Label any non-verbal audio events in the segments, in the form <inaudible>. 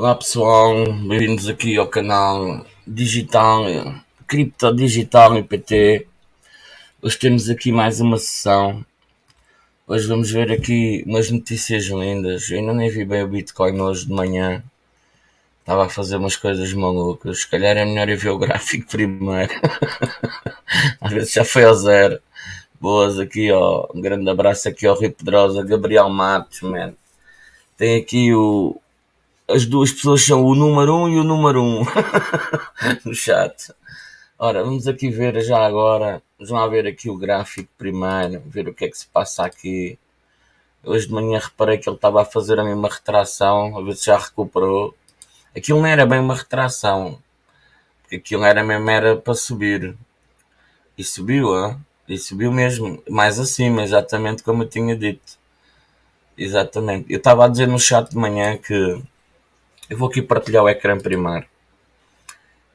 Olá pessoal, bem-vindos aqui ao canal Digital, Cripto Digital IPT. Hoje temos aqui mais uma sessão. Hoje vamos ver aqui umas notícias lindas. Eu ainda nem vi bem o Bitcoin hoje de manhã. Estava a fazer umas coisas malucas. Se calhar é melhor eu ver o gráfico <laughs> primeiro. Às vezes já foi ao zero. Boas aqui, ó. Um grande abraço aqui ao Rio Pedrosa, Gabriel Matos, man. Tem aqui o, as duas pessoas são o número 1 um e o número 1 um <laughs> no chat. Ora, vamos aqui ver já agora. Vamos lá ver aqui o gráfico primeiro, ver o que é que se passa aqui. Hoje de manhã reparei que ele estava a fazer a mesma retração, a ver se já recuperou. Aquilo não era bem uma retração, aquilo era mesmo era para subir. E subiu, hein? e subiu mesmo, mais acima, exatamente como eu tinha dito. Exatamente. Eu estava a dizer no chat de manhã que eu vou aqui partilhar o ecrã primeiro.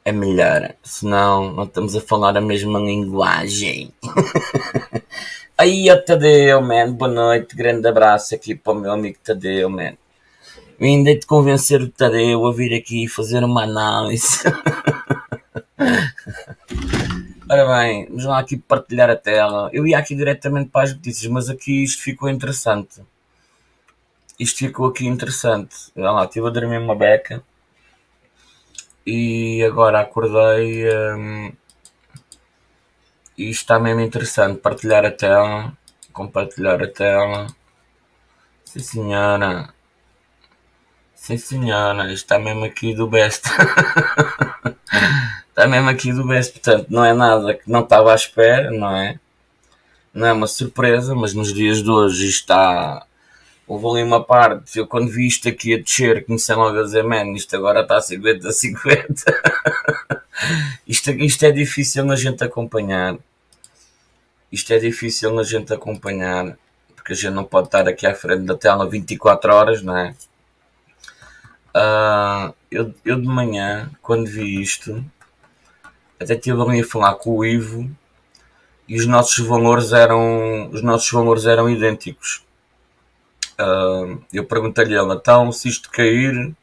É melhor, senão não estamos a falar a mesma linguagem. <laughs> Aí, ó Tadeu, man, boa noite, grande abraço aqui para o meu amigo Tadeu, man. Vim de convencer o Tadeu a vir aqui fazer uma análise. <laughs> Ora bem, vamos lá aqui partilhar a tela. Eu ia aqui diretamente para as notícias, mas aqui isto ficou interessante isto ficou aqui interessante. Olha lá, estive a dormir uma beca e agora acordei hum, e está mesmo interessante. Partilhar a tela, compartilhar a tela. Sim senhora. Sim senhora, isto está mesmo aqui do best. <laughs> está mesmo aqui do best, portanto não é nada que não estava à espera, não é? Não é uma surpresa, mas nos dias de hoje está houve ali uma parte, eu quando vi isto aqui a descer, comecei logo a dizer, man, isto agora está a 50 a 50. <laughs> isto, isto é difícil na gente acompanhar. Isto é difícil na gente acompanhar, porque a gente não pode estar aqui à frente da tela 24 horas, não é? Uh, eu, eu de manhã, quando vi isto, até estive ali a falar com o Ivo e os nossos valores eram, os nossos valores eram idênticos Uh, eu perguntei-lhe ela, então se isto cair,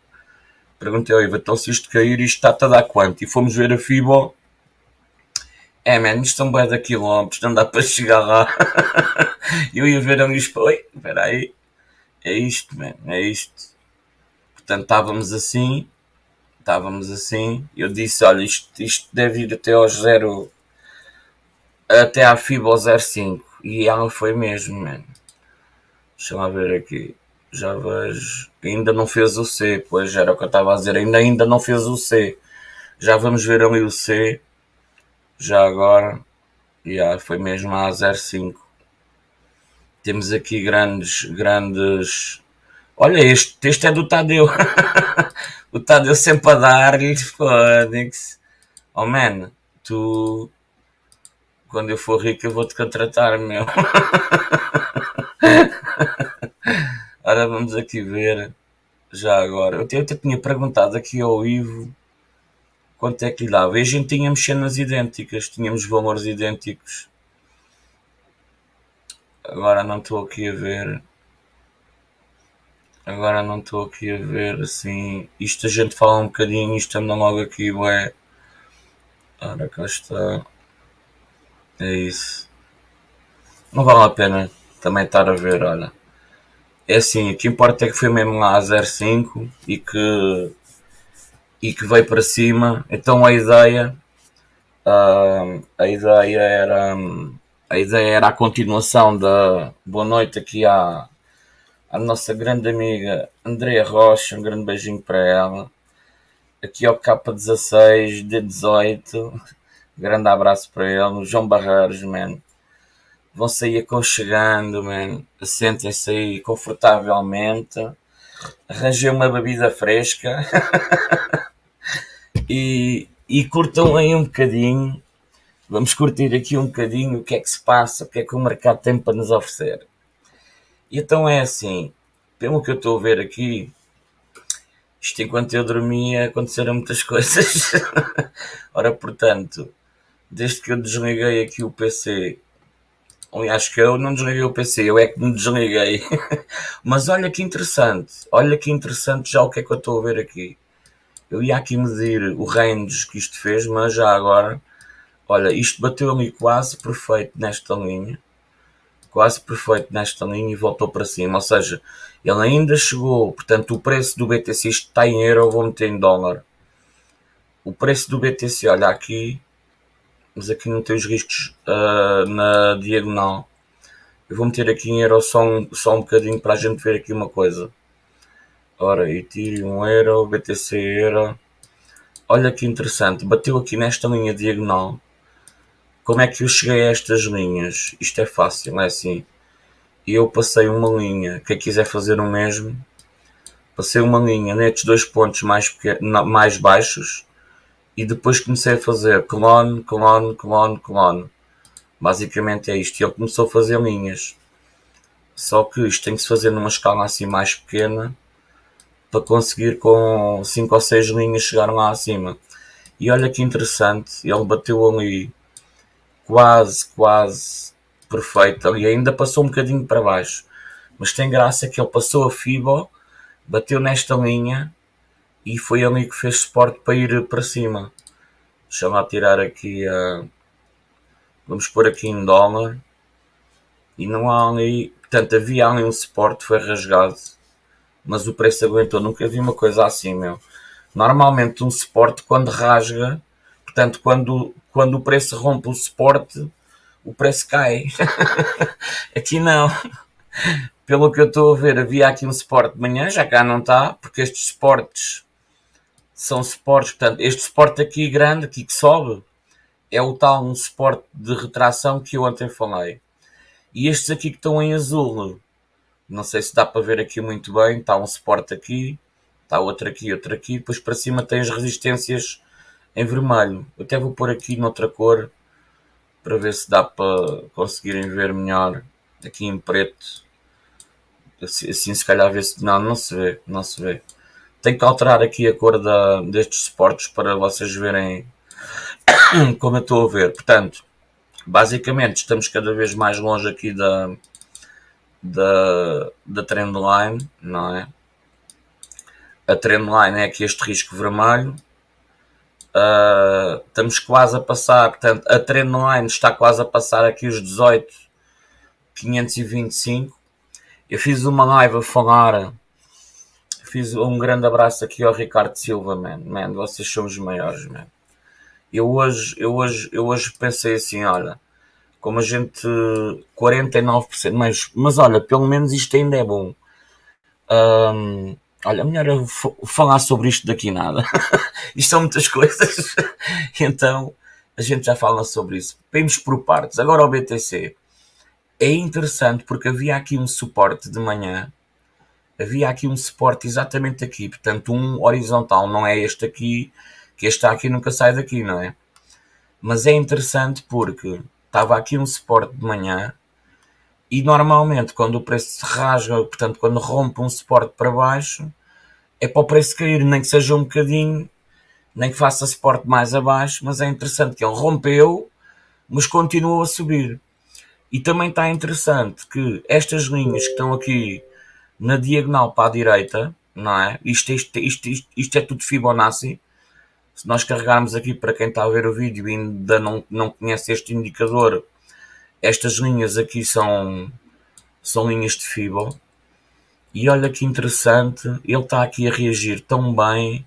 perguntei ao Iva, então se isto cair, isto está-te a dar quanto? E fomos ver a FIBO. É, man, isto são bué de quilómetros, não dá para chegar lá. <laughs> eu ia ver e oi, espera aí, é isto, man, é isto. Portanto, estávamos assim, estávamos assim, eu disse, olha, isto, isto deve ir até ao zero, até à FIBO 05. E ela foi mesmo, mano. Deixa lá ver aqui. Já vejo. Ainda não fez o C, pois era o que eu estava a dizer. Ainda, ainda não fez o C. Já vamos ver ali o C. Já agora. Yeah, foi mesmo a 05. Temos aqui grandes, grandes. Olha, este, este é do Tadeu. <laughs> o Tadeu sempre a dar-lhe. Foda-se. Oh man, tu. Quando eu for rico, eu vou-te contratar, meu. <laughs> Ora, vamos aqui ver já agora. Eu até, eu até tinha perguntado aqui ao Ivo quanto é que lhe dava. E a gente tínhamos cenas idênticas, tínhamos valores idênticos. Agora não estou aqui a ver. Agora não estou aqui a ver assim. Isto a gente fala um bocadinho, isto anda logo aqui, ué. Ora, cá está. É isso. Não vale a pena também estar a ver, olha. É assim, o que importa é que foi mesmo lá a 05 e que, e que veio para cima. Então a ideia, uh, a ideia era, a ideia era a continuação da boa noite aqui à, à nossa grande amiga Andrea Rocha, um grande beijinho para ela. Aqui ao K16, D18, grande abraço para ele. João Barreiros, man vão sair aconchegando. Sentem-se aí confortavelmente. Arranjei uma bebida fresca <laughs> e, e curtam aí um bocadinho. Vamos curtir aqui um bocadinho o que é que se passa, o que é que o mercado tem para nos oferecer. E então é assim, pelo que eu estou a ver aqui, isto enquanto eu dormia aconteceram muitas <laughs> coisas. Ora, portanto, desde que eu desliguei aqui o PC Aliás, que eu não desliguei o PC, eu é que me desliguei. <laughs> Mas olha que interessante, olha que interessante já o que é que eu estou a ver aqui. Eu ia aqui medir o range que isto fez, mas já agora, olha, isto bateu ali quase perfeito nesta linha. Quase perfeito nesta linha e voltou para cima. Ou seja, ele ainda chegou, portanto, o preço do BTC está em euro, vou meter em dólar. O preço do BTC, olha aqui, mas aqui não tem os riscos uh, na diagonal. Eu vou meter aqui em euro só um, só um bocadinho para a gente ver aqui uma coisa. Ora, Ethereum Euro, BTC Euro. Olha que interessante, bateu aqui nesta linha diagonal. Como é que eu cheguei a estas linhas? Isto é fácil, é assim. Eu passei uma linha, quem quiser fazer o mesmo, passei uma linha nestes dois pontos mais, pequenos, mais baixos e depois comecei a fazer clone, clone, clone, clone. Basicamente é isto. E ele começou a fazer linhas. Só que isto tem que se fazer numa escala assim mais pequena para conseguir com 5 ou 6 linhas chegar lá acima. E olha que interessante, ele bateu ali quase, quase perfeito. E ainda passou um bocadinho para baixo. Mas tem graça que ele passou a FIBO, bateu nesta linha e foi ali que fez suporte para ir para cima. Deixa-me tirar aqui a. Vamos pôr aqui em dólar. E não há ali. Portanto, havia ali um suporte, foi rasgado. Mas o preço aguentou. Nunca vi uma coisa assim, meu. Normalmente um suporte quando rasga, portanto, quando, quando o preço rompe o suporte, o preço cai. <laughs> aqui não. Pelo que eu estou a ver, havia aqui um suporte de manhã, já cá não está, porque estes suportes são suportes, portanto, este suporte aqui grande, aqui que sobe, é o tal um suporte de retração que eu ontem falei. E estes aqui que estão em azul, não sei se dá para ver aqui muito bem, está um suporte aqui, está outro aqui, outro aqui, depois para cima tem as resistências em vermelho. Eu até vou pôr aqui noutra cor, para ver se dá para conseguirem ver melhor, aqui em preto. Assim, assim se calhar ver se... Não, não se vê, não se vê. Tenho que alterar aqui a cor da, destes suportes para vocês verem <coughs> como eu estou a ver. Portanto, basicamente estamos cada vez mais longe aqui da, da, da trendline, não é? A trendline é aqui este risco vermelho. Uh, estamos quase a passar, portanto, a trendline está quase a passar aqui os 18, 525. Eu fiz uma live a falar Fiz um grande abraço aqui ao Ricardo Silva, man. man vocês são os maiores, man. Eu hoje, eu hoje, eu hoje pensei assim, olha, como a gente 49%, mas, mas olha, pelo menos isto ainda é bom. Um, olha, melhor eu falar sobre isto daqui nada. <laughs> isto são muitas coisas. <laughs> então a gente já fala sobre isso. Vemos por partes. Agora o BTC. É interessante porque havia aqui um suporte de manhã havia aqui um suporte exatamente aqui, portanto um horizontal, não é este aqui, que este aqui nunca sai daqui, não é? Mas é interessante porque estava aqui um suporte de manhã e normalmente quando o preço se rasga, portanto quando rompe um suporte para baixo, é para o preço cair, nem que seja um bocadinho, nem que faça suporte mais abaixo, mas é interessante que ele rompeu, mas continuou a subir. E também está interessante que estas linhas que estão aqui na diagonal para a direita, não é? Isto, isto, isto, isto, isto é tudo Fibonacci. Se nós carregarmos aqui para quem está a ver o vídeo e ainda não, não conhece este indicador, estas linhas aqui são, são linhas de Fibo. E olha que interessante, ele está aqui a reagir tão bem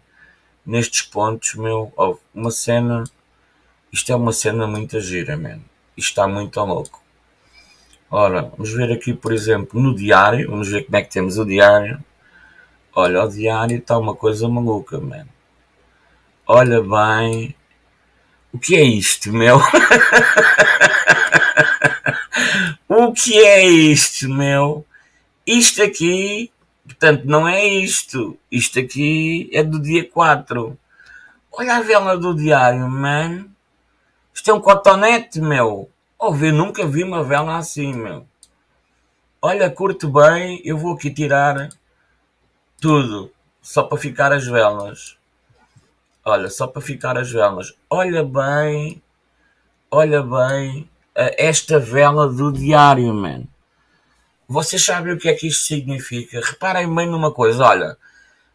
nestes pontos, meu. Oh, uma cena, isto é uma cena muito gira, man. Isto está muito louco. Ora, vamos ver aqui, por exemplo, no diário. Vamos ver como é que temos o diário. Olha, o diário está uma coisa maluca, mano. Olha bem. O que é isto, meu? <laughs> o que é isto, meu? Isto aqui, portanto, não é isto. Isto aqui é do dia 4. Olha a vela do diário, mano. Isto é um cotonete, meu. Ouvi, nunca vi uma vela assim, meu. Olha, curto bem, eu vou aqui tirar tudo, só para ficar as velas. Olha, só para ficar as velas. Olha bem, olha bem, esta vela do diário, man. Vocês sabem o que é que isto significa? Reparem bem numa coisa, olha,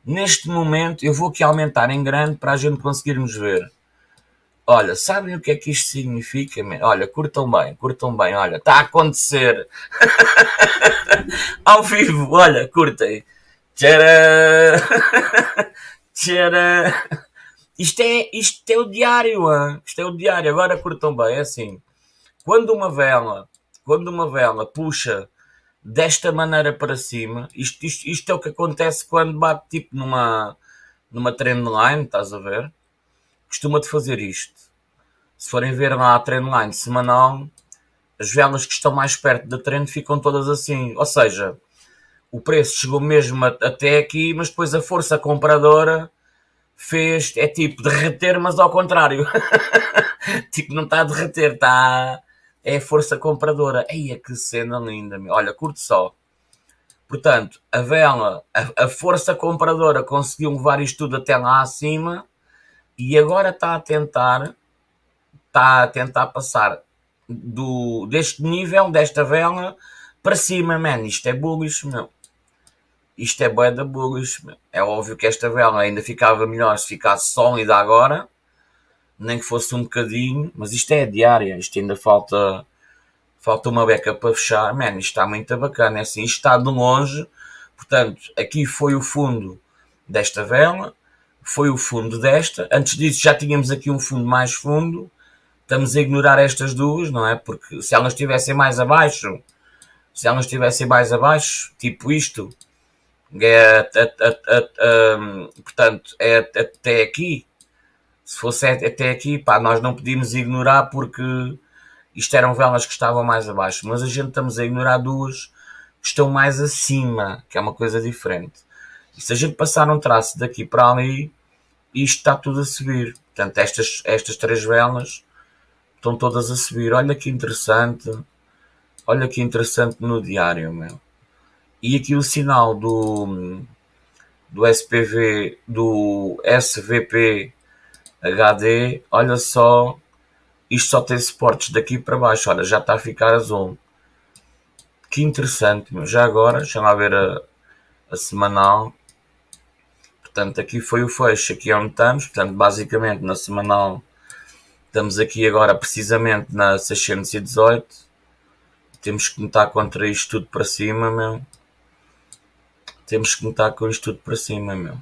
neste momento eu vou aqui aumentar em grande para a gente conseguirmos ver. Olha, sabem o que é que isto significa? Man? Olha, curtam bem, curtam bem, olha, está a acontecer. <laughs> Ao vivo, olha, curtem. Tcharam! <laughs> Tcharam! Isto é, isto é o diário, hein? isto é o diário. Agora curtam bem, é assim. Quando uma vela, quando uma vela puxa desta maneira para cima, isto, isto, isto é o que acontece quando bate tipo numa, numa trendline, estás a ver? Costuma-te fazer isto. Se forem ver lá a trendline semanal, as velas que estão mais perto da trend ficam todas assim. Ou seja, o preço chegou mesmo até aqui, mas depois a força compradora fez, é tipo derreter, mas ao contrário. <laughs> tipo, não está a derreter, está. É a força compradora. Eia, que cena linda, meu. Olha, curto só. Portanto, a vela, a, a, força compradora conseguiu levar isto tudo até lá acima e agora está a tentar, está a tentar passar do, deste nível, desta vela, para cima, man. Isto é bullish, meu. Isto é bué da bullish, meu. É óbvio que esta vela ainda ficava melhor se ficasse sólida agora, nem que fosse um bocadinho, mas isto é diária, isto ainda falta falta uma beca para fechar, man, isto está muito bacana, é assim, isto está de longe, portanto, aqui foi o fundo desta vela, foi o fundo desta, antes disso já tínhamos aqui um fundo mais fundo, estamos a ignorar estas duas, não é? Porque se elas estivessem mais abaixo, se elas estivessem mais abaixo, tipo isto, é, portanto, é até aqui, se fosse até aqui, pá, nós não podíamos ignorar porque isto eram velas que estavam mais abaixo, mas a gente estamos a ignorar duas que estão mais acima, que é uma coisa diferente. E se a gente passar um traço daqui para ali, isto está tudo a subir. Portanto, estas, estas três velas estão todas a subir. Olha que interessante. Olha que interessante no diário, meu. E aqui o sinal do, do SPV, do SVP HD, olha só, isto só tem suportes daqui para baixo, olha, já está a ficar azul. Que interessante, meu. Já agora, deixa lá ver a, a semanal. Portanto, aqui foi o fecho, aqui é onde estamos. Portanto, basicamente na semanal Estamos aqui agora precisamente na 618. Temos que notar contra isto tudo para cima, meu. Temos que notar com isto tudo para cima, meu.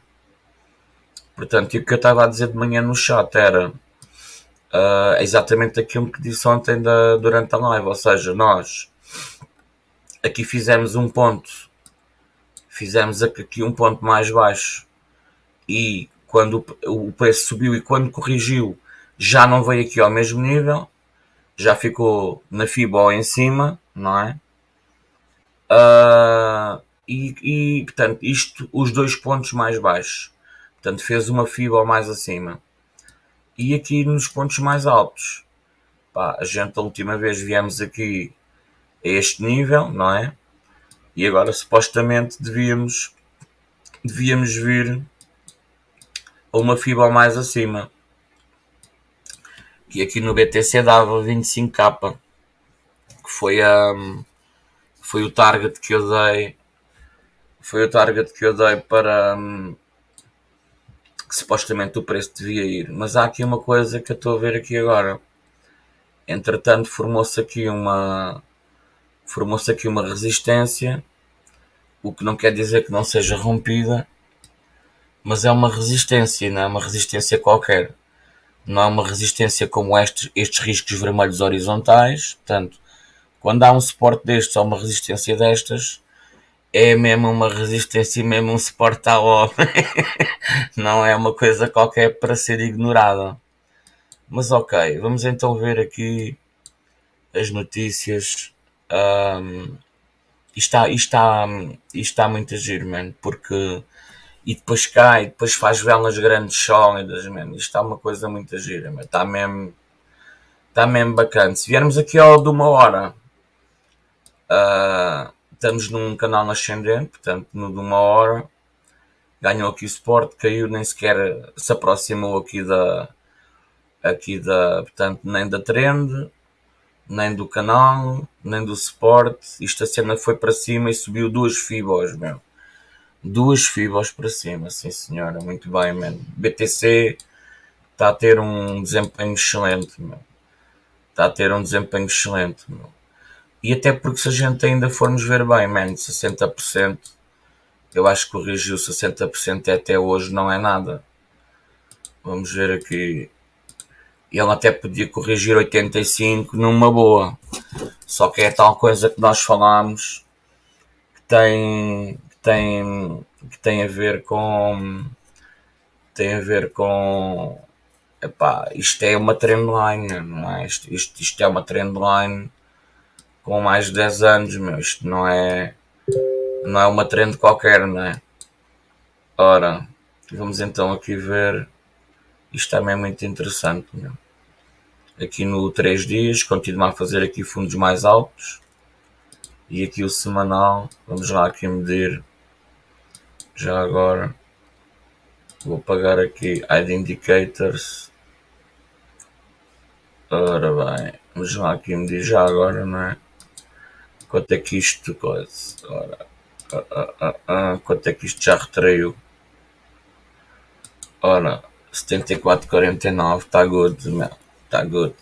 Portanto, e o que eu estava a dizer de manhã no chat era uh, exatamente aquilo que disse ontem da, durante a live. Ou seja, nós aqui fizemos um ponto, fizemos aqui um ponto mais baixo e quando o preço subiu e quando corrigiu já não veio aqui ao mesmo nível, já ficou na FIBO em cima, não é? Uh, e, e, portanto, isto, os dois pontos mais baixos. Portanto, fez uma FIBO mais acima. E aqui nos pontos mais altos. Pá, a gente, a última vez, viemos aqui a este nível, não é? E agora, supostamente, devíamos, devíamos vir a uma FIBO mais acima que aqui no BTC dava 25k, que foi, um, foi o target que eu dei, foi o target que eu dei para que supostamente o preço devia ir. Mas há aqui uma coisa que eu estou a ver aqui agora. Entretanto, formou-se aqui uma formou-se aqui uma resistência, o que não quer dizer que não seja rompida, mas é uma resistência, não é uma resistência qualquer não há uma resistência como estes, estes riscos vermelhos horizontais. Portanto, quando há um suporte destes ou uma resistência destas, é mesmo uma resistência e mesmo um suporte obra. <laughs> não é uma coisa qualquer para ser ignorada. Mas ok, vamos então ver aqui as notícias. Um, isto, está, está, está muito a giro, man, porque e depois cai, depois faz velas grandes sólidas, man. Isto está uma coisa muito gira, man. Está mesmo, está mesmo bacana. Se viermos aqui ao de uma hora, uh, estamos num canal ascendente, portanto, no de uma hora, ganhou aqui o suporte, caiu, nem sequer se aproximou aqui da, aqui da, portanto, nem da trend, nem do canal, nem do suporte. Isto a cena foi para cima e subiu duas fibos, meu. Duas fibos para cima, sim senhora, muito bem, mano. BTC está a ter um desempenho excelente. Está a ter um desempenho excelente. E até porque se a gente ainda formos ver bem, man, 60%, eu acho que corrigiu 60% até hoje não é nada. Vamos ver aqui. Ele até podia corrigir 85 numa boa. Só que é tal coisa que nós falámos que tem, tem, que tem a ver com. Tem a ver com. Epá, isto é uma trendline, não é? Isto, isto, isto é uma trendline com mais de 10 anos, meu. Isto não é. Não é uma trend qualquer, não é? Ora, vamos então aqui ver. Isto também é muito interessante, meu. Aqui no 3 dias, continuar a fazer aqui fundos mais altos. E aqui o semanal, vamos lá aqui medir. Já agora, vou pagar aqui Hide Indicators. Ora bem, vamos lá aqui medir já agora, não é? Quanto é que isto coisa? Ora, ah, ah, ah, ah, quanto é que isto já retraiu? Ora, 74,49, está good, meu, está good.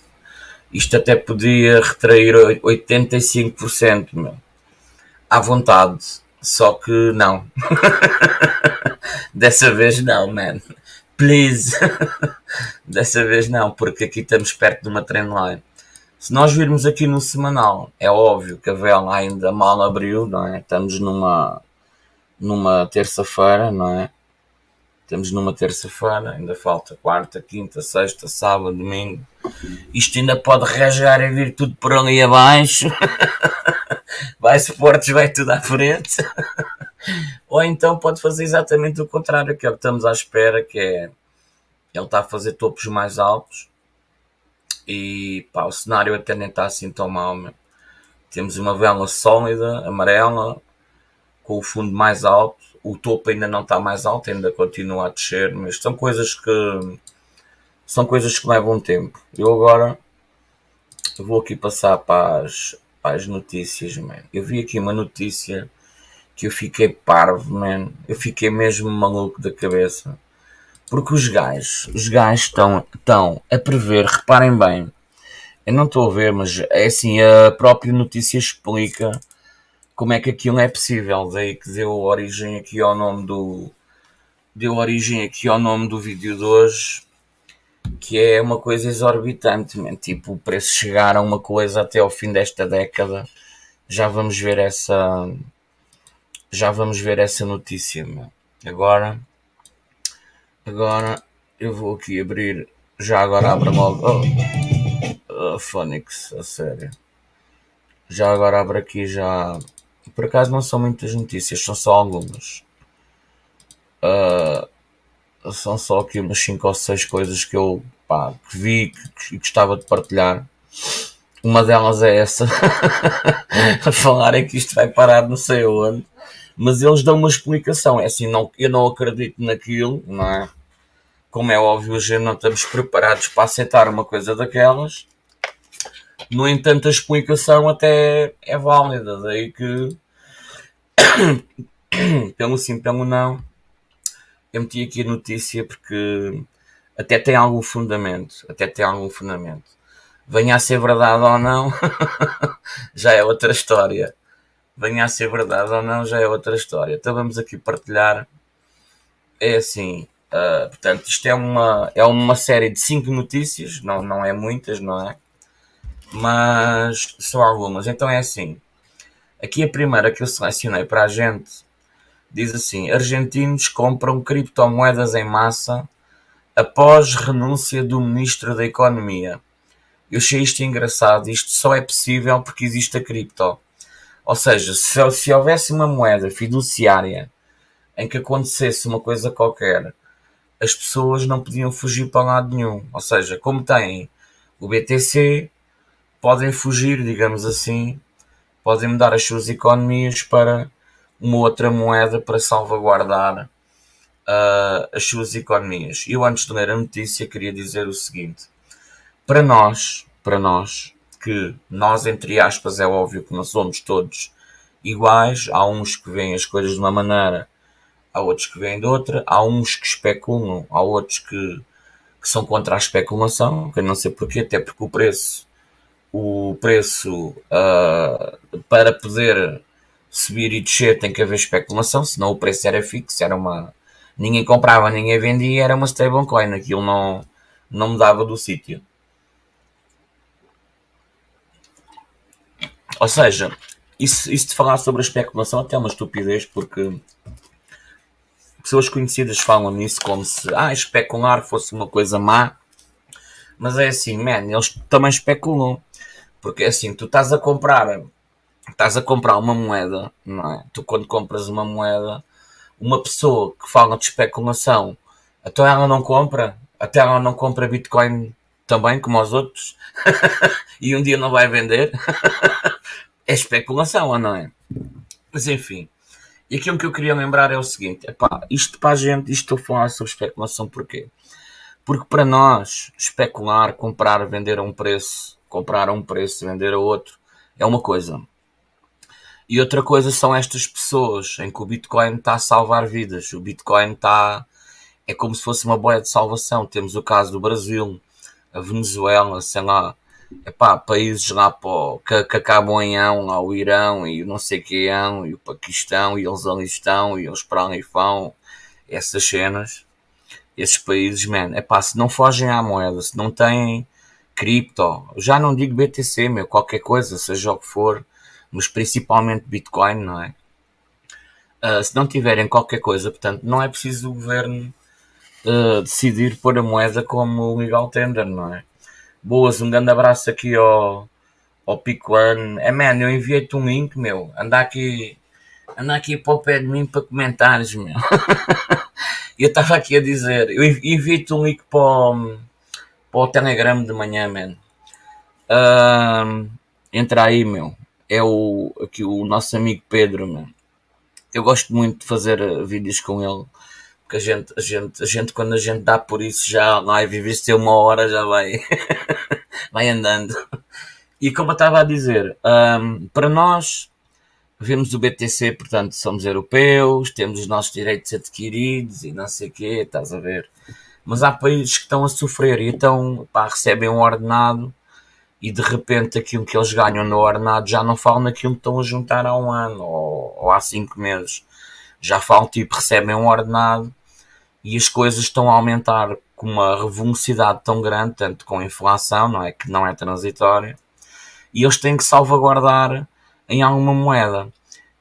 Isto até podia retrair 85%, meu. À vontade. Só que não. <laughs> Dessa vez não, man. Please. <laughs> Dessa vez não, porque aqui estamos perto de uma trendline. Se nós virmos aqui no semanal, é óbvio que a vela ainda mal abriu, não é? Estamos numa, numa terça-feira, não é? Estamos numa terça-feira, ainda falta quarta, quinta, sexta, sábado, domingo. Isto ainda pode rasgar e vir tudo por ali abaixo. <laughs> vai suportes, vai tudo à frente. <laughs> Ou então pode fazer exatamente o contrário, que é o que estamos à espera, que é ele está a fazer topos mais altos e pá, o cenário até nem está assim tão mal. Meu. Temos uma vela sólida, amarela, com o fundo mais alto. O topo ainda não está mais alto, ainda continua a descer, mas são coisas que são coisas que levam tempo. Eu agora vou aqui passar para as, as notícias, man. Eu vi aqui uma notícia que eu fiquei parvo, man. Eu fiquei mesmo maluco da cabeça. Porque os gajos, os gajos estão, estão a prever, reparem bem, eu não estou a ver, mas é assim, a própria notícia explica como é que aquilo é possível. Daí que deu origem aqui ao nome do. Deu origem aqui ao nome do vídeo de hoje, que é uma coisa exorbitante, man. tipo, o preço chegar a uma coisa até ao fim desta década. Já vamos ver essa. Já vamos ver essa notícia, man. Agora Agora eu vou aqui abrir. Já agora abra logo. Oh, oh Phonics, a sério. Já agora abro aqui já. Por acaso não são muitas notícias, são só algumas. Uh, são só aqui umas 5 ou 6 coisas que eu pá, que vi que, gostava de partilhar. Uma delas é essa. <laughs> a falar é que isto vai parar não sei onde. Mas eles dão uma explicação. É assim, não, eu não acredito naquilo, não é? como é óbvio, gente não estamos preparados para aceitar uma coisa daquelas. No entanto, a explicação até é válida, daí que, <coughs> pelo sim, pelo não, eu meti aqui a notícia porque até tem algum fundamento, até tem algum fundamento. Venha a ser verdade ou não, <laughs> já é outra história. Venha a ser verdade ou não, já é outra história. Então vamos aqui partilhar. É assim, Uh, portanto, isto é uma, é uma série de cinco notícias, não, não é muitas, não é? Mas são algumas. Então é assim. Aqui a primeira que eu selecionei para a gente diz assim: Argentinos compram criptomoedas em massa após renúncia do Ministro da Economia. Eu achei isto engraçado. Isto só é possível porque existe a cripto. Ou seja, se, se houvesse uma moeda fiduciária em que acontecesse uma coisa qualquer as pessoas não podiam fugir para lado nenhum. Ou seja, como têm o BTC, podem fugir, digamos assim, podem mudar as suas economias para uma outra moeda para salvaguardar uh, as suas economias. Eu, antes de ler a notícia, queria dizer o seguinte: para nós, para nós que nós, entre aspas, é óbvio que não somos todos iguais. Há uns que veem as coisas de uma maneira, há outros que veem de outra. Há uns que especulam, há outros que, que são contra a especulação, que eu não sei porquê, até porque o preço, o preço uh, para poder subir e descer tem que haver especulação, senão o preço era fixo, era uma. Ninguém comprava, ninguém vendia, era uma stablecoin, aquilo não, não mudava do sítio. Ou seja, isso, isso de falar sobre a especulação até é uma estupidez, porque pessoas conhecidas falam nisso como se ah, especular fosse uma coisa má, mas é assim, man, eles também especulam, porque é assim, tu estás a comprar estás a comprar uma moeda, não é? Tu quando compras uma moeda, uma pessoa que fala de especulação, até ela não compra, até ela não compra Bitcoin também, como os outros, <laughs> e um dia não vai vender, <laughs> é especulação, ou não é? Mas enfim, e aquilo que eu queria lembrar é o seguinte: epá, isto para a gente, isto estou a falar sobre especulação porquê? Porque para nós, especular, comprar, vender a um preço, comprar a um preço, vender a outro, é uma coisa. E outra coisa são estas pessoas em que o Bitcoin está a salvar vidas. O Bitcoin está. É como se fosse uma boia de salvação. Temos o caso do Brasil, a Venezuela, sei lá, epá, países lá pô, que, que acabam em ão, lá o Irão e não sei que ão, e o Paquistão, e eles ali estão, e eles para ali vão, essas cenas, esses países, man, epá, se não fogem à moeda, se não têm cripto, já não digo BTC, meu, qualquer coisa, seja o que for, mas principalmente Bitcoin, não é? Uh, se não tiverem qualquer coisa, portanto, não é preciso o governo uh, decidir pôr a moeda como legal tender, não é? Boas, um grande abraço aqui ao, ao Pico One. É, man, eu enviei-te um link, meu. Anda aqui, anda aqui para o pé de mim para comentários, meu. <laughs> eu estava aqui a dizer, eu enviei-te um link para o, para o Telegram de manhã, man. Uh, entra aí, meu é o, aqui o nosso amigo Pedro, man. Eu gosto muito de fazer eh, vídeos com ele, porque a gente, a gente, a gente quando a gente dá por isso já live, em ter uma hora já vai, <laughs> vai andando. E como eu estava a dizer, um, para nós, vemos o BTC, portanto, somos europeus, temos os nossos direitos adquiridos e não sei o quê, estás a ver. Mas há países que estão a sofrer e então pá, recebem um ordenado e de repente aquilo que eles ganham no ordenado já não falam naquilo que estão a juntar há um ano ou, ou há cinco meses. Já falam tipo, recebem um ordenado e as coisas estão a aumentar com uma velocidade tão grande, tanto com a inflação, não é? Que não é transitória, e eles têm que salvaguardar em alguma moeda.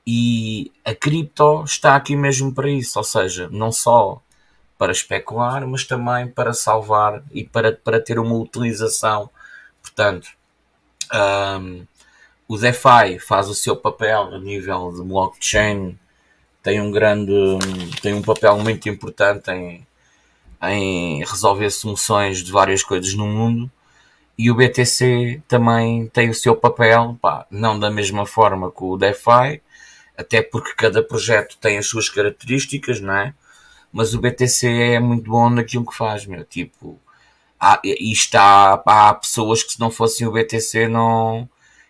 E a cripto está aqui mesmo para isso, ou seja, não só para especular, mas também para salvar e para, para ter uma utilização Portanto, um, o DeFi faz o seu papel a nível de blockchain, tem um grande, tem um papel muito importante em, em resolver soluções de várias coisas no mundo. E o BTC também tem o seu papel, pá, não da mesma forma que o DeFi, até porque cada projeto tem as suas características, não é? Mas o BTC é muito bom naquilo que faz, meu. Tipo, há, e está, há pessoas que se não fossem o BTC não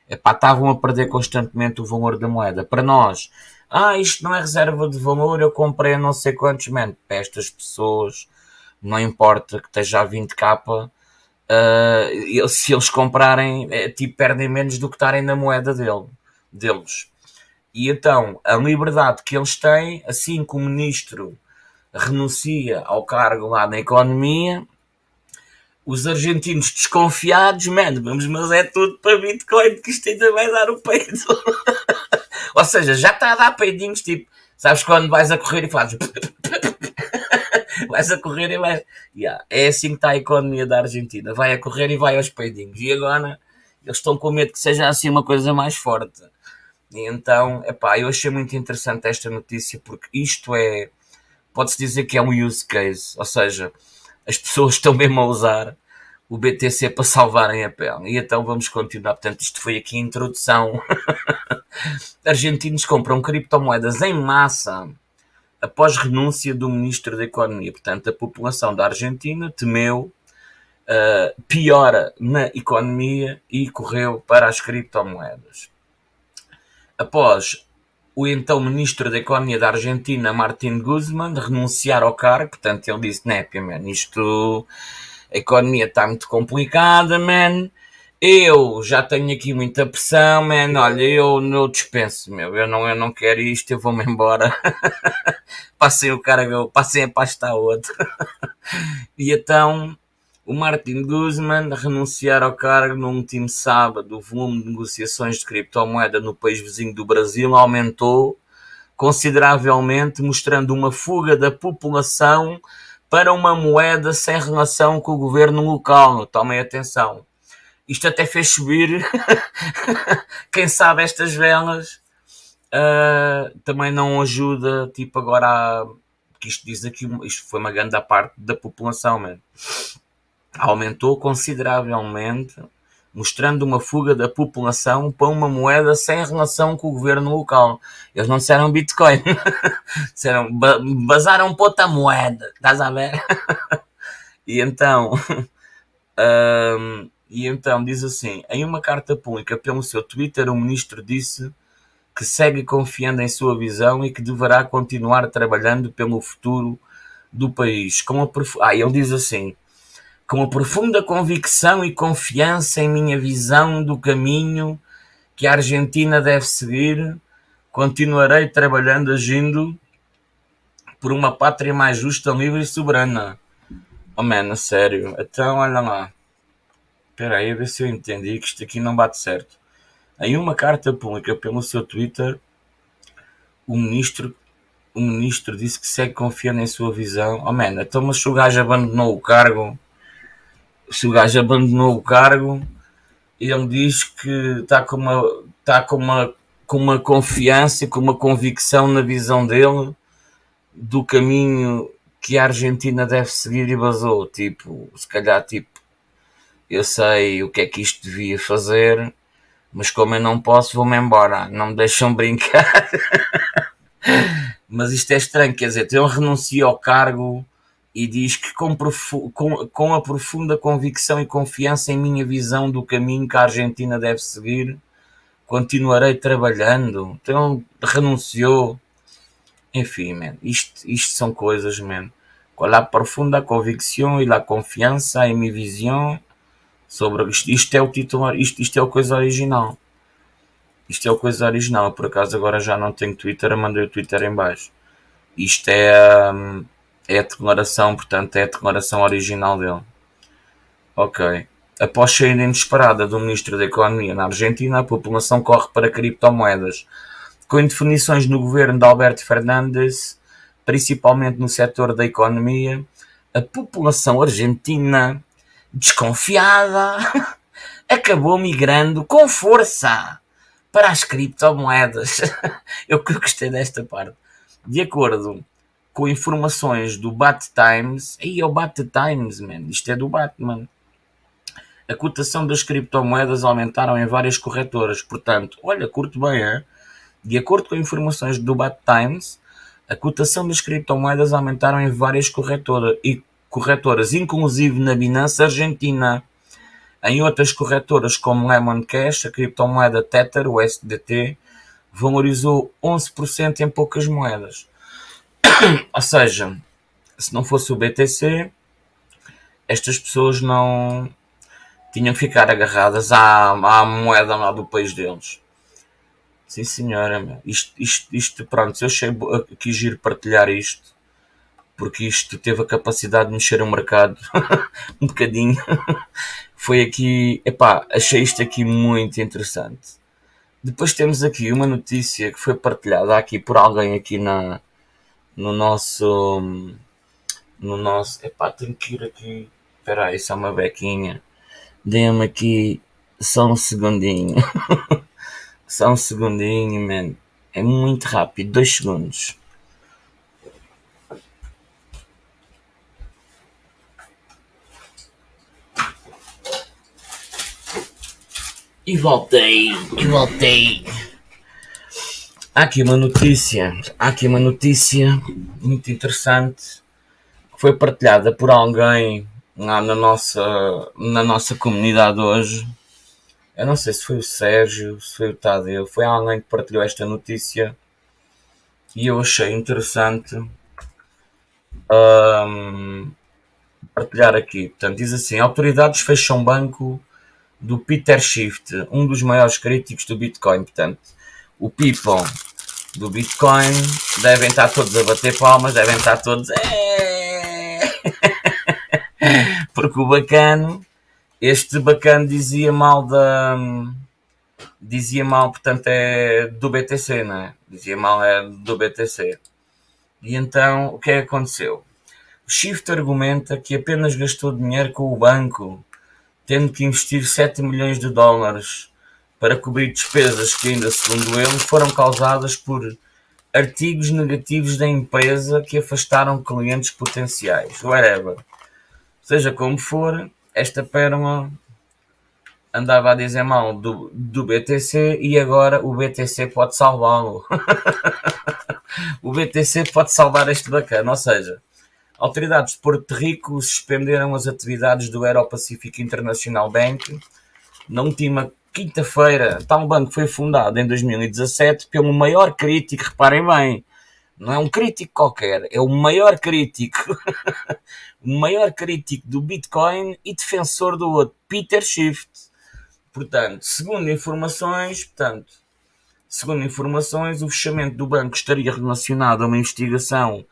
epá, estavam a perder constantemente o valor da moeda. Para nós, ah, isto não é reserva de valor, eu comprei não sei quantos, man, para estas pessoas, não importa que esteja a 20k, uh, se eles comprarem, é, tipo, perdem menos do que estarem na moeda dele, deles. E então, a liberdade que eles têm, assim que o ministro renuncia ao cargo lá na economia, os argentinos desconfiados, mano, vamos, mas é tudo para Bitcoin, que isto ainda vai dar o peito. <laughs> Ou seja, já está a dar peidinhos, tipo, sabes quando vais a correr e fazes. <laughs> vais a correr e vais. Yeah, é assim que está a economia da Argentina. Vai a correr e vai aos peidinhos. E agora eles estão com medo que seja assim uma coisa mais forte. E então, epá, eu achei muito interessante esta notícia porque isto é. Pode-se dizer que é um use case. Ou seja, as pessoas estão mesmo a usar o BTC para salvarem a pele. E então vamos continuar. Portanto, isto foi aqui a introdução. <laughs> Argentinos compram criptomoedas em massa após renúncia do Ministro da Economia. Portanto, a população da Argentina temeu uh, piora na economia e correu para as criptomoedas. Após o então ministro da Economia da Argentina, Martin Guzman, renunciar ao cargo, portanto ele disse, né, man, isto, a economia está muito complicada, man, eu já tenho aqui muita pressão, man. Olha, eu não dispenso, meu. Eu não, eu não quero isto, eu vou-me embora. <laughs> passei o cargo, passei a pasta a outro. <laughs> e então o Martin Guzman renunciar ao cargo no último sábado. O volume de negociações de criptomoeda no país vizinho do Brasil aumentou consideravelmente, mostrando uma fuga da população para uma moeda sem relação com o governo local. Tomem atenção isto até fez subir, <laughs> quem sabe estas velas uh, também não ajuda, tipo agora, que isto diz aqui, isto foi uma grande parte da população, man. Aumentou consideravelmente, mostrando uma fuga da população para uma moeda sem relação com o governo local. Eles não disseram Bitcoin, <laughs> disseram, basaram para outra moeda, estás a ver? <laughs> e então, <laughs> um, E então diz assim: em uma carta pública pelo seu Twitter, o ministro disse que segue confiando em sua visão e que deverá continuar trabalhando pelo futuro do país. Com a prof... Ah, ele diz assim: com a profunda convicção e confiança em minha visão do caminho que a Argentina deve seguir, continuarei trabalhando, agindo por uma pátria mais justa, livre e soberana. Oh, man, sério. Então, olha lá. Espera aí, a ver se eu entendi que isto aqui não bate certo. Em uma carta pública pelo seu Twitter, o ministro, o ministro disse que segue confiando em sua visão. Oh man, então mas o gajo abandonou o cargo, se o gajo abandonou o cargo, ele diz que está com uma, está com uma, com uma confiança, com uma convicção na visão dele do caminho que a Argentina deve seguir e basou. Tipo, se calhar, tipo, eu sei o que é que isto devia fazer, mas como eu não posso, vou-me embora. Não me deixam <laughs> brincar. mas isto é estranho, quer dizer, ele renuncia ao cargo e diz que com, com, com a profunda convicção e confiança em minha visão do caminho que a Argentina deve seguir, continuarei trabalhando. Então renunciou. Enfim, man, isto, isto são coisas, man. Com a profunda convicção e a confiança em minha visão sobre isto, isto é o titular, isto, isto é a coisa original. Isto é a coisa original. Por acaso agora já não tenho Twitter, mandei o Twitter em baixo. Isto é, hum, é a declaração, portanto, é a declaração original dele. Ok. Após saída inesperada do Ministro da Economia na Argentina, a população corre para criptomoedas. Com indefinições no governo de Alberto Fernandes, principalmente no setor da economia, a população argentina desconfiada, <laughs> acabou migrando com força para as criptomoedas. <laughs> Eu gostei desta parte. De acordo com informações do Bat Times, aí é o Bat Times, man, isto é do Batman. A cotação das criptomoedas aumentaram em várias corretoras, portanto, olha, curto bem, é? De acordo com informações do Bat Times, a cotação das criptomoedas aumentaram em várias corretoras e corretoras, inclusive na Binance Argentina. Em outras corretoras como Lemon Cash, a criptomoeda Tether, o SDT, valorizou 11% em poucas moedas. <coughs> Ou seja, se não fosse o BTC, estas pessoas não tinham que ficar agarradas à, à moeda lá do país deles. Sim, senhora. Isto, isto, isto, pronto, eu achei aqui giro partilhar isto porque isto teve a capacidade de mexer o mercado <laughs> um bocadinho. <laughs> Foi aqui, epá, achei isto aqui muito interessante. Depois temos aqui uma notícia que foi partilhada aqui por alguém aqui na, no nosso, no nosso, epá, tenho que ir aqui, espera aí, só uma bequinha. Dê-me aqui só um segundinho. <laughs> só um segundinho, man. É muito rápido, dois segundos. E voltei, e voltei. Há aqui uma notícia, há aqui uma notícia muito interessante que foi partilhada por alguém lá na nossa, na nossa comunidade hoje. Eu não sei se foi o Sérgio, se foi o Tadeu, foi alguém que partilhou esta notícia e eu achei interessante um, partilhar aqui. Portanto, diz assim: autoridades fecham banco do Peter Shift, um dos maiores críticos do Bitcoin. Portanto, o people do Bitcoin devem estar todos a bater palmas, devem estar todos. É! <laughs> Porque o bacano, este bacano dizia mal da. Dizia mal, portanto, é do BTC, não é? Dizia mal é do BTC. E então, o que é que aconteceu? O Shift argumenta que apenas gastou dinheiro com o banco, tendo que investir 7 milhões de dólares para cobrir despesas que ainda, segundo ele, foram causadas por artigos negativos da empresa que afastaram clientes potenciais. Whatever. Seja como for, esta pérola andava a dizer mal do, do BTC e agora o BTC pode salvá-lo. <laughs> o BTC pode salvar este bacana, ou seja, autoridades de Porto Rico suspenderam as atividades do Aero Pacific International Bank na última quinta-feira. Tal banco foi fundado em 2017 pelo maior crítico, reparem bem, não é um crítico qualquer, é o maior crítico, <laughs> o maior crítico do Bitcoin e defensor do outro, Peter Schiff. Portanto, segundo informações, portanto, segundo informações, o fechamento do banco estaria relacionado a uma investigação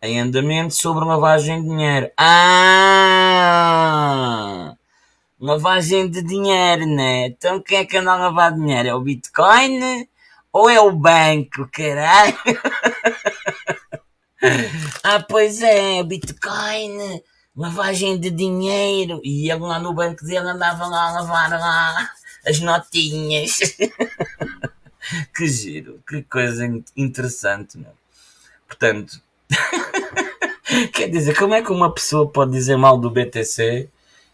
em andamento sobre lavagem de dinheiro. Ah! Lavagem de dinheiro, né? Então quem é que anda a lavar dinheiro? É o Bitcoin ou é o banco, caralho? <laughs> ah, pois é, Bitcoin, lavagem de dinheiro. E ele lá no banco dele andava lá a lavar lá as notinhas. <laughs> que giro, que coisa interessante, meu. Portanto, <laughs> quer dizer, como é que uma pessoa pode dizer mal do BTC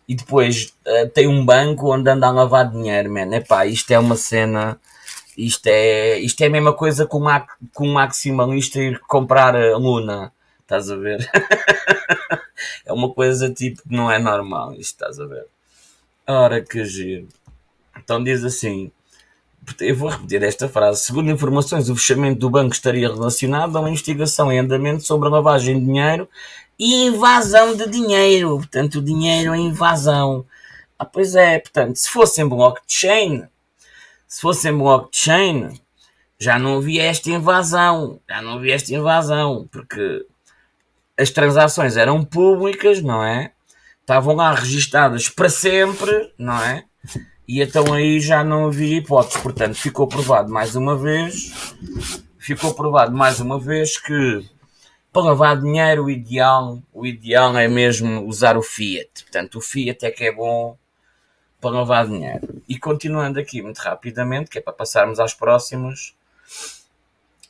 e depois uh, tem um banco onde anda a lavar dinheiro, man? Epá, isto é uma cena. Isto é, isto é a mesma coisa que um, com um maximalista ir comprar a Luna. Estás a ver? <laughs> é uma coisa tipo que não é normal. Isto estás a ver? Ora que giro. Então diz assim: eu vou repetir esta frase. Segundo informações, o fechamento do banco estaria relacionado a uma investigação em andamento sobre a lavagem de dinheiro e invasão de dinheiro. Portanto, o dinheiro é invasão. Ah, pois é, portanto, se fosse em blockchain, se fosse em blockchain, já não havia esta invasão. Já não havia esta invasão, porque as transações eram públicas, não é? Estavam lá registadas para sempre, não é? E então aí já não havia hipótese. Portanto, ficou provado mais uma vez, ficou provado mais uma vez que para lavar dinheiro o ideal, o ideal é mesmo usar o Fiat. Portanto, o Fiat é que é bom para lavar dinheiro. E continuando aqui muito rapidamente, que é para passarmos às próximas.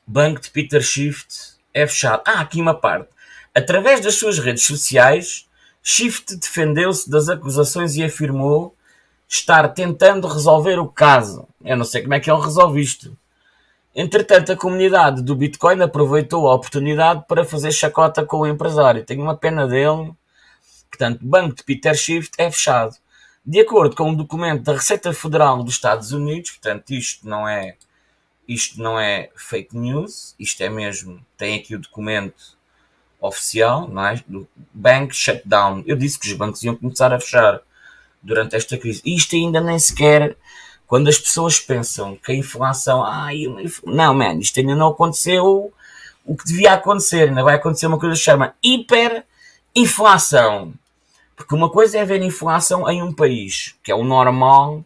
Banco de Peter Shift é fechado. Ah, aqui uma parte. Através das suas redes sociais, Shift defendeu-se das acusações e afirmou estar tentando resolver o caso. Eu não sei como é que ele resolve isto. Entretanto, a comunidade do Bitcoin aproveitou a oportunidade para fazer chacota com o empresário. Tenho uma pena dele. Portanto, o banco de Peter Schiff é fechado. De acordo com um documento da Receita Federal dos Estados Unidos, portanto, isto não é isto não é fake news, isto é mesmo, tem aqui o documento oficial, não é? do Bank Shutdown. Eu disse que os bancos iam começar a fechar durante esta crise. Isto ainda nem sequer, quando as pessoas pensam que a inflação, ai, não, man, isto ainda não aconteceu o que devia acontecer, ainda vai acontecer uma coisa que se chama hiperinflação. Porque uma coisa é haver inflação em um país, que é o normal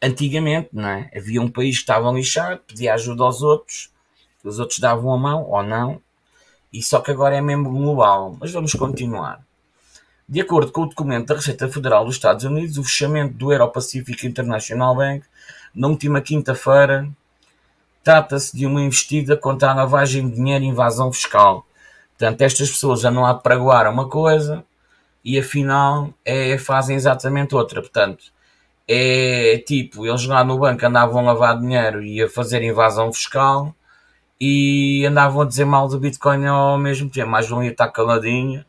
antigamente, não é? Havia um país que estava lixado, pedia ajuda aos outros, os outros davam a mão ou não, e só que agora é mesmo global. Mas vamos continuar. De acordo com o documento da Receita Federal dos Estados Unidos, o fechamento do Aero-Pacific International Bank na última quinta-feira trata-se de uma investida contra a lavagem de dinheiro e invasão fiscal. Portanto, estas pessoas já não praguar uma coisa e afinal é, fazem exatamente outra. Portanto, é tipo, eles lá no banco andavam a lavar dinheiro e a fazer invasão fiscal e andavam a dizer mal do Bitcoin ao mesmo tempo. Mais um ia estar caladinho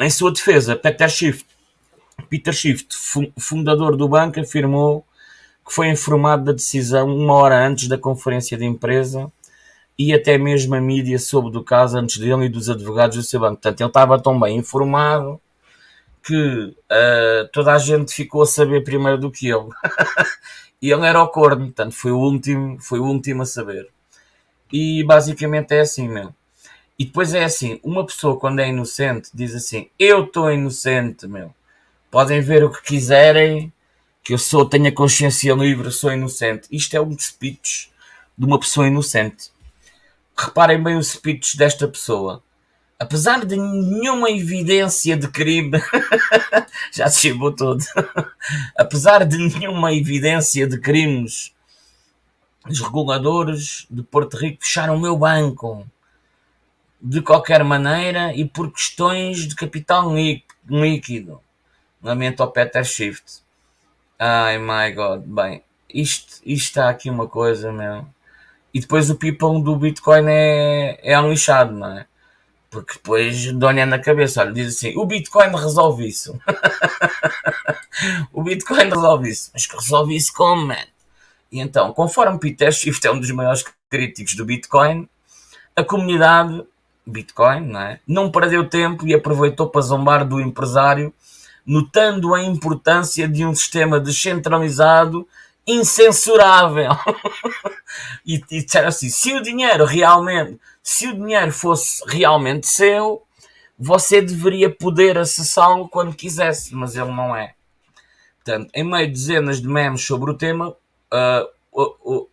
em sua defesa, Peter Schiff, Peter Schiff, fundador do banco, afirmou que foi informado da decisão uma hora antes da conferência de empresa e até mesmo a mídia soube do caso antes dele e dos advogados do seu banco. Portanto, ele estava tão bem informado que uh, toda a gente ficou a saber primeiro do que ele. <laughs> e ele era o corno, portanto, foi o último, foi o último a saber. E basicamente é assim mesmo. E depois é assim, uma pessoa quando é inocente diz assim, eu estou inocente, meu. Podem ver o que quiserem, que eu sou, tenho a consciência livre, sou inocente. Isto é um speech de uma pessoa inocente. Reparem bem o speech desta pessoa. Apesar de nenhuma evidência de crime, <laughs> já se chegou todo. <laughs> Apesar de nenhuma evidência de crimes, os reguladores de Porto Rico fecharam o meu banco de qualquer maneira e por questões de capital líquido. Lamento ao Peter Shift. Ai my god, bem, isto, está aqui uma coisa, meu. E depois o people do Bitcoin é, é um lixado, não é? Porque depois dói na cabeça, olha, diz assim, o Bitcoin resolve isso. <laughs> o Bitcoin resolve isso. Mas que resolve isso como, man? E então, conforme Peter Schiff é um dos maiores críticos do Bitcoin, a comunidade Bitcoin não, é? não perdeu tempo e aproveitou para zombar do empresário, notando a importância de um sistema descentralizado incensurável. <laughs> e, e disseram assim: se o dinheiro realmente, se o dinheiro fosse realmente seu, você deveria poder acessá-lo quando quisesse, mas ele não é. Portanto, em meio de dezenas de memes sobre o tema, uh, uh, uh,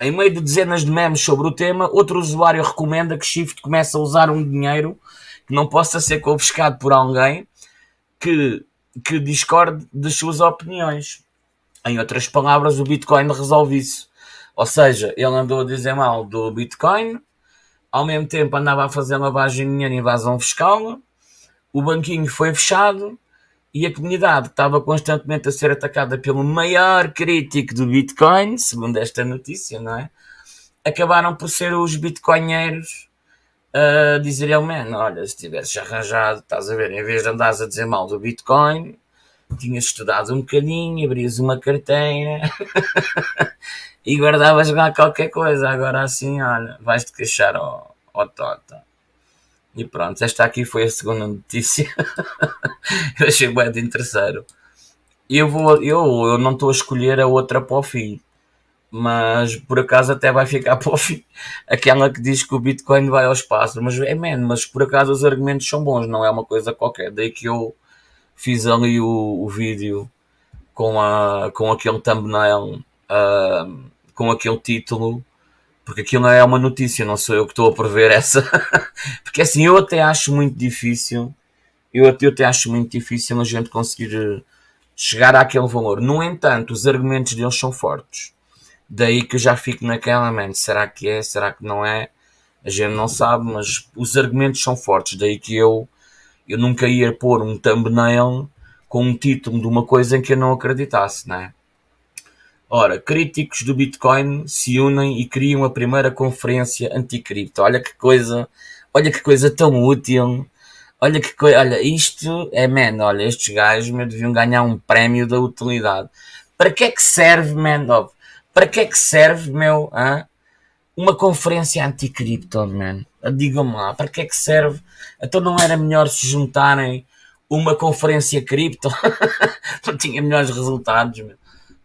em meio de dezenas de memes sobre o tema, outro usuário recomenda que Shift comece a usar um dinheiro que não possa ser confiscado por alguém que, que discorde das suas opiniões. Em outras palavras, o Bitcoin resolve isso. Ou seja, ele andou a dizer mal do Bitcoin, ao mesmo tempo andava a fazer lavagem de dinheiro e invasão fiscal, o banquinho foi fechado e a comunidade estava constantemente a ser atacada pelo maior crítico do Bitcoin, segundo esta notícia, não é? Acabaram por ser os bitcoinheiros a dizer ele, man, olha, se tivesses arranjado, estás a ver, em vez de andares a dizer mal do Bitcoin, tinhas estudado um bocadinho, abrias uma carteira <laughs> e guardavas lá qualquer coisa. Agora assim, olha, vais-te queixar ao, ao Tota. E pronto, esta aqui foi a segunda notícia. <laughs> eu achei bem de terceiro. Eu, vou, eu, eu não estou a escolher a outra para o fim. Mas por acaso até vai ficar <laughs> para o fim. Aquela que diz que o Bitcoin vai ao espaço. Mas é man, mas por acaso os argumentos são bons, não é uma coisa qualquer. Daí que eu fiz ali o, o vídeo com, a, com aquele thumbnail, uh, com aquele título, porque aquilo não é uma notícia, não sou eu que estou a prever essa. <laughs> porque assim, eu até acho muito difícil, eu até, eu até acho muito difícil a gente conseguir eh, chegar àquele valor. No entanto, os argumentos deles são fortes. Daí que eu já fico naquela, man, será que é, será que não é? A gente não sabe, mas os argumentos são fortes. Daí que eu eu nunca ia pôr um thumbnail com um título de uma coisa em que eu não acreditasse, né? Ora, críticos do Bitcoin se unem e criam a primeira conferência anticripto. Olha que coisa, olha que coisa tão útil. Olha que coisa, olha, isto é man, olha, estes gajos me deviam ganhar um prémio da utilidade. Para que é que serve, man? Para que é que serve, meu, hein? uma conferência anticripto, man? Digam-me lá, para que é que serve? Então não era melhor se juntarem uma conferência cripto? <laughs> tinha melhores resultados. Meu.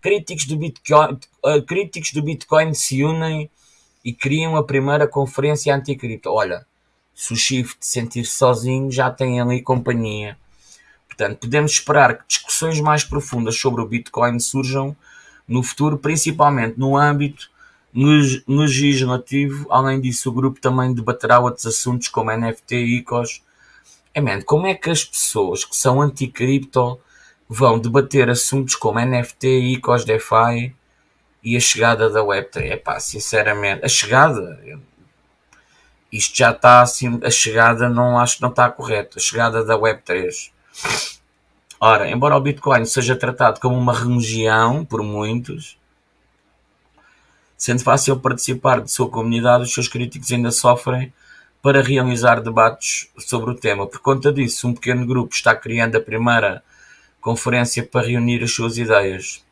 Críticos do, Bitcoin, uh, críticos do Bitcoin se unem e criam a primeira conferência anticripto. Olha, se o Shift sentir sozinho, já tem ali companhia. Portanto, podemos esperar que discussões mais profundas sobre o Bitcoin surjam no futuro, principalmente no âmbito legislativo. Além disso, o grupo também debaterá outros assuntos como NFT e ICOs. É, man, como é que as pessoas que são anti-cripto vão debater assuntos como NFT, ICOs, DeFi e a chegada da Web3? É pá, sinceramente, a chegada, isto já está assim, a chegada não acho que não está correta, a chegada da Web3. Ora, embora o Bitcoin seja tratado como uma religião por muitos, Sendo fácil participar de sua comunidade, os seus críticos ainda sofrem para realizar debates sobre o tema. Por conta disso, um pequeno grupo está criando a primeira conferência para reunir as suas ideias.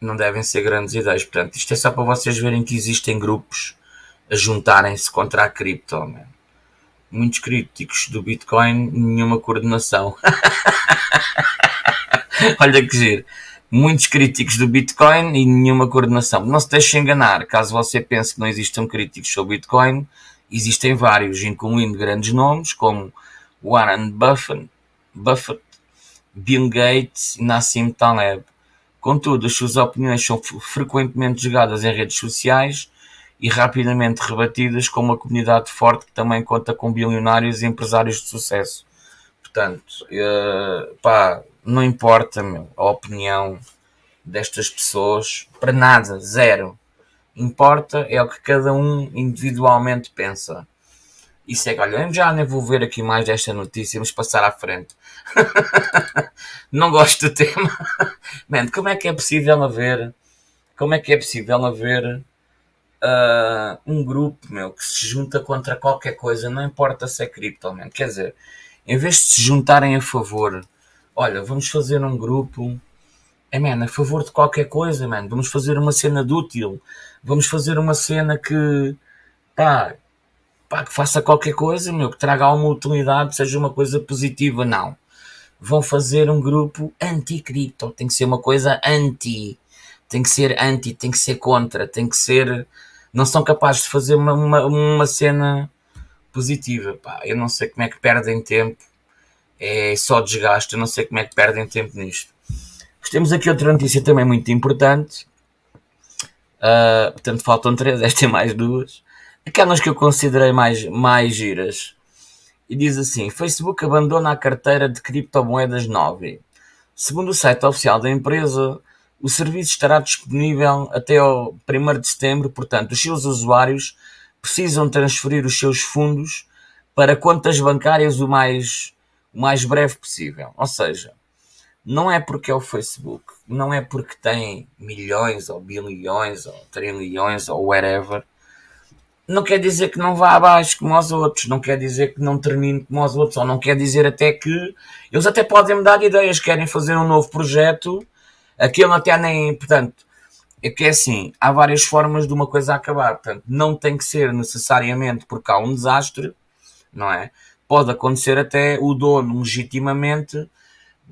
Não devem ser grandes ideias, portanto, isto é só para vocês verem que existem grupos a juntarem-se contra a cripto. Man. Muitos críticos do Bitcoin, nenhuma coordenação. <laughs> Olha que giro. Muitos críticos do Bitcoin e nenhuma coordenação. Não se deixe enganar. Caso você pense que não existam críticos sobre Bitcoin, existem vários, incluindo grandes nomes como Warren Buffett, Buffett Bill Gates e Nassim Taleb. Contudo, as suas opiniões são frequentemente jogadas em redes sociais e rapidamente rebatidas com uma comunidade forte que também conta com bilionários e empresários de sucesso. Portanto, uh, pá, não importa meu, a opinião destas pessoas, para nada, zero. Importa é o que cada um individualmente pensa. É que, olha, eu já nem vou ver aqui mais desta notícia, vamos passar à frente. <laughs> não gosto do tema. Man, como é que é possível haver, como é que é possível haver uh, um grupo, meu, que se junta contra qualquer coisa, não importa se é cripto, man. Quer dizer, em vez de se juntarem a favor, olha, vamos fazer um grupo, é, man, a favor de qualquer coisa, man. Vamos fazer uma cena de útil, vamos fazer uma cena que, pá, pá, que faça qualquer coisa, meu, que traga alguma utilidade, seja uma coisa positiva, não. Vão fazer um grupo anti-cripto, tem que ser uma coisa anti, tem que ser anti, tem que ser contra, tem que ser não são capazes de fazer uma, uma, uma cena positiva. Pá, eu não sei como é que perdem tempo, é só desgaste, eu não sei como é que perdem tempo nisto. Mas temos aqui outra notícia também muito importante. Uh, portanto, faltam três, <laughs> esta é mais duas. Aquelas que eu considerei mais, mais giras. E diz assim: Facebook abandona a carteira de criptomoedas 9. Segundo o site oficial da empresa, o serviço estará disponível até ao 1 de setembro, portanto, os seus usuários precisam transferir os seus fundos para contas bancárias o mais, o mais breve possível. Ou seja, não é porque é o Facebook, não é porque tem milhões ou bilhões ou trilhões ou whatever, não quer dizer que não vá abaixo como os outros, não quer dizer que não termine como os outros, ou não quer dizer até que eles até podem me dar ideias, querem fazer um novo projeto Aquilo até nem. Portanto, é que é assim: há várias formas de uma coisa acabar. Portanto, não tem que ser necessariamente porque há um desastre, não é? Pode acontecer até o dono legitimamente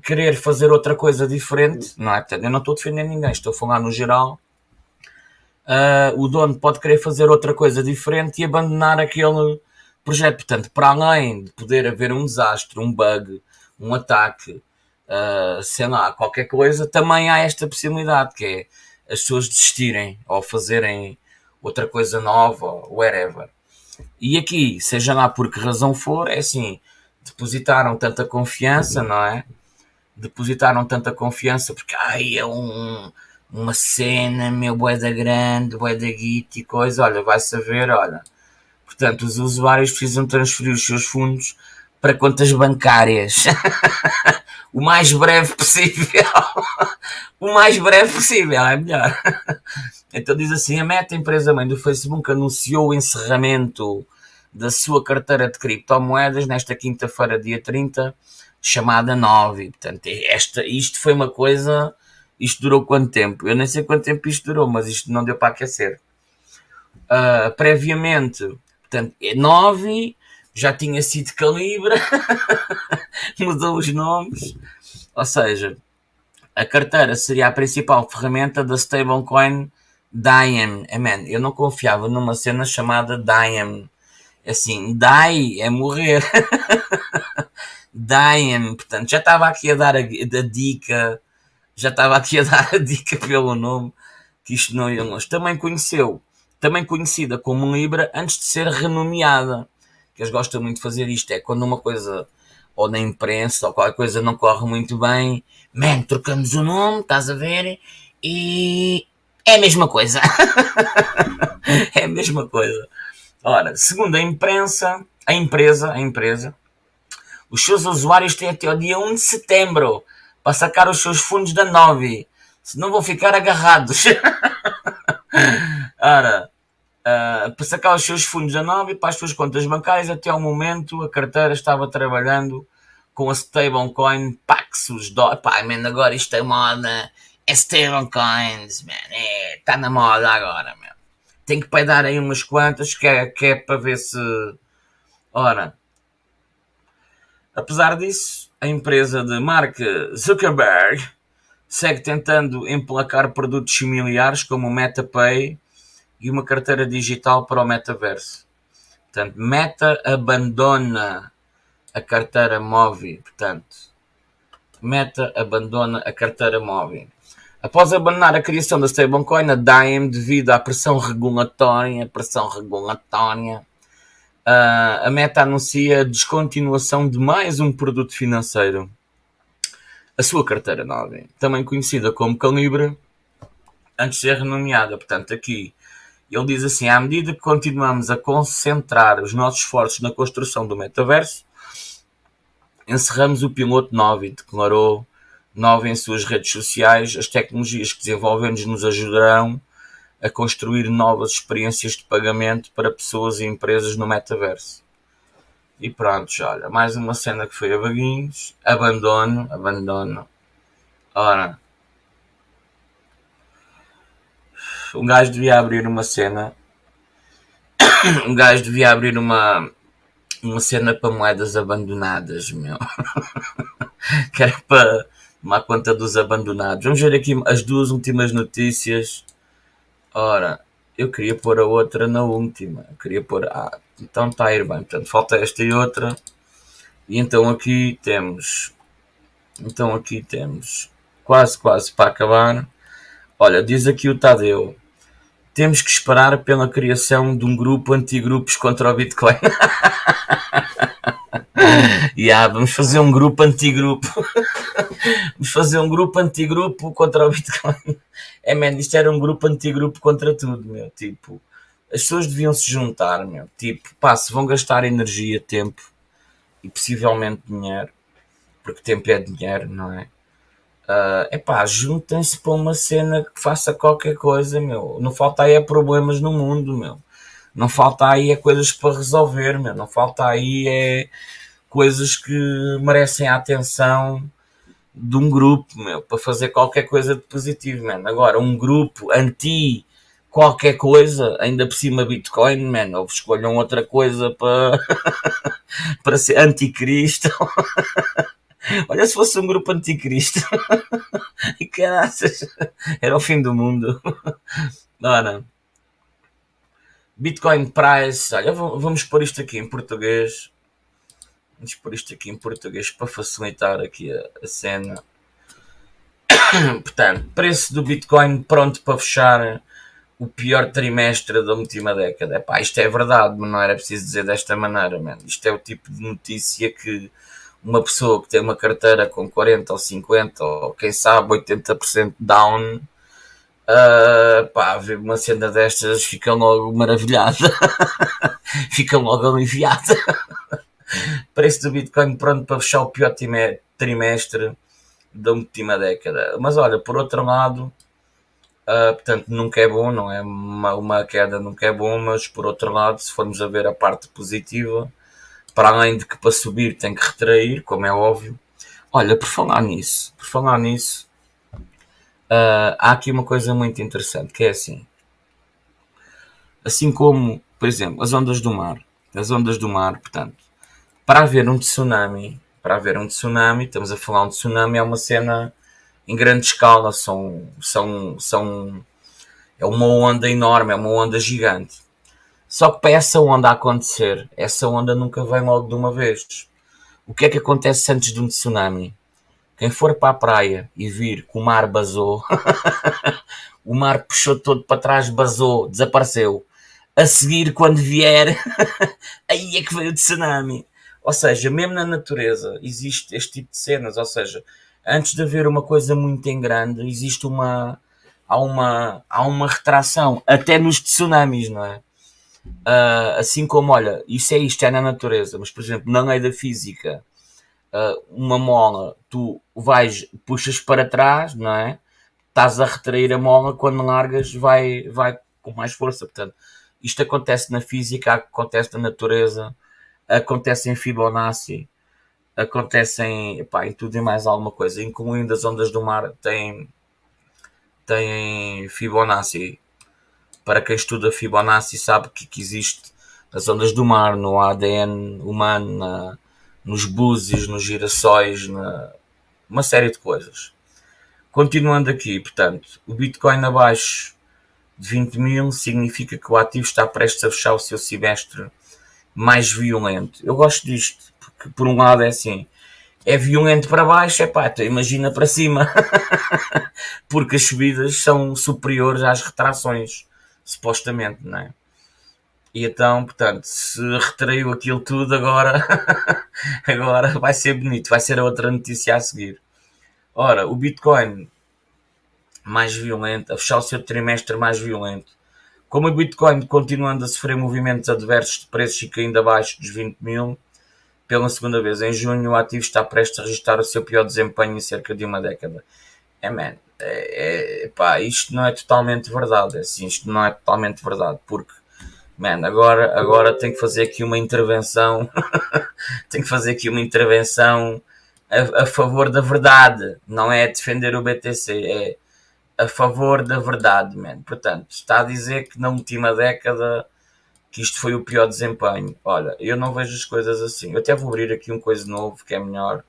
querer fazer outra coisa diferente, não é? Portanto, eu não estou a defender ninguém, estou a falar no geral. Uh, o dono pode querer fazer outra coisa diferente e abandonar aquele projeto. Portanto, para além de poder haver um desastre, um bug, um ataque, uh, sei lá, qualquer coisa, também há esta possibilidade, que é as pessoas desistirem ou fazerem outra coisa nova, whatever. E aqui, seja lá por que razão for, é assim, depositaram tanta confiança, não é? Depositaram tanta confiança porque ai, é um, uma cena, meu boeda grande, boeda guita e coisa, olha, vai saber, olha. Portanto, os usuários precisam transferir os seus fundos para contas bancárias. <laughs> o mais breve possível. <laughs> o mais breve possível, é melhor. <laughs> então diz assim: a Meta, empresa mãe do Facebook, anunciou o encerramento da sua carteira de criptomoedas nesta quinta-feira, dia 30, chamada 9. Portanto, esta, isto foi uma coisa. Isto durou quanto tempo? Eu nem sei quanto tempo isto durou, mas isto não deu para aquecer. Uh, previamente, portanto, é 9 já tinha sido Calibra, <laughs> mudou os nomes, ou seja, a carteira seria a principal ferramenta da stablecoin Diem. É, man, eu não confiava numa cena chamada Diem. Assim, die é morrer. <laughs> Diem, portanto, já estava aqui a dar a, a, dica, já estava aqui a dar a dica pelo nome, que isto não ia longe. Também conheceu, também conhecida como Libra antes de ser renomeada que eles gostam muito de fazer isto, é quando uma coisa, ou na imprensa, ou qualquer coisa não corre muito bem, man, trocamos o nome, estás a ver, e é a mesma coisa. <laughs> é a mesma coisa. Ora, segundo a imprensa, a empresa, a empresa, os seus usuários têm até o dia 1 de setembro para sacar os seus fundos da Novi. Senão vão ficar agarrados. <laughs> Ora, uh, para sacar os seus fundos da Nova e para as suas contas bancárias. Até ao momento, a carteira estava trabalhando com a stablecoin Paxos. Do... Pá, man, agora isto é moda. É stablecoins, man. É, está na moda agora, man. Tem que peidar aí umas quantas que é, que é para ver se. Ora, apesar disso, a empresa de Mark Zuckerberg segue tentando emplacar produtos similares como o MetaPay e uma carteira digital para o metaverso. Portanto, Meta abandona a carteira móvel. Portanto, Meta abandona a carteira móvel. Após abandonar a criação da stablecoin, a Dime, devido à pressão regulatória, pressão regulatória, a Meta anuncia a descontinuação de mais um produto financeiro. A sua carteira nova, também conhecida como Calibre, antes de ser renomeada. Portanto, aqui ele diz assim: à medida que continuamos a concentrar os nossos esforços na construção do metaverso, encerramos o piloto 9 e declarou 9 em suas redes sociais. As tecnologias que desenvolvemos nos ajudarão a construir novas experiências de pagamento para pessoas e empresas no metaverso. E pronto, olha, mais uma cena que foi a vaguinhos. Abandono, abandono. Ora, um gajo devia abrir uma cena. <coughs> um gajo devia abrir uma, uma cena para moedas abandonadas, meu. <laughs> que era para tomar conta dos abandonados. Vamos ver aqui as duas últimas notícias. Ora, eu queria pôr a outra na última. Eu queria pôr. Ah, então está a ir bem. Portanto, falta esta e outra. E então aqui temos. Então aqui temos. Quase, quase para acabar. Olha, diz aqui o Tadeu. Temos que esperar pela criação de um grupo antigrupos contra o Bitcoin. <laughs> <laughs> yeah, vamos fazer um grupo antigrupo. <laughs> vamos fazer um grupo antigrupo contra o Bitcoin. <laughs> É, man, isto era um grupo antigrupo contra tudo, meu. Tipo, as pessoas deviam se juntar, meu. Tipo, pá, se vão gastar energia, tempo e possivelmente dinheiro, porque tempo é dinheiro, não é? Uh, epá, juntem-se para uma cena que faça qualquer coisa, meu. Não falta aí é problemas no mundo, meu. Não falta aí é coisas para resolver, meu. Não falta aí é coisas que merecem a atenção de um grupo, meu, para fazer qualquer coisa de positivo, man. Agora, um grupo anti qualquer coisa, ainda por cima Bitcoin, man, ou escolham outra coisa para, <laughs> para ser anticristo. <laughs> Olha se fosse um grupo anticristo. <laughs> e caraças, era o fim do mundo. Ora, Bitcoin Price, olha, vamos pôr isto aqui em português. Vamos pôr isto aqui em português para facilitar aqui a, a cena. <coughs> Portanto, preço do Bitcoin pronto para fechar o pior trimestre da última década. Epá, isto é verdade, mas não era preciso dizer desta maneira, man. Isto é o tipo de notícia que uma pessoa que tem uma carteira com 40 ou 50 ou quem sabe 80% down, uh, pá, ver uma cena destas fica logo maravilhada, <laughs> fica logo aliviada. <laughs> Preço do Bitcoin pronto para fechar o pior trimestre da última década. Mas olha, por outro lado, uh, portanto, nunca é bom, não é? Uma, uma queda nunca é bom, mas por outro lado, se formos a ver a parte positiva, para além de que para subir tem que retrair, como é óbvio. Olha, por falar nisso, por falar nisso, uh, há aqui uma coisa muito interessante, que é assim. Assim como, por exemplo, as ondas do mar. As ondas do mar, portanto, para haver um tsunami, para haver um tsunami, estamos a falar um tsunami, é uma cena em grande escala, são, são, são, é uma onda enorme, é uma onda gigante. Só que para essa onda acontecer, essa onda nunca vem logo de uma vez. O que é que acontece antes de um tsunami? Quem for para a praia e vir que o mar basou, <laughs> o mar puxou todo para trás, basou, desapareceu. A seguir, quando vier, <laughs> aí é que veio o tsunami. Ou seja, mesmo na natureza existe este tipo de cenas. Ou seja, antes de haver uma coisa muito em grande, existe uma. Há uma, há uma retração, até nos tsunamis, não é? Uh, assim como, olha, isso é isto, é na natureza, mas por exemplo, na lei da física, uh, uma mola, tu vais, puxas para trás, não é? Estás a retrair a mola, quando largas, vai, vai com mais força. Portanto, Isto acontece na física, acontece na natureza, acontece em Fibonacci, acontece em, epá, em tudo e mais alguma coisa, incluindo as ondas do mar, tem, tem Fibonacci. Para quem estuda Fibonacci sabe que, que existe as ondas do mar no ADN humano, na, nos búzios, nos girassóis, na, uma série de coisas. Continuando aqui, portanto, o Bitcoin abaixo de 20 mil significa que o ativo está prestes a fechar o seu semestre mais violento. Eu gosto disto, porque por um lado é assim, é violento para baixo, é pá, então imagina para cima, <laughs> porque as subidas são superiores às retrações, supostamente, não é? E então, portanto, se retraiu aquilo tudo agora, <laughs> agora vai ser bonito, vai ser a outra notícia a seguir. Ora, o Bitcoin mais violento, a fechar o seu trimestre mais violento. Como o Bitcoin continuando a sofrer movimentos adversos de preços e caindo abaixo dos 20 mil, pela segunda vez em junho, o ativo está prestes a registrar o seu pior desempenho em cerca de uma década. É, man, é, é, pá, isto não é totalmente verdade. Assim, isto não é totalmente verdade, porque, man, agora, agora tem que fazer aqui uma intervenção, <laughs> tem que fazer aqui uma intervenção a, a favor da verdade, não é defender o BTC, é a favor da verdade, man. Portanto, está a dizer que na última década que isto foi o pior desempenho. Olha, eu não vejo as coisas assim. Eu até vou abrir aqui um coisa novo que é melhor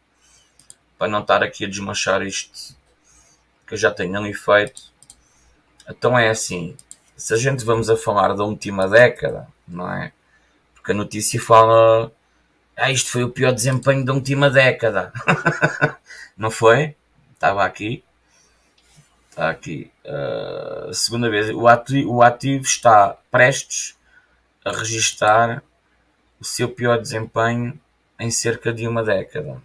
para não estar aqui a desmanchar isto que eu já tenho ali feito. Então é assim, se a gente vamos a falar da última década, não é? Porque a notícia fala ah, isto foi o pior desempenho da última década. <laughs> não foi? Estava aqui. Está aqui. Uh, segunda vez. O ativo, o ativo está prestes a registrar o seu pior desempenho em cerca de uma década.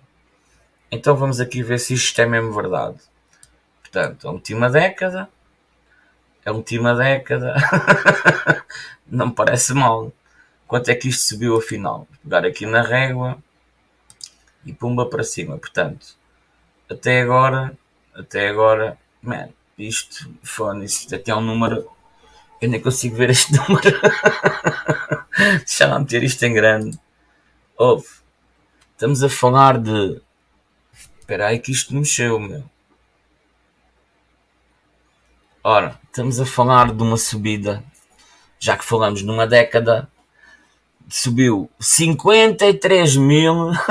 Então vamos aqui ver se isto é mesmo verdade. Portanto, a última década. A última década. <laughs> Não parece mal. Quanto é que isto subiu afinal? Vou pegar aqui na régua e pumba para cima. Portanto, até agora, até agora, man, isto, fone, isto até é um número. Eu nem consigo ver este <laughs> número. Deixa lá meter isto em grande. Ouve. Estamos a falar de. Espera aí que isto mexeu, meu. Ora, estamos a falar de uma subida. Já que falamos numa década, subiu 53 mil. <laughs>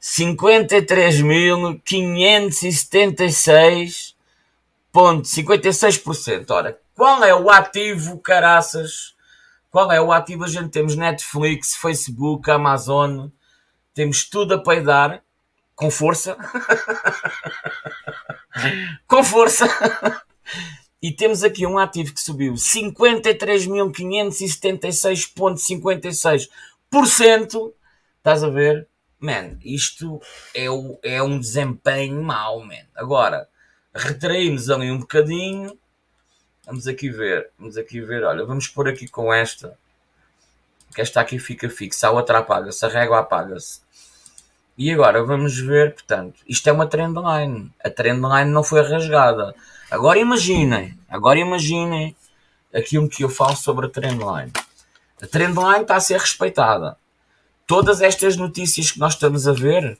53.576,56%. Ora, qual é o ativo, caraças? Qual é o ativo? A gente temos Netflix, Facebook, Amazon, temos tudo a peidar, com força. <laughs> <laughs> com força. E temos aqui um ativo que subiu 53.576,56%. Estás a ver? man, isto é, o, é um desempenho mau, man. Agora, retraímos ali um bocadinho. Vamos aqui ver, vamos aqui ver, olha, vamos pôr aqui com esta. Que esta aqui fica fixa, a outra apaga-se, a régua apaga-se. E agora vamos ver, portanto, isto é uma trendline. A trendline não foi rasgada. Agora imaginem, agora imaginem aquilo que eu falo sobre a trendline. A trendline está a ser respeitada todas estas notícias que nós estamos a ver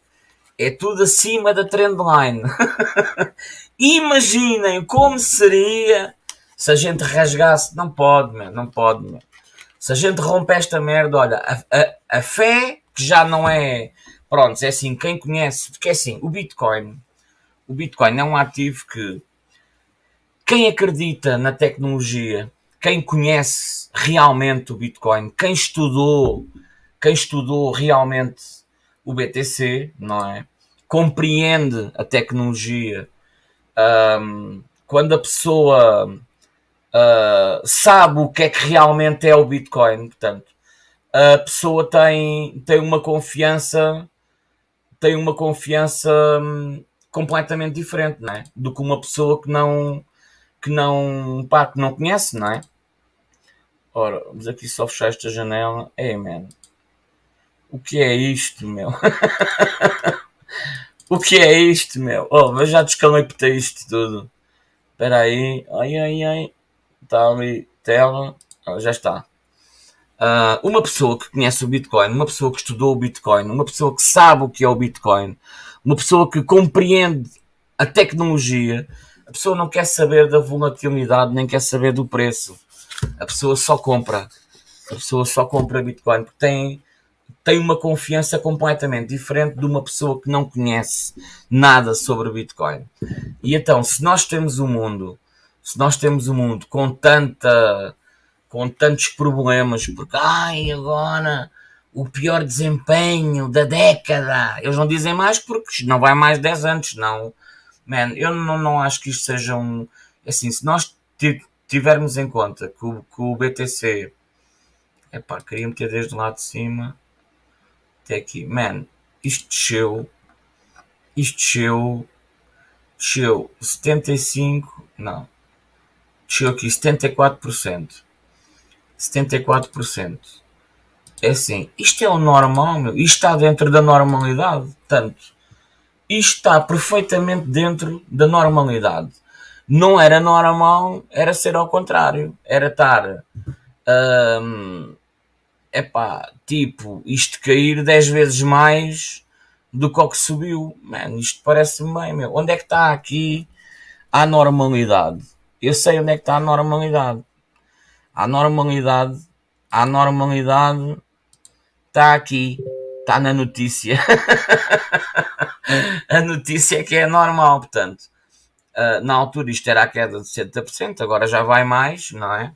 é tudo acima da trendline. <laughs> Imaginem como seria se a gente rasgasse. Não pode, man, não pode. Man. Se a gente rompe esta merda, olha, a, a, a fé que já não é. Pronto, é assim, quem conhece. Porque é assim, o Bitcoin. O Bitcoin é um ativo que. Quem acredita na tecnologia, quem conhece realmente o Bitcoin, quem estudou quem estudou realmente o BTC, não é? Compreende a tecnologia. Um, quando a pessoa uh, sabe o que é que realmente é o Bitcoin, portanto, a pessoa tem, tem uma confiança tem uma confiança um, completamente diferente, não é? Do que uma pessoa que não que não, pá, que não conhece, não é? Ora, vamos aqui só fechar esta janela. É, man. O que é isto, meu? <laughs> o que é isto, meu? Oh, eu já isto tudo. Espera aí. Ai, ai, ai. Está ali. tela, já está. Uh, uma pessoa que conhece o Bitcoin, uma pessoa que estudou o Bitcoin, uma pessoa que sabe o que é o Bitcoin, uma pessoa que compreende a tecnologia, a pessoa não quer saber da volatilidade, nem quer saber do preço. A pessoa só compra. A pessoa só compra Bitcoin porque tem, tem uma confiança completamente diferente de uma pessoa que não conhece nada sobre Bitcoin. E então, se nós temos um mundo, se nós temos um mundo com tanta com tantos problemas, porque ai, agora o pior desempenho da década. Eles não dizem mais porque não vai mais 10 anos, não. Man, eu não, não acho que isto seja um. Assim, se nós tivermos em conta que o, que o BTC. Epá, queria meter desde lá de cima até aqui. Man, isto desceu. Isto desceu. Desceu 75. Não. Desceu aqui 74%. 74%. É assim, isto é o normal, meu. Isto está dentro da normalidade. Tanto, isto está perfeitamente dentro da normalidade. Não era normal, era ser ao contrário. Era estar. Hum, epá, tipo, isto cair 10 vezes mais do que o que subiu. Mano, isto parece-me bem, meu. Onde é que está aqui a normalidade? Eu sei onde é que está a normalidade. A normalidade, a normalidade está aqui, está na notícia. <laughs> a notícia é que é normal, portanto. Uh, na altura isto era a queda de 70%, agora já vai mais, não é?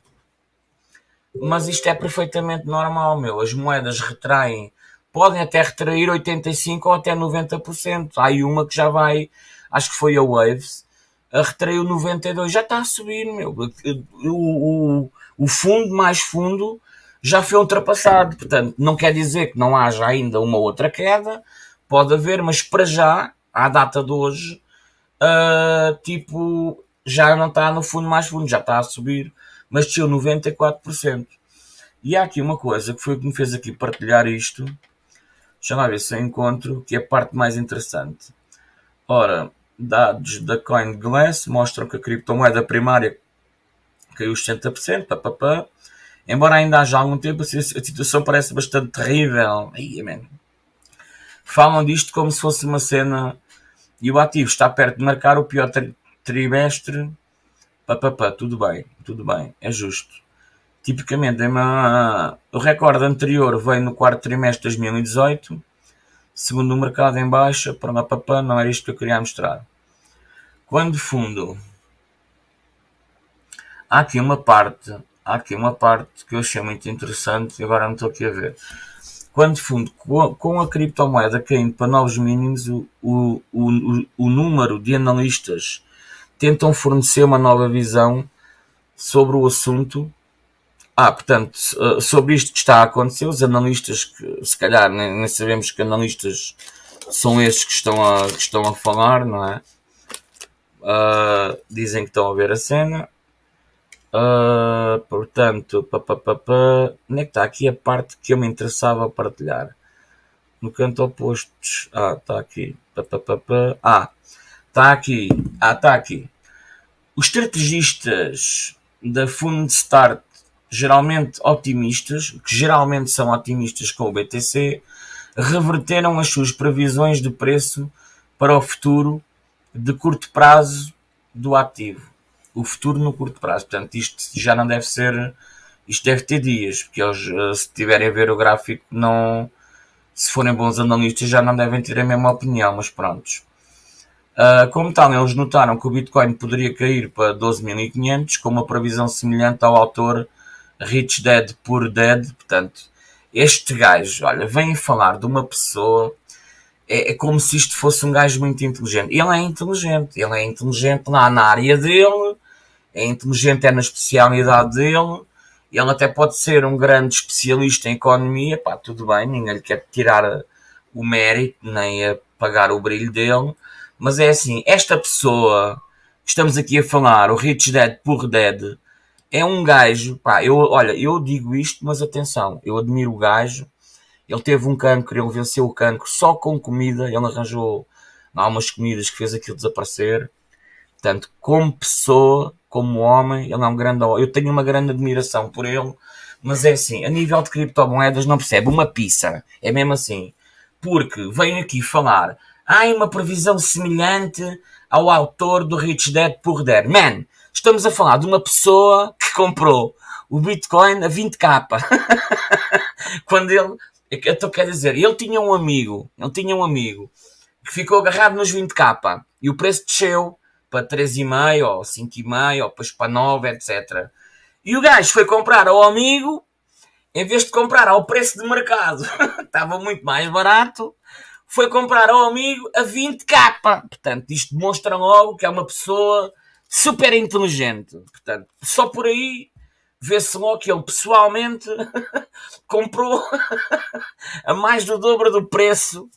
Mas isto é perfeitamente normal, meu. As moedas retraem, podem até retrair 85% ou até 90%. Há aí uma que já vai, acho que foi a Waves, a retraiu 92%, já está a subir, meu. O, o, o fundo mais fundo já foi ultrapassado. Portanto, não quer dizer que não haja ainda uma outra queda, pode haver, mas para já, à data de hoje, uh, tipo, já não está no fundo mais fundo, já está a subir, mas desceu 94%. E há aqui uma coisa que foi o que me fez aqui partilhar isto. Deixa lá ver se eu encontro, que é a parte mais interessante. Ora, dados da CoinGlass mostram que a criptomoeda primária caiu os 60%, papapá. Embora ainda haja algum tempo, a situação parece bastante terrível. Falam disto como se fosse uma cena e o ativo está perto de marcar o pior tri trimestre. Papapá, tudo bem, tudo bem, é justo. Tipicamente, uma... o recorde anterior veio no quarto trimestre de 2018, segundo o mercado em baixa, para papapá, não era isto que eu queria mostrar. Quando fundo há aqui uma parte, há aqui uma parte que eu achei muito interessante e agora não estou aqui a ver. Quando fundo, com a criptomoeda caindo para novos mínimos, o, o, o, o número de analistas tentam fornecer uma nova visão sobre o assunto. Ah, portanto, eh, sobre isto que está a acontecer, os analistas, que se calhar nem, nem sabemos que analistas são estes que estão a, que estão a falar, não é? Uh, dizem que estão a ver a cena. Uh, portanto, onde é que está aqui a parte que eu me interessava partilhar? No canto oposto. Ah, está aqui. Ah, está aqui. Ah, está aqui. Os estrategistas da Fund Start, geralmente otimistas, que geralmente são otimistas com o BTC, reverteram as suas previsões de preço para o futuro de curto prazo do ativo o futuro no curto prazo. Portanto, isto já não deve ser. Isto deve ter dias, porque eles, eh, se tiverem a ver o gráfico, não. Se forem bons analistas, já não devem ter a mesma opinião, mas prontos. Uh, como tal, eles notaram que o Bitcoin poderia cair para 12.500, com uma previsão semelhante ao autor Rich Dead Poor Dead. Portanto, este gajo, olha, vem falar de uma pessoa é, é, como se isto fosse um gajo muito inteligente. Ele é inteligente, ele é inteligente lá na área dele, é inteligente é na especialidade dele, ele até pode ser um grande especialista em economia, pá, tudo bem, ninguém lhe quer tirar o mérito, nem apagar o brilho dele, mas é assim, esta pessoa que estamos aqui a falar, o Rich Dad Poor Dad, é um gajo, pá, eu, olha, eu digo isto, mas atenção, eu admiro o gajo, ele teve um cancro, ele venceu o cancro só com comida, ele arranjou algumas comidas que fez aquilo desaparecer. Portanto, como pessoa, como homem, ele é um grande. Eu tenho uma grande admiração por ele, mas é assim, a nível de criptomoedas não percebe uma pizza. É mesmo assim. Porque vem aqui falar, há uma previsão semelhante ao autor do Rich Dad Poor Dad. Man, estamos a falar de uma pessoa que comprou o Bitcoin a 20k. <laughs> Quando ele. Então quer dizer, ele tinha um amigo, ele tinha um amigo que ficou agarrado nos 20k e o preço desceu para 3,5 ou 5,5 ou depois para 9, etc. E o gajo foi comprar ao amigo, em vez de comprar ao preço de mercado, <laughs> estava muito mais barato, foi comprar ao amigo a 20k. Portanto, isto demonstra logo que é uma pessoa super inteligente. Portanto, só por aí vê-se logo que ele pessoalmente <laughs> comprou <laughs> a mais do dobro do preço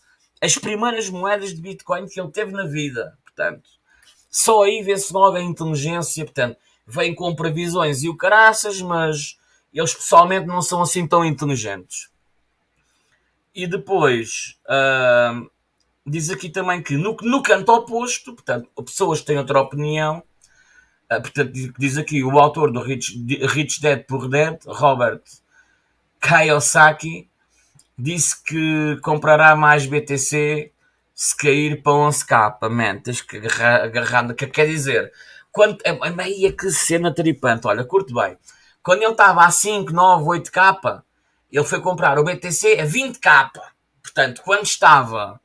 as primeiras moedas de Bitcoin que ele teve na vida. Portanto, só aí vê-se logo a inteligência. Portanto, vem com previsões e o caraças, mas eles pessoalmente não são assim tão inteligentes. E depois uh, diz aqui também que no, no canto oposto, portanto, pessoas têm outra opinião. Uh, portanto, diz aqui o autor do Rich, Rich Dead Poor Dead, Robert Kiyosaki, disse que comprará mais BTC se cair para 11k. Man, tens que agarrar, agarrar que quer dizer, quando, é, é meia que cena tripante, olha, curto bem. Quando ele estava a 5, 9, 8k, ele foi comprar o BTC a 20k. Portanto, quando estava,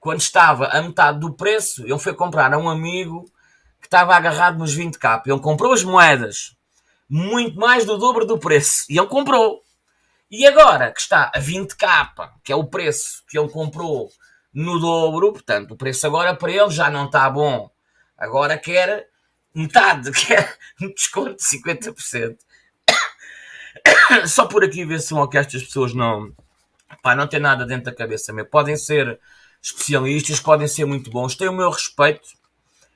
quando estava a metade do preço, ele foi comprar a um amigo que estava agarrado nos 20k. Ele comprou as moedas muito mais do dobro do preço. E ele comprou. E agora que está a 20k, que é o preço que ele comprou no dobro, portanto, o preço agora para ele já não está bom. Agora quer metade, <laughs> quer um desconto de 50%. <coughs> Só por aqui ver se são que estas pessoas não, pá, não têm nada dentro da cabeça. Meu. Podem ser especialistas, podem ser muito bons, têm o meu respeito.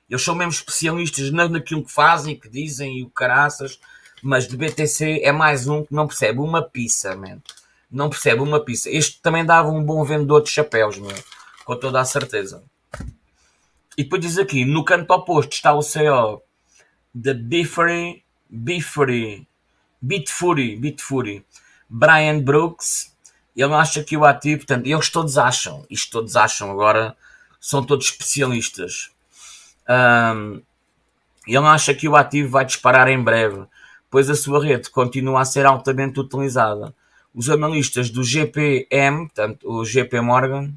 Eles são mesmo especialistas naquilo que fazem, que dizem e o caraças mas de BTC é mais um que não percebe uma pizza. Não percebe uma pizza. Este também dava um bom vendedor de chapéus, meu. Com toda a certeza. E depois diz aqui, no canto oposto está o CEO da Biffery, Biffery, Bitfury, Bitfury, Brian Brooks. Ele acha que o ativo, portanto, eles todos acham, isto todos acham agora, são todos especialistas. Um, ele acha que o ativo vai disparar em breve pois a sua rede continua a ser altamente utilizada. Os analistas do GPM, portanto, o GP Morgan,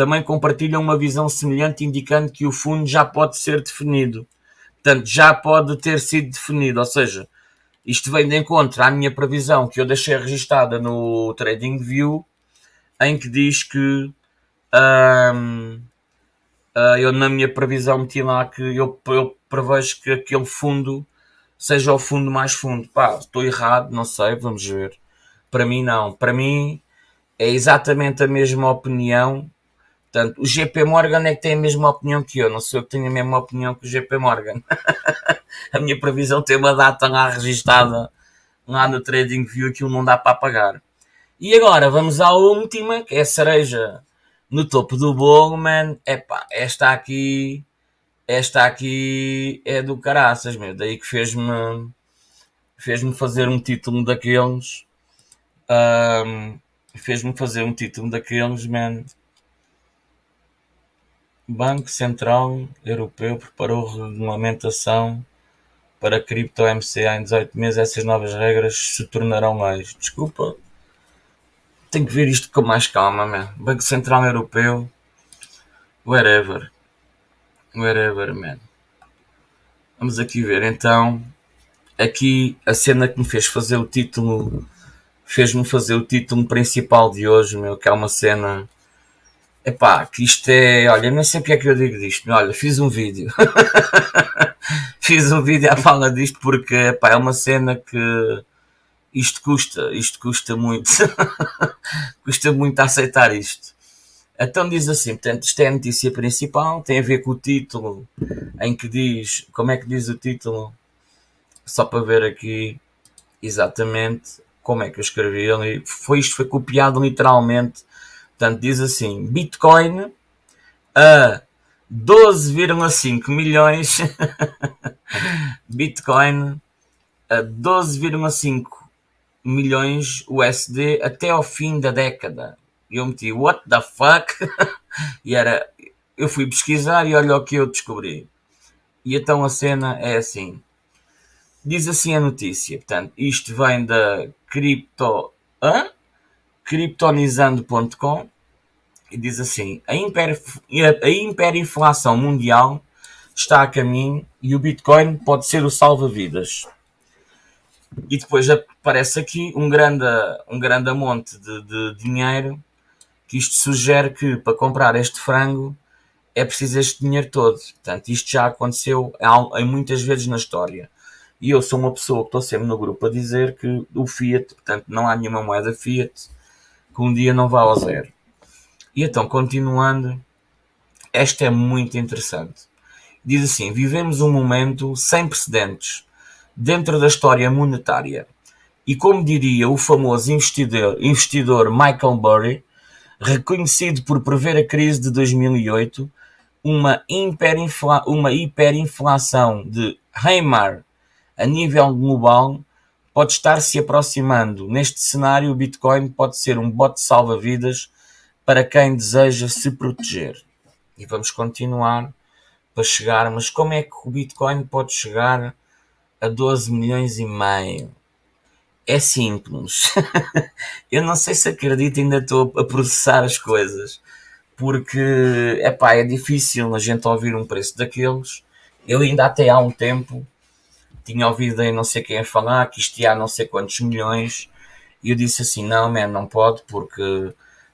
também compartilham uma visão semelhante, indicando que o fundo já pode ser definido. Portanto, já pode ter sido definido, ou seja, isto vem de encontro à minha previsão que eu deixei registada no TradingView, em que diz que uh, eu na minha previsão meti lá que eu, eu prevejo que aquele fundo seja o fundo mais fundo. Pá, estou errado, não sei, vamos ver. Para mim, não. Para mim, é exatamente a mesma opinião. Portanto, o GP Morgan é que tem a mesma opinião que eu. Não sou eu que tenho a mesma opinião que o GP Morgan. <laughs> a minha previsão tem uma data lá registada lá no TradingView, aquilo não dá para apagar. E agora vamos à última, que é a cereja no topo do bolo, man. Epá, esta aqui esta aqui é do caraças, meu. Daí que fez-me fez-me fazer um título daqueles. Um, fez-me fazer um título daqueles, man. Banco Central Europeu preparou regulamentação para cripto MCA em 18 meses. Essas novas regras se tornarão leis. Desculpa. Tenho que ver isto com mais calma, man. Banco Central Europeu. Whatever. Wherever, man. Vamos aqui ver então. Aqui a cena que me fez fazer o título. Fez-me fazer o título principal de hoje, meu, que é uma cena. Epá, que isto é. Olha, não sei porque é que eu digo disto. Olha, fiz um vídeo. <laughs> fiz um vídeo à fala disto porque epá, é uma cena que isto custa, isto custa muito. <laughs> custa muito aceitar isto. Então diz assim, portanto, isto é a notícia principal, tem a ver com o título, em que diz, como é que diz o título? Só para ver aqui exatamente como é que eu escrevi ali. Foi, isto foi copiado literalmente. Portanto, diz assim, Bitcoin a 12,5 milhões <laughs> Bitcoin a 12,5 milhões USD até ao fim da década. E eu meti, what the fuck? <laughs> e era, eu fui pesquisar e olha o que eu descobri. E então a cena é assim. Diz assim a notícia, portanto, isto vem da cripto, hã? criptonizando.com e diz assim: a, hiper, a hiperinflação mundial está a caminho e o Bitcoin pode ser o salva-vidas. E depois aparece aqui um grande, um grande monte de, de dinheiro que isto sugere que para comprar este frango é preciso este dinheiro todo. Portanto, isto já aconteceu em muitas vezes na história. E eu sou uma pessoa que estou sempre no grupo a dizer que o Fiat, portanto, não há nenhuma moeda Fiat que um dia não vá ao zero. E então, continuando, esta é muito interessante. Diz assim: vivemos um momento sem precedentes dentro da história monetária. E como diria o famoso investidor, investidor Michael Burry, reconhecido por prever a crise de 2008, uma, hiperinfla, uma hiperinflação de Heimar a nível global pode estar se aproximando. Neste cenário, o Bitcoin pode ser um bote salva-vidas para quem deseja se proteger. E vamos continuar para chegar, mas como é que o Bitcoin pode chegar a 12 milhões e meio? É simples. <laughs> Eu não sei se acredito, ainda estou a processar as coisas porque epá, é difícil a gente ouvir um preço daqueles. Eu ainda até há um tempo tinha ouvido aí não sei quem a falar que isto ia a não sei quantos milhões e eu disse assim, não, man, não pode porque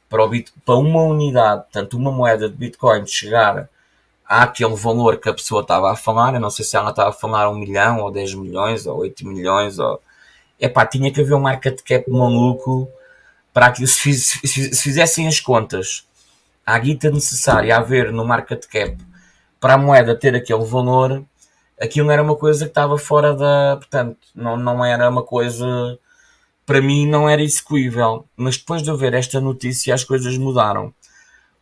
para, o Bit, para uma unidade, tanto uma moeda de Bitcoin chegar àquele valor que a pessoa estava a falar, eu não sei se ela estava a falar um milhão ou 10 milhões ou 8 milhões ou... Epá, tinha que haver um market cap maluco para que se, fiz, se fizessem as contas. A guita necessária a haver no market cap para a moeda ter aquele valor, aquilo era uma coisa que estava fora da. Portanto, não, não era uma coisa. Para mim, não era execuível. Mas depois de eu ver esta notícia, as coisas mudaram.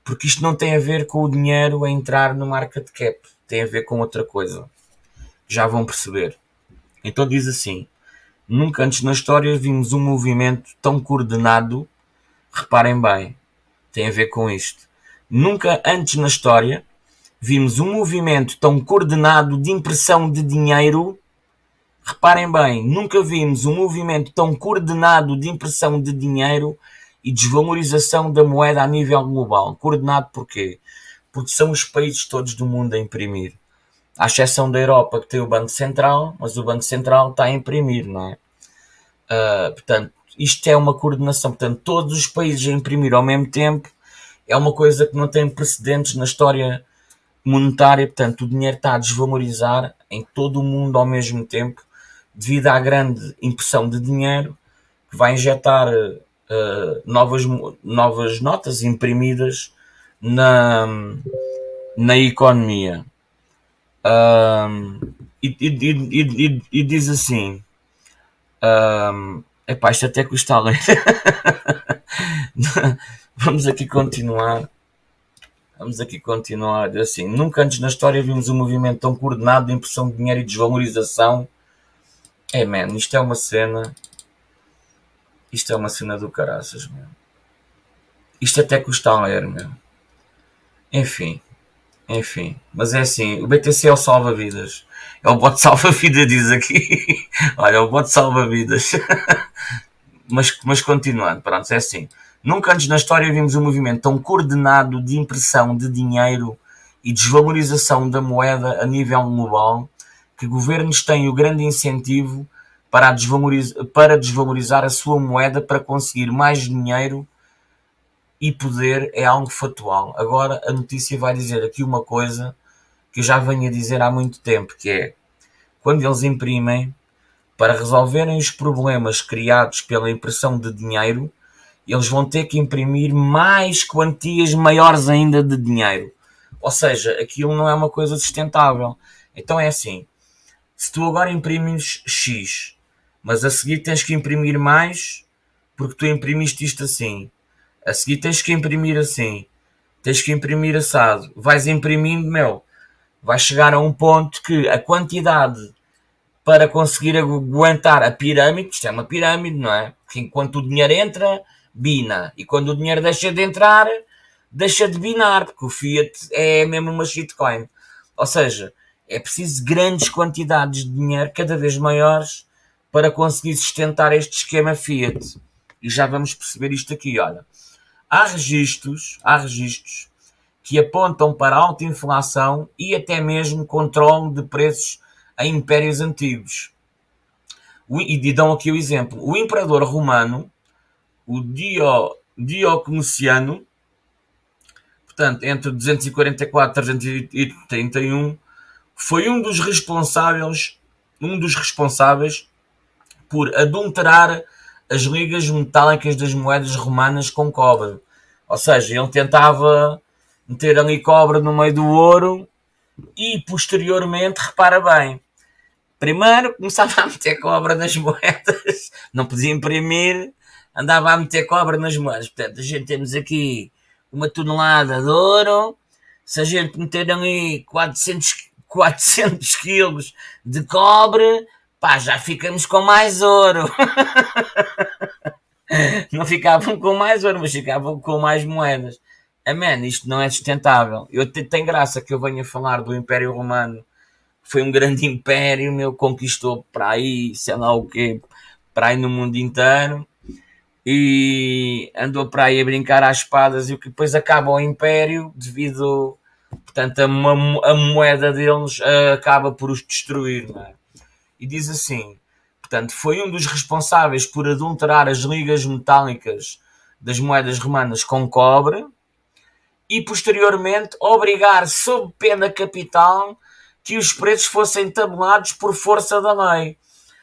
Porque isto não tem a ver com o dinheiro a entrar no market cap. Tem a ver com outra coisa. Já vão perceber. Então diz assim: Nunca antes na história vimos um movimento tão coordenado. Reparem bem, tem a ver com isto. Nunca antes na história vimos um movimento tão coordenado de impressão de dinheiro. Reparem bem, nunca vimos um movimento tão coordenado de impressão de dinheiro e desvalorização da moeda a nível global. Coordenado porquê? Porque são os países todos do mundo a imprimir. À exceção da Europa, que tem o Banco Central, mas o Banco Central está a imprimir, não é? Uh, portanto, isto é uma coordenação. Portanto, todos os países a imprimir ao mesmo tempo é uma coisa que não tem precedentes na história monetária, portanto, o dinheiro está a desvalorizar em todo o mundo ao mesmo tempo, devido à grande impressão de dinheiro que vai injetar uh, novas, novas notas imprimidas na, na economia. E, e, e, e, diz assim: um, epá, isto até custa ler. <laughs> Vamos aqui continuar. Vamos aqui continuar assim. Nunca antes na história vimos um movimento tão coordenado de impressão de dinheiro e desvalorização. É, man, isto é uma cena. Isto é uma cena do caraças, meu. Isto até custa a ler, meu. Enfim. Enfim. Mas é assim, o BTC é o salva-vidas. É o bote <laughs> salva-vidas, diz aqui. Olha, é o bote salva-vidas. <laughs> mas, mas continuando, pronto, é assim. Nunca antes na história vimos um movimento tão coordenado de impressão de dinheiro e desvalorização da moeda a nível global que governos têm o grande incentivo para, desvalorizar, para desvalorizar a sua moeda para conseguir mais dinheiro e poder é algo factual. Agora a notícia vai dizer aqui uma coisa que eu já venho a dizer há muito tempo, que é quando eles imprimem para resolverem os problemas criados pela impressão de dinheiro, eles vão ter que imprimir mais quantias maiores ainda de dinheiro. Ou seja, aquilo não é uma coisa sustentável. Então é assim: se tu agora imprimes X, mas a seguir tens que imprimir mais, porque tu imprimiste isto assim, a seguir tens que imprimir assim, tens que imprimir assado, vais imprimindo, meu, vai chegar a um ponto que a quantidade para conseguir aguentar a pirâmide, isto é uma pirâmide, não é? Porque enquanto o dinheiro entra, bina. E quando o dinheiro deixa de entrar, deixa de binar, porque o fiat é mesmo uma shitcoin. Ou seja, é preciso grandes quantidades de dinheiro, cada vez maiores, para conseguir sustentar este esquema fiat. E já vamos perceber isto aqui, olha. Há registros, há registros que apontam para alta inflação e até mesmo controle de preços em impérios antigos. E dão aqui o exemplo. O imperador romano, o Dio, Diocleciano, portanto, entre 244 e 331, foi um dos responsáveis, um dos responsáveis por adulterar as ligas metálicas das moedas romanas com cobre. Ou seja, ele tentava meter ali cobre no meio do ouro e posteriormente, repara bem, primeiro começava a meter cobre nas moedas, não podia imprimir, andava a meter cobre nas moedas. Portanto, a gente temos aqui uma tonelada de ouro, se a gente meter ali 400, 400 quilos de cobre, pá, já ficamos com mais ouro. <laughs> não ficavam com mais ouro, mas ficavam com mais moedas. Amém, isto não é sustentável. Eu tenho graça que eu venha falar do Império Romano. Foi um grande império, meu, conquistou para aí, sei lá o quê, para aí no mundo inteiro. E andou para aí a brincar às espadas e o que depois acaba o império devido, portanto, a, uma, a moeda deles uh, acaba por os destruir, é? E diz assim, portanto, foi um dos responsáveis por adulterar as ligas metálicas das moedas romanas com cobre, e posteriormente obrigar, sob pena capital, que os preços fossem tabulados por força da lei.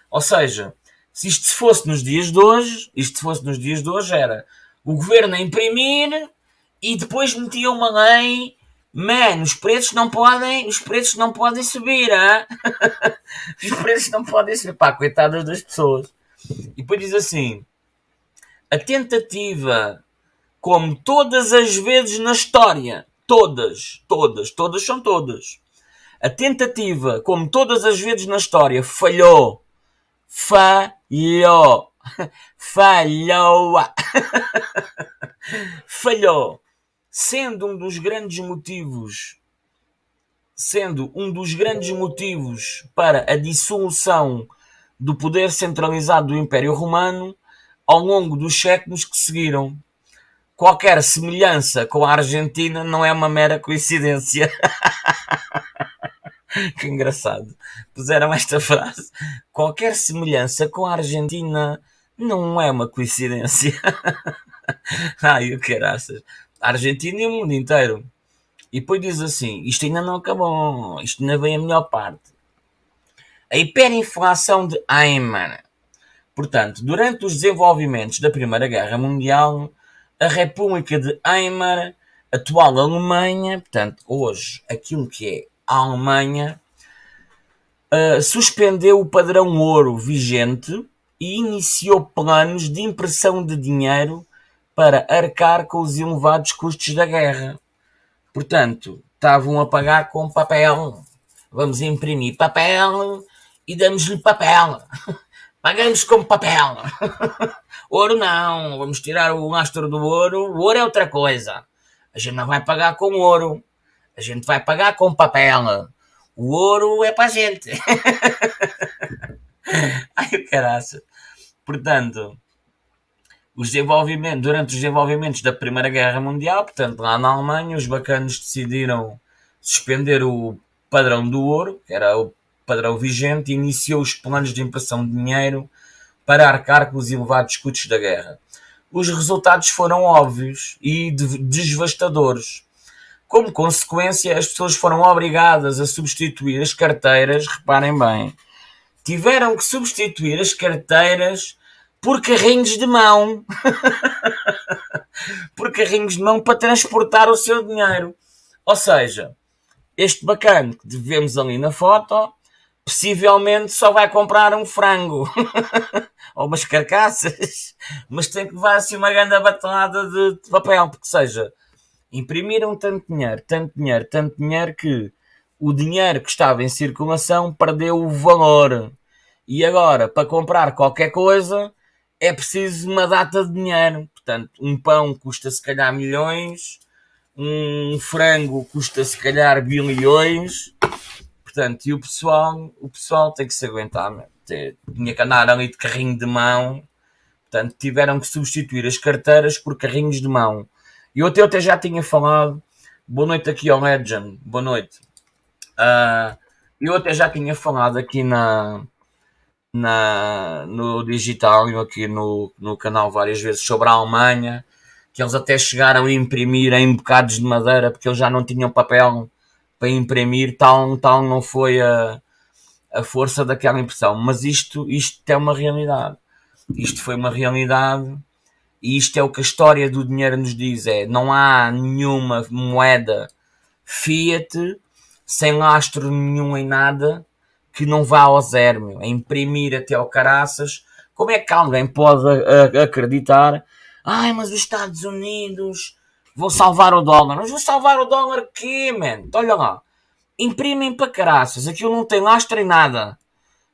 Ou seja, se isto fosse nos dias de hoje, isto fosse nos dias de hoje era o governo a imprimir e depois metia uma lei, man, os preços não podem, os preços não podem subir, hein? <laughs> os preços não podem subir, pá, coitadas das pessoas. E depois diz assim, a tentativa como todas as vezes na história, todas, todas, todas são todas. A tentativa, como todas as vezes na história, falhou. Falhou. Falhou. falhou. Sendo um dos grandes motivos, sendo um dos grandes motivos para a dissolução do poder centralizado do Império Romano ao longo dos séculos que seguiram qualquer semelhança com a Argentina não é uma mera coincidência. <laughs> <laughs> que engraçado. Puseram esta frase. Qualquer semelhança com a Argentina não é uma coincidência. <laughs> Ai, o caraças. A Argentina e o mundo inteiro. E depois diz assim: isto ainda não acabou, isto ainda vem a melhor parte. A hiperinflação de Eimer. Portanto, durante os desenvolvimentos da Primeira Guerra Mundial, a República de Weimar, atual Alemanha, portanto, hoje aquilo que é a Alemanha, uh, suspendeu o padrão ouro vigente e iniciou planos de impressão de dinheiro para arcar com os elevados custos da guerra. Portanto, estavam a pagar com papel. Vamos imprimir papel e damos-lhe papel. <laughs> Pagamos com papel. <laughs> ouro não. Vamos tirar o lastro do ouro. O ouro é outra coisa. A gente não vai pagar com ouro. A gente vai pagar com papel. O ouro é para a gente. <laughs> Ai, caraça. Portanto, os desenvolvimentos, durante os desenvolvimentos da Primeira Guerra Mundial, portanto, lá na Alemanha, os bacanos decidiram suspender o padrão do ouro, que era o padrão vigente, iniciou os planos de impressão de dinheiro para arcar com os elevados custos da guerra. Os resultados foram óbvios e devastadores. Como consequência, as pessoas foram obrigadas a substituir as carteiras, reparem bem, tiveram que substituir as carteiras por carrinhos de mão. <laughs> por carrinhos de mão para transportar o seu dinheiro. Ou seja, este bacana que vemos ali na foto possivelmente só vai comprar um frango <laughs> ou umas carcaças, mas tem que levar assim uma grande batalhada de, de papel, porque seja, imprimiram tanto dinheiro, tanto dinheiro, tanto dinheiro que o dinheiro que estava em circulação perdeu o valor. E agora, para comprar qualquer coisa, é preciso uma data de dinheiro. Portanto, um pão custa se calhar milhões, um frango custa se calhar bilhões. Portanto, e o pessoal, o pessoal tem que se aguentar. Tinha que andar ali de carrinho de mão. Portanto, tiveram que substituir as carteiras por carrinhos de mão. E até, eu até já tinha falado. Boa noite aqui ao Legend. Boa noite. Uh, eu até já tinha falado aqui na, na, no digital e aqui no, no canal várias vezes sobre a Alemanha, que eles até chegaram a imprimir em bocados de madeira porque eles já não tinham papel para imprimir, tal, tal não foi a, a força daquela impressão. Mas isto, isto é uma realidade. Isto foi uma realidade e isto é o que a história do dinheiro nos diz: é não há nenhuma moeda fiat sem lastro nenhum em nada que não vá ao zero, meu, a imprimir até ao caraças. Como é que alguém pode acreditar? Ai, mas os Estados Unidos vão salvar o dólar. Mas vão salvar o dólar quê, man? Olha lá. Imprimem para caraças. Aquilo não tem lastro em nada.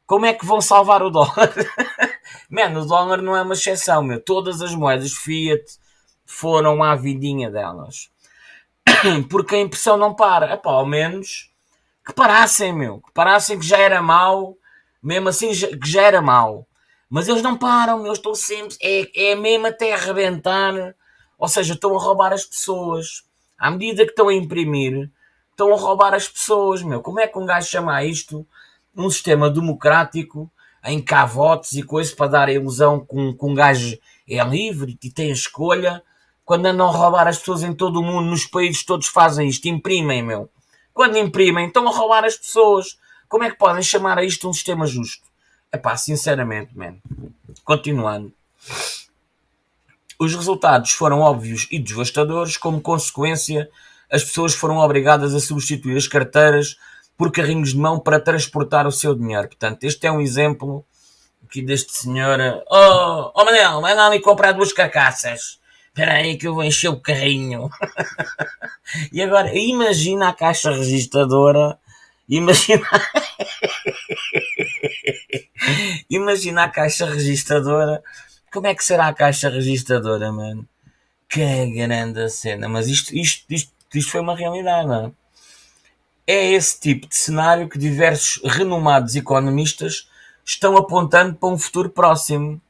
Como é que vão salvar o dólar? <laughs> Mano, o dólar não é uma exceção, meu. Todas as moedas Fiat foram à vidinha delas. <coughs> Porque a impressão não para. Epá, ao menos que parassem, meu. Que parassem que já era mau. Mesmo assim, que já era mau. Mas eles não param, meu. Estão sempre. É, é mesmo até arrebentar. Ou seja, estão a roubar as pessoas. À medida que estão a imprimir, estão a roubar as pessoas, meu. Como é que um gajo chama isto um sistema democrático em votos e coisas para dar a ilusão que um, um gajo é livre e tem escolha, quando andam a roubar as pessoas em todo o mundo, nos países todos fazem isto, imprimem, meu. Quando imprimem, estão a roubar as pessoas. Como é que podem chamar a isto um sistema justo? É pá, sinceramente, man. Continuando. Os resultados foram óbvios e devastadores, como consequência, as pessoas foram obrigadas a substituir as carteiras por carrinhos de mão para transportar o seu dinheiro. Portanto, este é um exemplo aqui deste senhor. Oh, oh Manel, vai lá ali comprar duas carcaças. Espera aí que eu vou encher o carrinho. <laughs> e agora, imagina a caixa registradora. Imagina. <laughs> imagina a caixa registradora. Como é que será a caixa registradora, mano? Que grande cena. Mas isto, isto, isto, isto foi uma realidade, não é? É esse tipo de cenário que diversos renomados economistas estão apontando para um futuro próximo.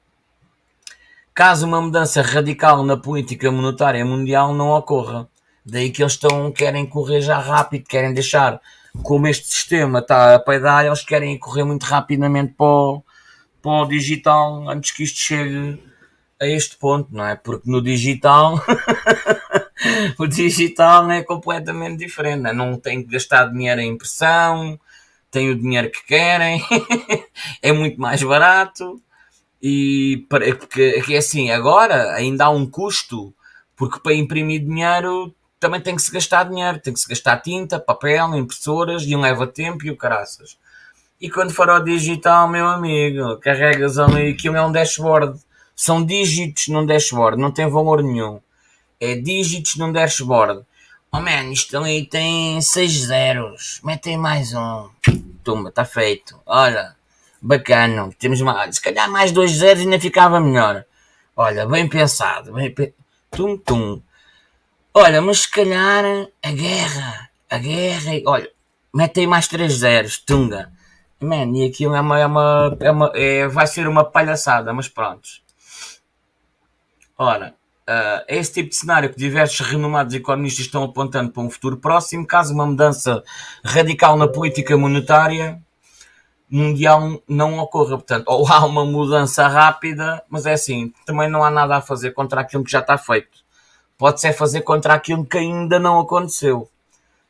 Caso uma mudança radical na política monetária mundial não ocorra. Daí que eles estão, querem correr já rápido, querem deixar, como este sistema está a peidar, eles querem correr muito rapidamente para o, para o digital antes que isto chegue a este ponto, não é? Porque no digital <laughs> o digital é completamente diferente. Não tem que gastar dinheiro em impressão, tem o dinheiro que querem, <laughs> é muito mais barato. E porque é assim, agora ainda há um custo, porque para imprimir dinheiro também tem que se gastar dinheiro, tem que se gastar tinta, papel, impressoras, e um leva tempo e o caraças. E quando for ao digital, meu amigo, carregas ali, aquilo é um dashboard. São dígitos num dashboard, não tem valor nenhum é dígitos num dashboard. Oh man, isto ali tem 6 zeros. Metem mais um. Tumba, está feito. Olha, bacana. Temos mais. Se calhar mais dois zeros ainda ficava melhor. Olha, bem pensado. Bem pe... Tum, tum. Olha, mas se calhar a guerra. A guerra. Olha, metem mais 3 zeros. Tunga. Man, e aquilo é uma. É uma, é uma é, vai ser uma palhaçada, mas pronto. Ora, Uh, é esse tipo de cenário que diversos renomados economistas estão apontando para um futuro próximo, caso uma mudança radical na política monetária mundial não ocorra. Portanto, ou há uma mudança rápida, mas é assim, também não há nada a fazer contra aquilo que já está feito. Pode-se fazer contra aquilo que ainda não aconteceu.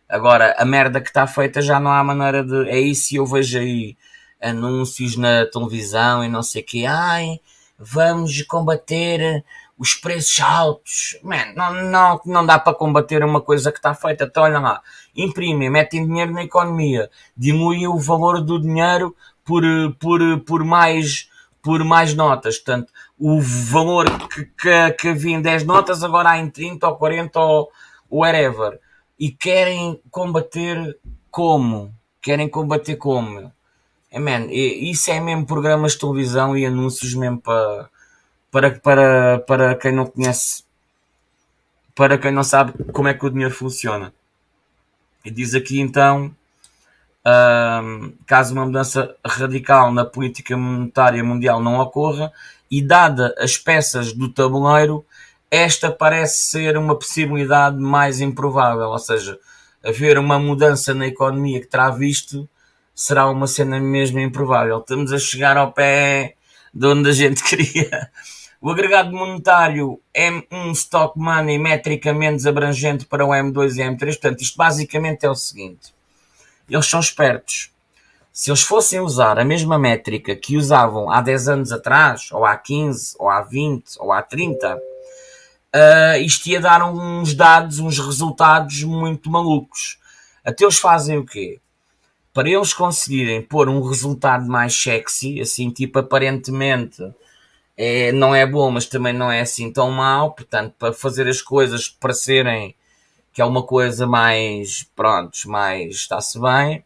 Agora, a merda que está feita já não há maneira de. É isso eu vejo aí anúncios na televisão e não sei o que. Ai, vamos combater os preços altos, man, não, não, não dá para combater uma coisa que está feita. Então, olha lá, imprimem, metem dinheiro na economia, diluem o valor do dinheiro por, por, por, mais, por mais notas. Portanto, o valor que, que, que havia em 10 notas agora há em 30 ou 40 ou whatever. E querem combater Como? Querem combater como? Man, isso é mesmo programas de televisão e anúncios mesmo para, para, para, para quem não conhece, para quem não sabe como é que o dinheiro funciona. E diz aqui então, caso uma mudança radical na política monetária mundial não ocorra, e dada as peças do tabuleiro, esta parece ser uma possibilidade mais improvável, ou seja, haver uma mudança na economia que terá visto será uma cena mesmo improvável. Estamos a chegar ao pé de onde a gente <laughs> queria. O agregado monetário é um stock money metricamente abrangente para o M2 e M3. Portanto, isto basicamente é o seguinte: eles são espertos. Se eles fossem usar a mesma métrica que usavam há 10 anos atrás, ou há 15, ou há 20, ou há 30, uh, ah, isto ia dar uns dados, uns resultados muito malucos. Até eles fazem o quê? para eles conseguirem pôr um resultado mais sexy, assim, tipo, aparentemente é, não é bom, mas também não é assim tão mau, portanto, para fazer as coisas parecerem que é uma coisa mais, prontos, mais está-se bem,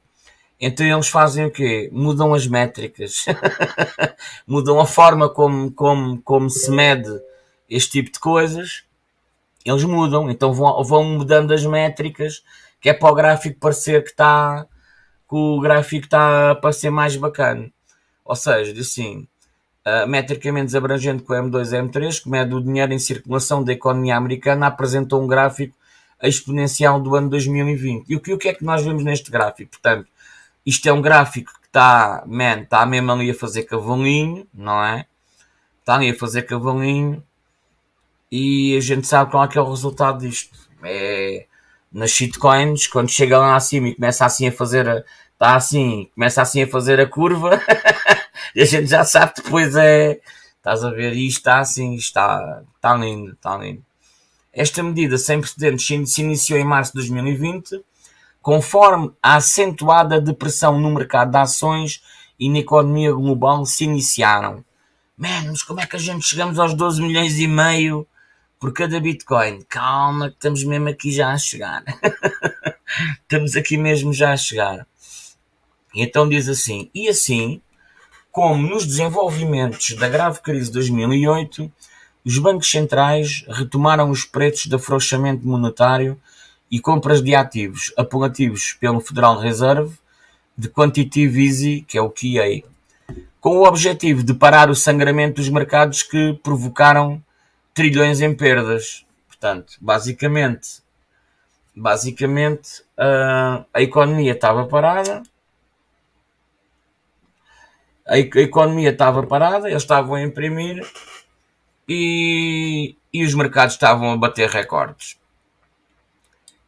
então eles fazem o quê? Mudam as métricas, <laughs> mudam a forma como, como, como se mede este tipo de coisas, eles mudam, então vão, vão mudando as métricas, que é para o gráfico parecer que está que o gráfico está a parecer mais bacana. Ou seja, assim, uh, metricamente abrangente com o M2 e M3, que mede o dinheiro em circulação da economia americana, apresentou um gráfico exponencial do ano 2020. E o que, o que é que nós vemos neste gráfico? Portanto, isto é um gráfico que está, man, está mesmo ali a fazer cavalinho, não é? Está ali a fazer cavalinho e a gente sabe qual é que é o resultado disto. É nas shitcoins, quando chega lá acima e começa assim a fazer, está assim, começa assim a fazer a curva, <laughs> e a gente já sabe depois é, estás a ver, isto está assim, está, está lindo, está lindo. Esta medida sem precedentes se iniciou em março de 2020, conforme a acentuada depressão no mercado de ações e na economia global se iniciaram. Menos, como é que a gente chegamos aos 12 milhões e meio por cada Bitcoin. Calma, que estamos mesmo aqui já a chegar. <laughs> estamos aqui mesmo já a chegar. Então diz assim: e assim, como nos desenvolvimentos da grave crise de 2008, os bancos centrais retomaram os preços de afrouxamento monetário e compras de ativos apelativos pelo Federal Reserve de Quantitative Easy, que é o QA, com o objetivo de parar o sangramento dos mercados que provocaram trilhões em perdas. Portanto, basicamente, basicamente uh, a economia estava parada. A, economia estava parada, eles estavam a imprimir e, e os mercados estavam a bater recordes.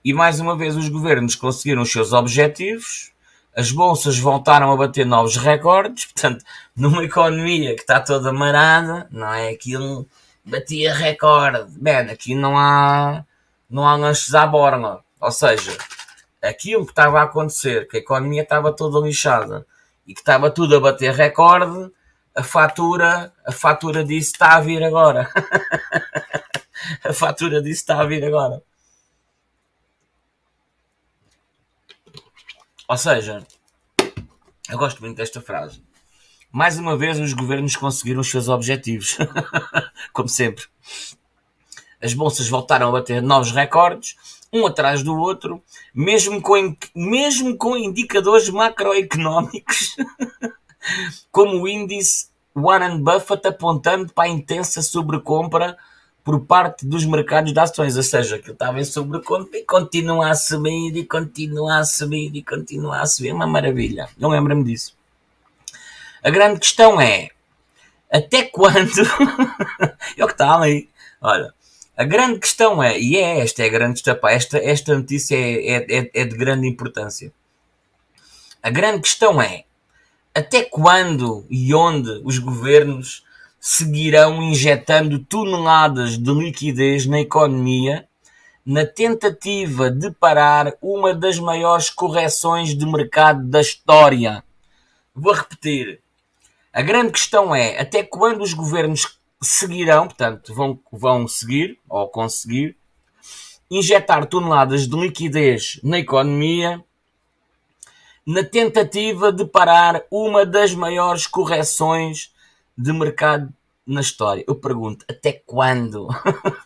E mais uma vez os governos conseguiram os seus objetivos, as bolsas voltaram a bater novos recordes, portanto, numa economia que está toda marada, não é aquilo batia recorde. Man, aqui não há, não há lanches à borla. Ou seja, aquilo que estava a acontecer, que a economia estava toda lixada e que estava tudo a bater recorde, a fatura, a fatura disso está a vir agora. <laughs> a fatura disso está a vir agora. Ou seja, eu gosto muito desta frase. Mais uma vez, os governos conseguiram os seus objetivos, <laughs> como sempre. As bolsas voltaram a bater novos recordes, um atrás do outro, mesmo com, mesmo com indicadores macroeconómicos, <laughs> como o índice Warren Buffett apontando para a intensa sobrecompra por parte dos mercados de ações, ou seja, que estava em sobrecompra e continua a subir, e continua a subir, e continua a subir. É uma maravilha. Eu lembro-me disso. A grande questão é até quando <laughs> é o que está ali. Olha, a grande questão é, e é esta, é a grande questão, esta, esta notícia é, é, é, é de grande importância. A grande questão é até quando e onde os governos seguirão injetando toneladas de liquidez na economia na tentativa de parar uma das maiores correções de mercado da história. Vou repetir. A grande questão é até quando os governos seguirão, portanto, vão, vão seguir ou conseguir injetar toneladas de liquidez na economia na tentativa de parar uma das maiores correções de mercado na história. Eu pergunto, até quando?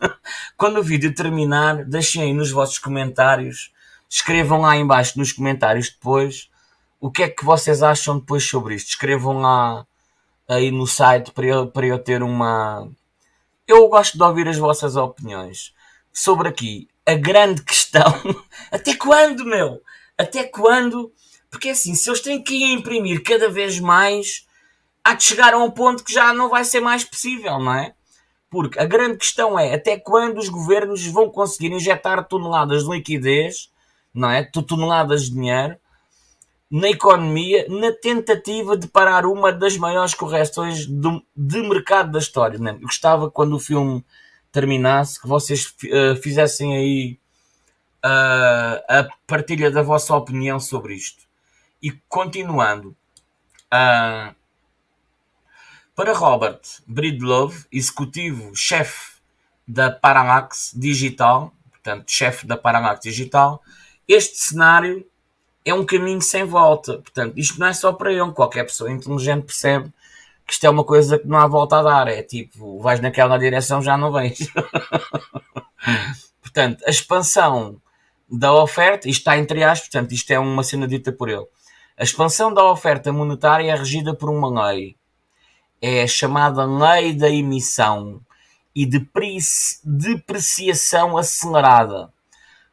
<laughs> quando o vídeo terminar, deixem aí nos vossos comentários, escrevam lá embaixo nos comentários depois o que é que vocês acham depois sobre isto. Escrevam lá aí no site para eu, para eu ter uma. Eu gosto de ouvir as vossas opiniões sobre aqui a grande questão. <laughs> Até quando, meu? Até quando? Porque assim, se eles têm que imprimir cada vez mais, há de chegar a um ponto que já não vai ser mais possível, não é? Porque a grande questão é até quando os governos vão conseguir injetar toneladas de liquidez, não é? Toneladas de dinheiro na economia na tentativa de parar uma das maiores correções de, de mercado da história. Né? Eu gostava quando o filme terminasse que vocês uh, fizessem aí uh, a partilha da vossa opinião sobre isto. E continuando, uh, para Robert Breedlove, executivo-chefe da Paramax Digital, portanto, chefe da Paramax Digital, este cenário é um caminho sem volta. Portanto, isto não é só para ele. Qualquer pessoa inteligente percebe que isto é uma coisa que não há volta a dar. É tipo, vais naquela direção, já não vens. <laughs> portanto, a expansão da oferta, isto está entre aspas, portanto, isto é uma cena dita por ele. A expansão da oferta monetária é regida por uma lei. É a chamada lei da emissão e de depreciação acelerada.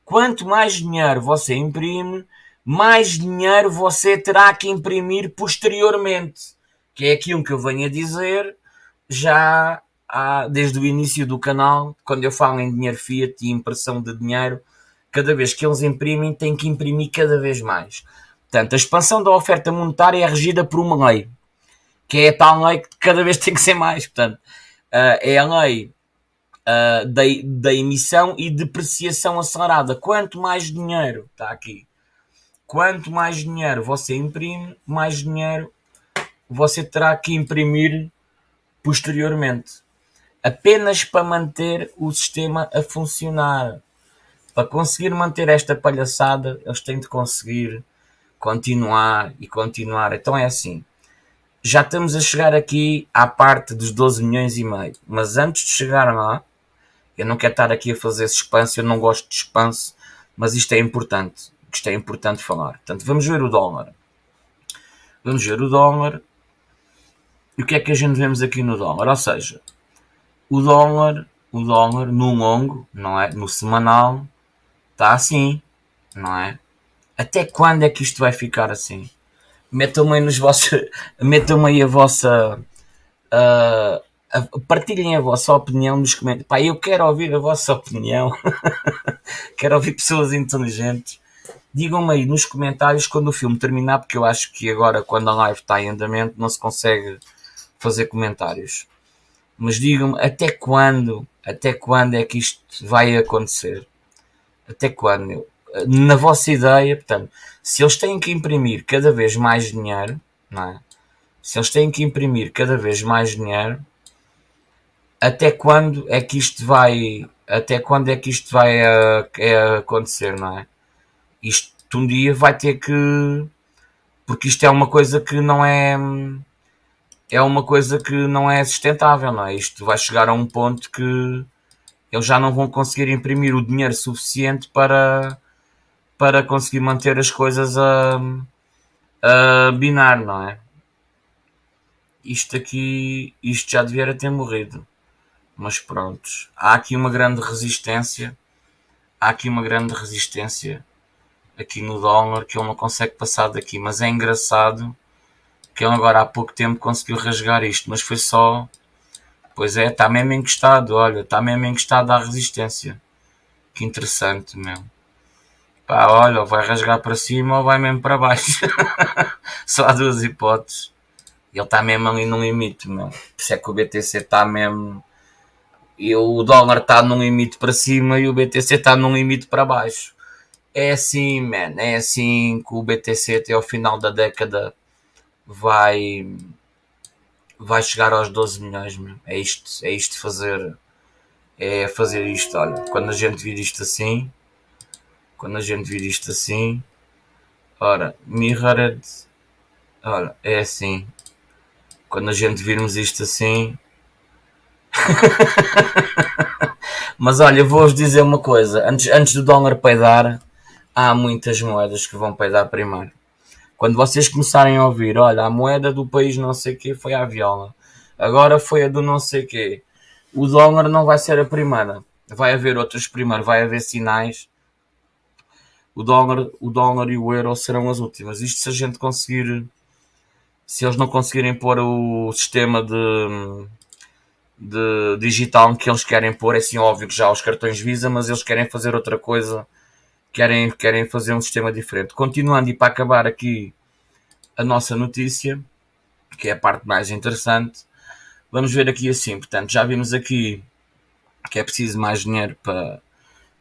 Quanto mais dinheiro você imprime, mais dinheiro você terá que imprimir posteriormente. Que é aquilo que eu venho a dizer já há, desde o início do canal, quando eu falo em dinheiro fiat e impressão de dinheiro, cada vez que eles imprimem, têm que imprimir cada vez mais. Portanto, a expansão da oferta monetária é regida por uma lei, que é a tal lei que cada vez <laughs> tem que ser mais. Portanto, uh, é a lei uh, da, da emissão e depreciação acelerada. Quanto mais dinheiro, está aqui, quanto mais dinheiro você imprime, mais dinheiro você terá que imprimir posteriormente. Apenas para manter o sistema a funcionar. Para conseguir manter esta palhaçada, eles têm de conseguir continuar e continuar. Então é assim. Já estamos a chegar aqui à parte dos 12 milhões e meio. Mas antes de chegar lá, eu não quero estar aqui a fazer suspense, eu não gosto de suspense, mas isto é importante que isto é importante falar. Portanto, vamos ver o dólar. Vamos ver o dólar. E o que é que a gente vemos aqui no dólar? Ou seja, o dólar, o dólar no longo, não é? No semanal, está assim, não é? Até quando é que isto vai ficar assim? Metam-me aí nos vossos. <laughs> Metam aí a vossa. Uh, partilhem a vossa opinião nos comentários. Pá, eu quero ouvir a vossa opinião. <laughs> quero ouvir pessoas inteligentes Digam-me aí nos comentários quando o filme terminar, porque eu acho que agora, quando a live está em andamento, não se consegue fazer comentários. Mas digam-me até quando, até quando é que isto vai acontecer? Até quando? Na vossa ideia, portanto, se eles têm que imprimir cada vez mais dinheiro, não é? Se eles têm que imprimir cada vez mais dinheiro, até quando é que isto vai, até quando é que isto vai é acontecer, não é? Isto um dia vai ter que. Porque isto é uma coisa que não é. É uma coisa que não é sustentável, não é? Isto vai chegar a um ponto que eles já não vão conseguir imprimir o dinheiro suficiente para, para conseguir manter as coisas a, a binar, não é? Isto aqui, isto já devia ter morrido. Mas pronto, há aqui uma grande resistência. Há aqui uma grande resistência aqui no dólar que ele não consegue passar daqui. Mas é engraçado que ele agora há pouco tempo conseguiu rasgar isto, mas foi só. Pois é, está mesmo encostado, olha, está mesmo encostado à resistência. Que interessante, meu. Pá, olha, vai rasgar para cima ou vai mesmo para baixo. <laughs> só há duas hipóteses. Ele está mesmo ali no limite, meu. Por isso é que o BTC está mesmo. E o dólar está num limite para cima e o BTC está num limite para baixo. É assim, man. É assim que o BTC até ao final da década vai vai chegar aos 12 milhões, meu. É isto, é isto fazer é fazer isto, olha, quando a gente vir isto assim, quando a gente vir isto assim, Ora, mirrored. Ora, é assim. Quando a gente virmos isto assim. <laughs> Mas olha, vou-vos dizer uma coisa. Antes, antes do dólar peidar, há muitas moedas que vão peidar primeiro. Quando vocês começarem a ouvir, olha, a moeda do país não sei que foi a viola, agora foi a do não sei que, o dólar não vai ser a primeira. Vai haver outras primeiro, vai haver sinais. O dólar, o dólar e o euro serão as últimas. Isto se a gente conseguir, se eles não conseguirem pôr o sistema de, de digital que eles querem pôr, é assim óbvio que já os cartões Visa, mas eles querem fazer outra coisa querem, querem fazer um sistema diferente. Continuando, e para acabar aqui a nossa notícia, que é a parte mais interessante, vamos ver aqui assim. Portanto, já vimos aqui que é preciso mais dinheiro para,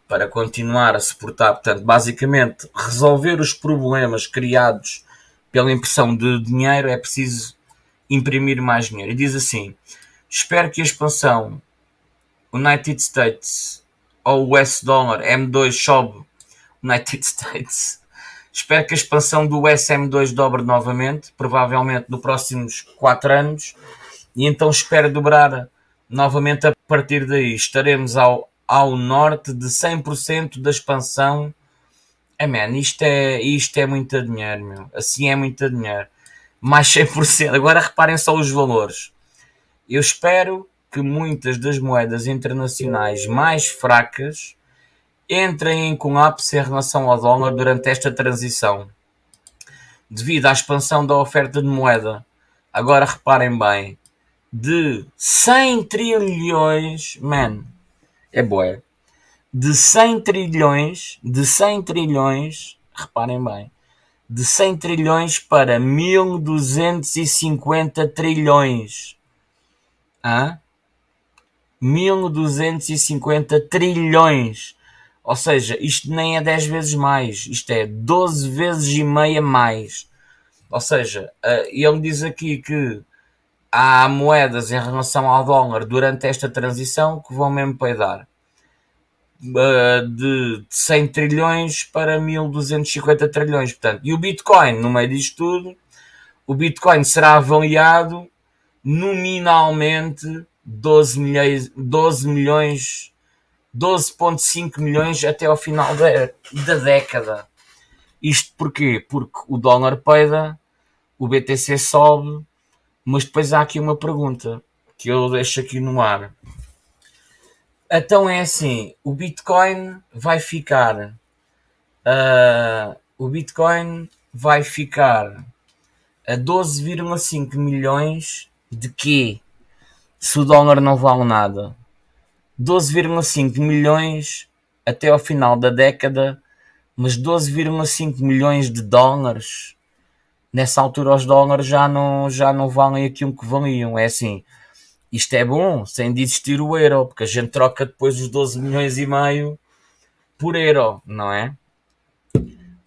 para continuar a suportar. Portanto, basicamente, resolver os problemas criados pela impressão de dinheiro é preciso imprimir mais dinheiro. E diz assim: espero que a expansão United States ou US Dollar M2 sobe United <laughs> States. Espero que a expansão do SM2 dobre novamente, provavelmente nos próximos 4 anos, e então espero dobrar novamente a partir daí. Estaremos ao, ao norte de 100% da expansão. É, man, isto é, isto é muito dinheiro, meu. Assim é muito dinheiro. Mais 100%. Agora reparem só os valores. Eu espero que muitas das moedas internacionais mais fracas entrem em colapso em relação ao dólar durante esta transição, devido à expansão da oferta de moeda. Agora reparem bem, de 100 trilhões, man, é boé, de 100 trilhões, de 100 trilhões, reparem bem, de 100 trilhões para 1250 trilhões. Hã? 1250 trilhões. Ou seja, isto nem é 10 vezes mais, isto é 12 vezes e meia mais. Ou seja, eh, ele diz aqui que há moedas em relação ao dólar durante esta transição que vão mesmo peidar. Eh, de 100 trilhões para 1250 trilhões. Portanto, e o Bitcoin, no meio disto tudo, o Bitcoin será avaliado nominalmente 12 milhões, 12 milhões 12,5 milhões até ao final da, da década. Isto porquê? Porque o dólar peida, o BTC sobe, mas depois há aqui uma pergunta que eu deixo aqui no ar. Então é assim, o Bitcoin vai ficar, uh, o Bitcoin vai ficar a 12,5 milhões de quê? Se o dólar não vale nada. 12,5 milhões até ao final da década, mas 12,5 milhões de dólares. Nessa altura os dólares já não, já não valem aquilo que valiam. É assim, isto é bom, sem de existir o euro, porque a gente troca depois os 12 milhões e meio por euro, não é?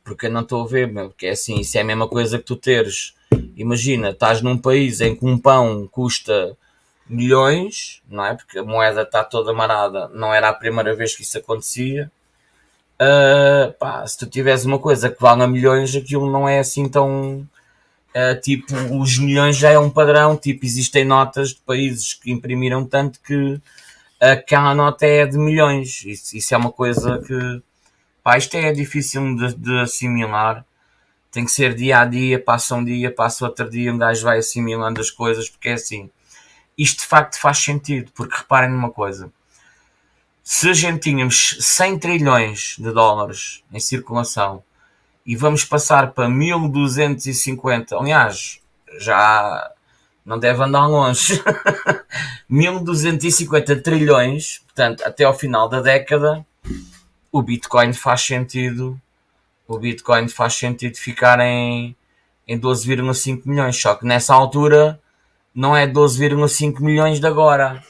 Porque eu não estou a ver, porque é assim, isso é a mesma coisa que tu teres. Imagina, estás num país em que um pão custa milhões, não é? Porque a moeda está toda marada, não era a primeira vez que isso acontecia. Uh, pá, se tu tivesse uma coisa que vale a milhões, aquilo não é assim tão. Uh, tipo, os milhões já é um padrão. Tipo, existem notas de países que imprimiram tanto que aquela nota é de milhões. Isso, isso é uma coisa que. Pá, isto é difícil de, de assimilar. Tem que ser dia a dia, passa um dia, passa outro dia, um gajo vai assimilando as coisas, porque é assim isto de facto faz sentido, porque reparem numa coisa: se a gente tínhamos 100 trilhões de dólares em circulação e vamos passar para 1250, aliás, já não deve andar longe, <laughs> 1250 trilhões, portanto, até ao final da década, o Bitcoin faz sentido. O Bitcoin faz sentido ficar em, em 12,5 milhões, só que nessa altura não é 12,5 milhões de agora.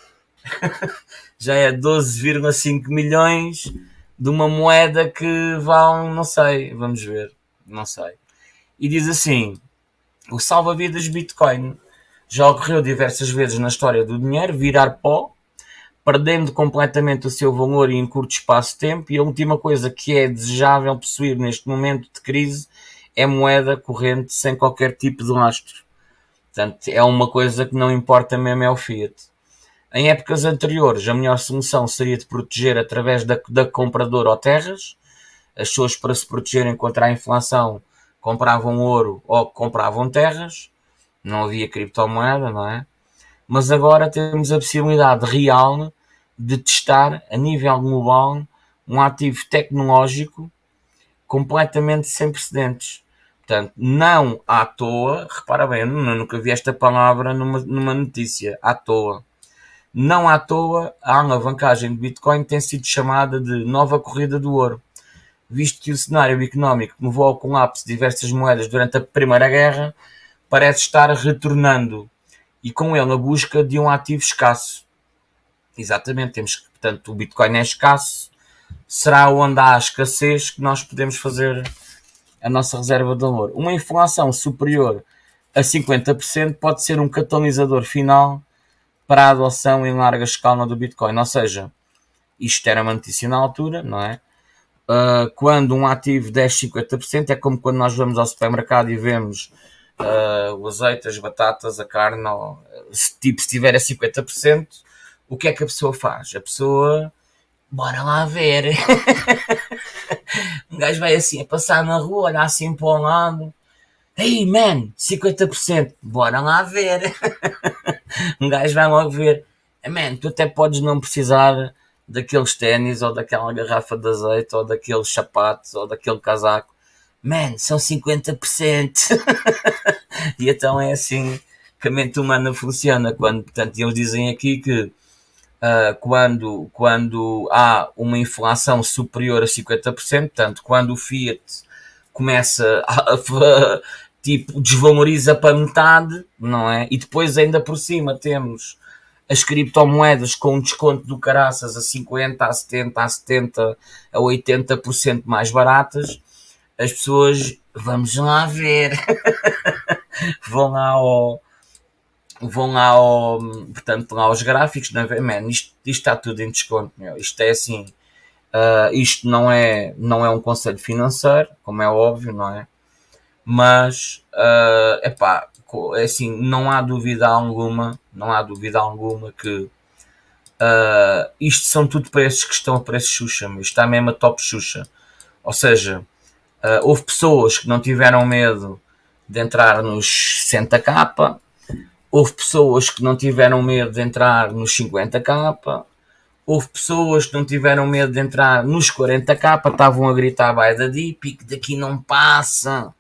<laughs> Já é 12,5 milhões de uma moeda que vale, não sei, vamos ver, não sei. E diz assim: o salva-vidas Bitcoin já ocorreu diversas vezes na história do dinheiro virar pó, perdendo completamente o seu valor em curto espaço de tempo. E a última coisa que é desejável possuir neste momento de crise é moeda corrente sem qualquer tipo de lastro. Portanto, é uma coisa que não importa mesmo é o fiat. Em épocas anteriores, a melhor solução seria de proteger através da, da compradora ou terras. As pessoas, para se protegerem contra a inflação, compravam ouro ou compravam terras. Não havia criptomoeda, não é? Mas agora temos a possibilidade real de testar a nível global um ativo tecnológico completamente sem precedentes. Portanto, não à toa, repara bem, eu nunca vi esta palavra numa, numa notícia, à toa. Não à toa, a alavancagem de Bitcoin tem sido chamada de nova corrida do ouro, visto que o cenário económico que levou ao colapso de diversas moedas durante a Primeira Guerra parece estar retornando e com ele a busca de um ativo escasso. Exatamente, temos que, portanto, o Bitcoin é escasso, será onde há escassez que nós podemos fazer a nossa reserva de valor. Uma inflação superior a 50% pode ser um catalisador final para a adoção em larga escala do Bitcoin. Ou seja, isto era uma notícia na altura, não é? Uh, quando um ativo desce 50%, é como quando nós vamos ao supermercado e vemos uh, o azeite, as batatas, a carne, ou, se, tipo, se tiver a 50%, o que é que a pessoa faz? A pessoa bora lá ver. <laughs> <laughs> um gajo vai assim a passar na rua, olhar assim para o lado. Ei, man, 50%, bora lá ver. <laughs> um gajo vai logo ver. Man, tu até podes não precisar daqueles ténis ou daquela garrafa de azeite ou daqueles sapatos ou daquele casaco. Man, são 50%. <laughs> e então é assim que a mente humana funciona. Quando, portanto, eles dizem aqui que uh, quando, quando há uma inflação superior a 50%, portanto, quando o Fiat começa a, a, <laughs> tipo, desvaloriza para metade, não é? E depois ainda por cima temos as criptomoedas com um desconto do caraças a 50, a 70, a 70, a 80% mais baratas, as pessoas, vamos lá ver, <laughs> vão lá ao, vão ao, portanto, lá aos gráficos, não é? Man, isto, isto está tudo em desconto, meu. Isto é assim, uh, isto não é, não é um conselho financeiro, como é óbvio, não é? Mas, uh, epá, é assim, não há dúvida alguma, não há dúvida alguma que uh, isto são tudo preços que estão a preço Xuxa, mas está mesmo a top Xuxa. Ou seja, uh, houve pessoas que não tiveram medo de entrar nos 60k, Houve pessoas que não tiveram medo de entrar nos 50k, houve pessoas que não tiveram medo de entrar nos 40k, estavam a gritar by da deep, que daqui não passa,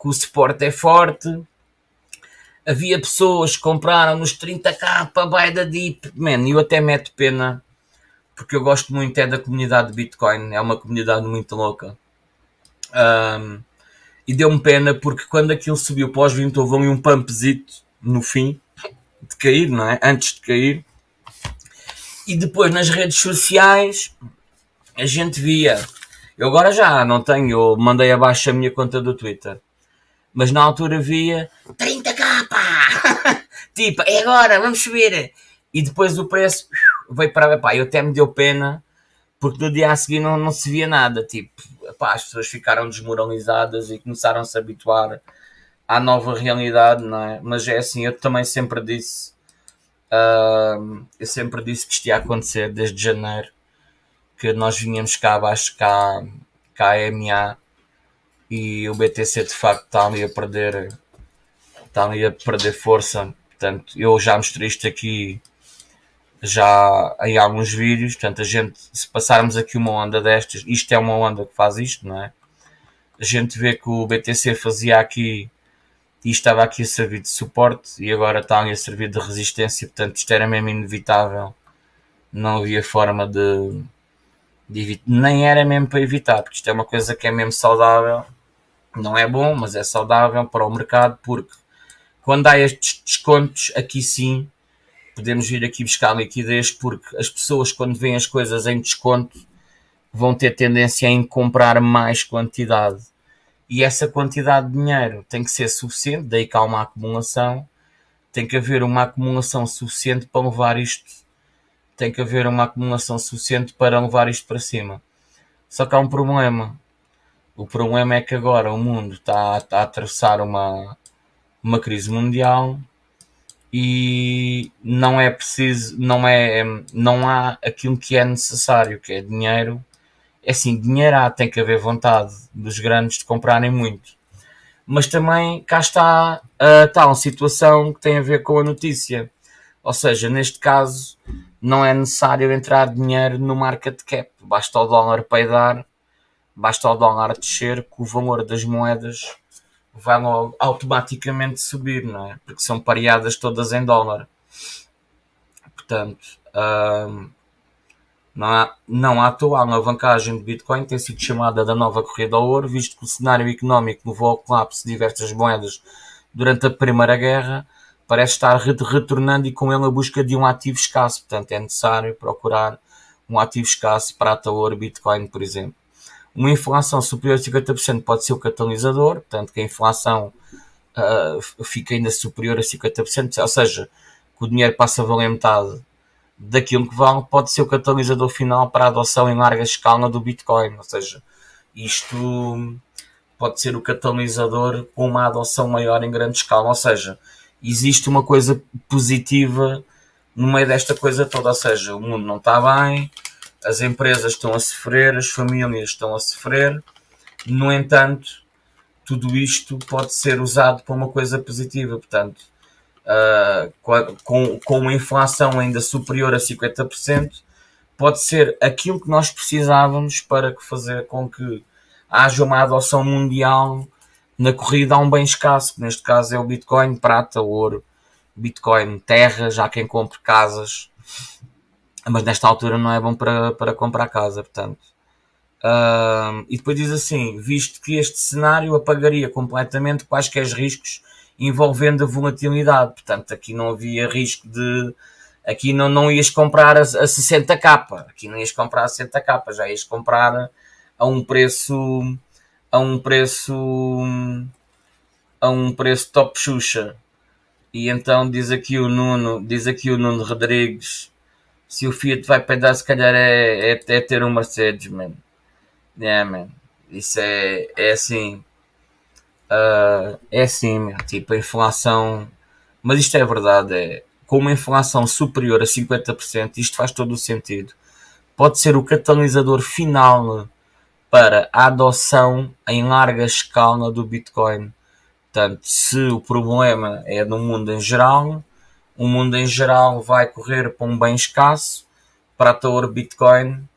que o suporte é forte. Havia pessoas que compraram nos 30k by da deep, man, eu até meto pena, porque eu gosto muito é da comunidade de Bitcoin, é uma comunidade muito louca. Um, e deu-me pena porque quando aquilo subiu pós 20 houve um pumpzito no fim de cair, não é? Antes de cair. E depois nas redes sociais a gente via. Eu agora já não tenho, eu mandei abaixo a minha conta do Twitter. Mas na altura via 30k, pá! <laughs> tipo, é agora, vamos subir! E depois o preço veio para. Pá, eu até me deu pena porque no dia a seguir não, não se via nada. Tipo, pá, as pessoas ficaram desmoralizadas e começaram a se habituar à nova realidade, não é? Mas é assim, eu também sempre disse, uh, eu sempre disse que isto ia acontecer desde janeiro, que nós vinhamos cá abaixo, cá, cá a MA, e o BTC de facto está ali a perder, está ali a perder força, portanto, eu já mostrei isto aqui já em alguns vídeos, portanto, a gente, se passarmos aqui uma onda destas, isto é uma onda que faz isto, não é? A gente vê que o BTC fazia aqui e estava aqui a servir de suporte e agora está ali a servir de resistência, portanto isto era mesmo inevitável, não havia forma de, de evitar, nem era mesmo para evitar, porque isto é uma coisa que é mesmo saudável, não é bom, mas é saudável para o mercado, porque quando há estes descontos, aqui sim, podemos vir aqui buscar liquidez, porque as pessoas quando veem as coisas em desconto, vão ter tendência em comprar mais quantidade e essa quantidade de dinheiro tem que ser suficiente, daí que há uma acumulação, tem que haver uma acumulação suficiente para levar isto, tem que haver uma acumulação suficiente para levar isto para cima. Só que há um problema. O problema é que agora o mundo está, está a atravessar uma, uma crise mundial e não é preciso, não é, não há aquilo que é necessário, que é dinheiro. É assim, dinheiro há, tem que haver vontade dos grandes de comprarem muito. Mas também cá está a tal situação que tem a ver com a notícia. Ou seja, neste caso, não é necessário entrar dinheiro no market cap. Basta o dólar peidar, basta o dólar descer, que o valor das moedas vai logo automaticamente subir, não é? Porque são pareadas todas em dólar. Portanto, hum, não, há, toa a alavancagem de Bitcoin tem sido chamada da nova corrida ao ouro, visto que o cenário económico levou ao colapso de diversas moedas durante a Primeira Guerra, parece estar retornando e com ele a busca de um ativo escasso. Portanto, é necessário procurar um ativo escasso, prata, ouro, Bitcoin, por exemplo. Uma inflação superior a 50% pode ser o catalisador, portanto que a inflação uh, fica ainda superior a 50%, ou seja, que o dinheiro passa a valer metade daquilo que vale, pode ser o catalisador final para a adoção em larga escala do Bitcoin, ou seja, isto pode ser o catalisador com uma adoção maior em grande escala, ou seja, existe uma coisa positiva no meio desta coisa toda, ou seja, o mundo não está bem, as empresas estão a sofrer, as famílias estão a sofrer, no entanto, tudo isto pode ser usado para uma coisa positiva, portanto, uh, com, com uma inflação ainda superior a 50%, pode ser aquilo que nós precisávamos para fazer com que haja uma adoção mundial na corrida a um bem escasso, que neste caso é o Bitcoin, prata, ouro, Bitcoin, terra, já quem compre casas, mas nesta altura não é bom para, para comprar casa, portanto. Uh, e depois diz assim: visto que este cenário apagaria completamente quaisquer riscos envolvendo a volatilidade, portanto, aqui não havia risco de. Aqui não, não ias comprar a, a 60k, aqui não ias comprar a 60k, já ias comprar a um preço. a um preço. a um preço top Xuxa. E então diz aqui o Nuno, diz aqui o Nuno Rodrigues se o Fiat vai pedar, se calhar é, é, é ter um Mercedes, man. Yeah, man. Isso é, é assim. Uh, é assim, meu. Tipo, a inflação. Mas isto é verdade. É, com uma inflação superior a 50%, isto faz todo o sentido. Pode ser o catalisador final para a adoção em larga escala do Bitcoin. Portanto, se o problema é no mundo em geral, o mundo em geral vai correr para um bem escasso, prata, ouro, Bitcoin,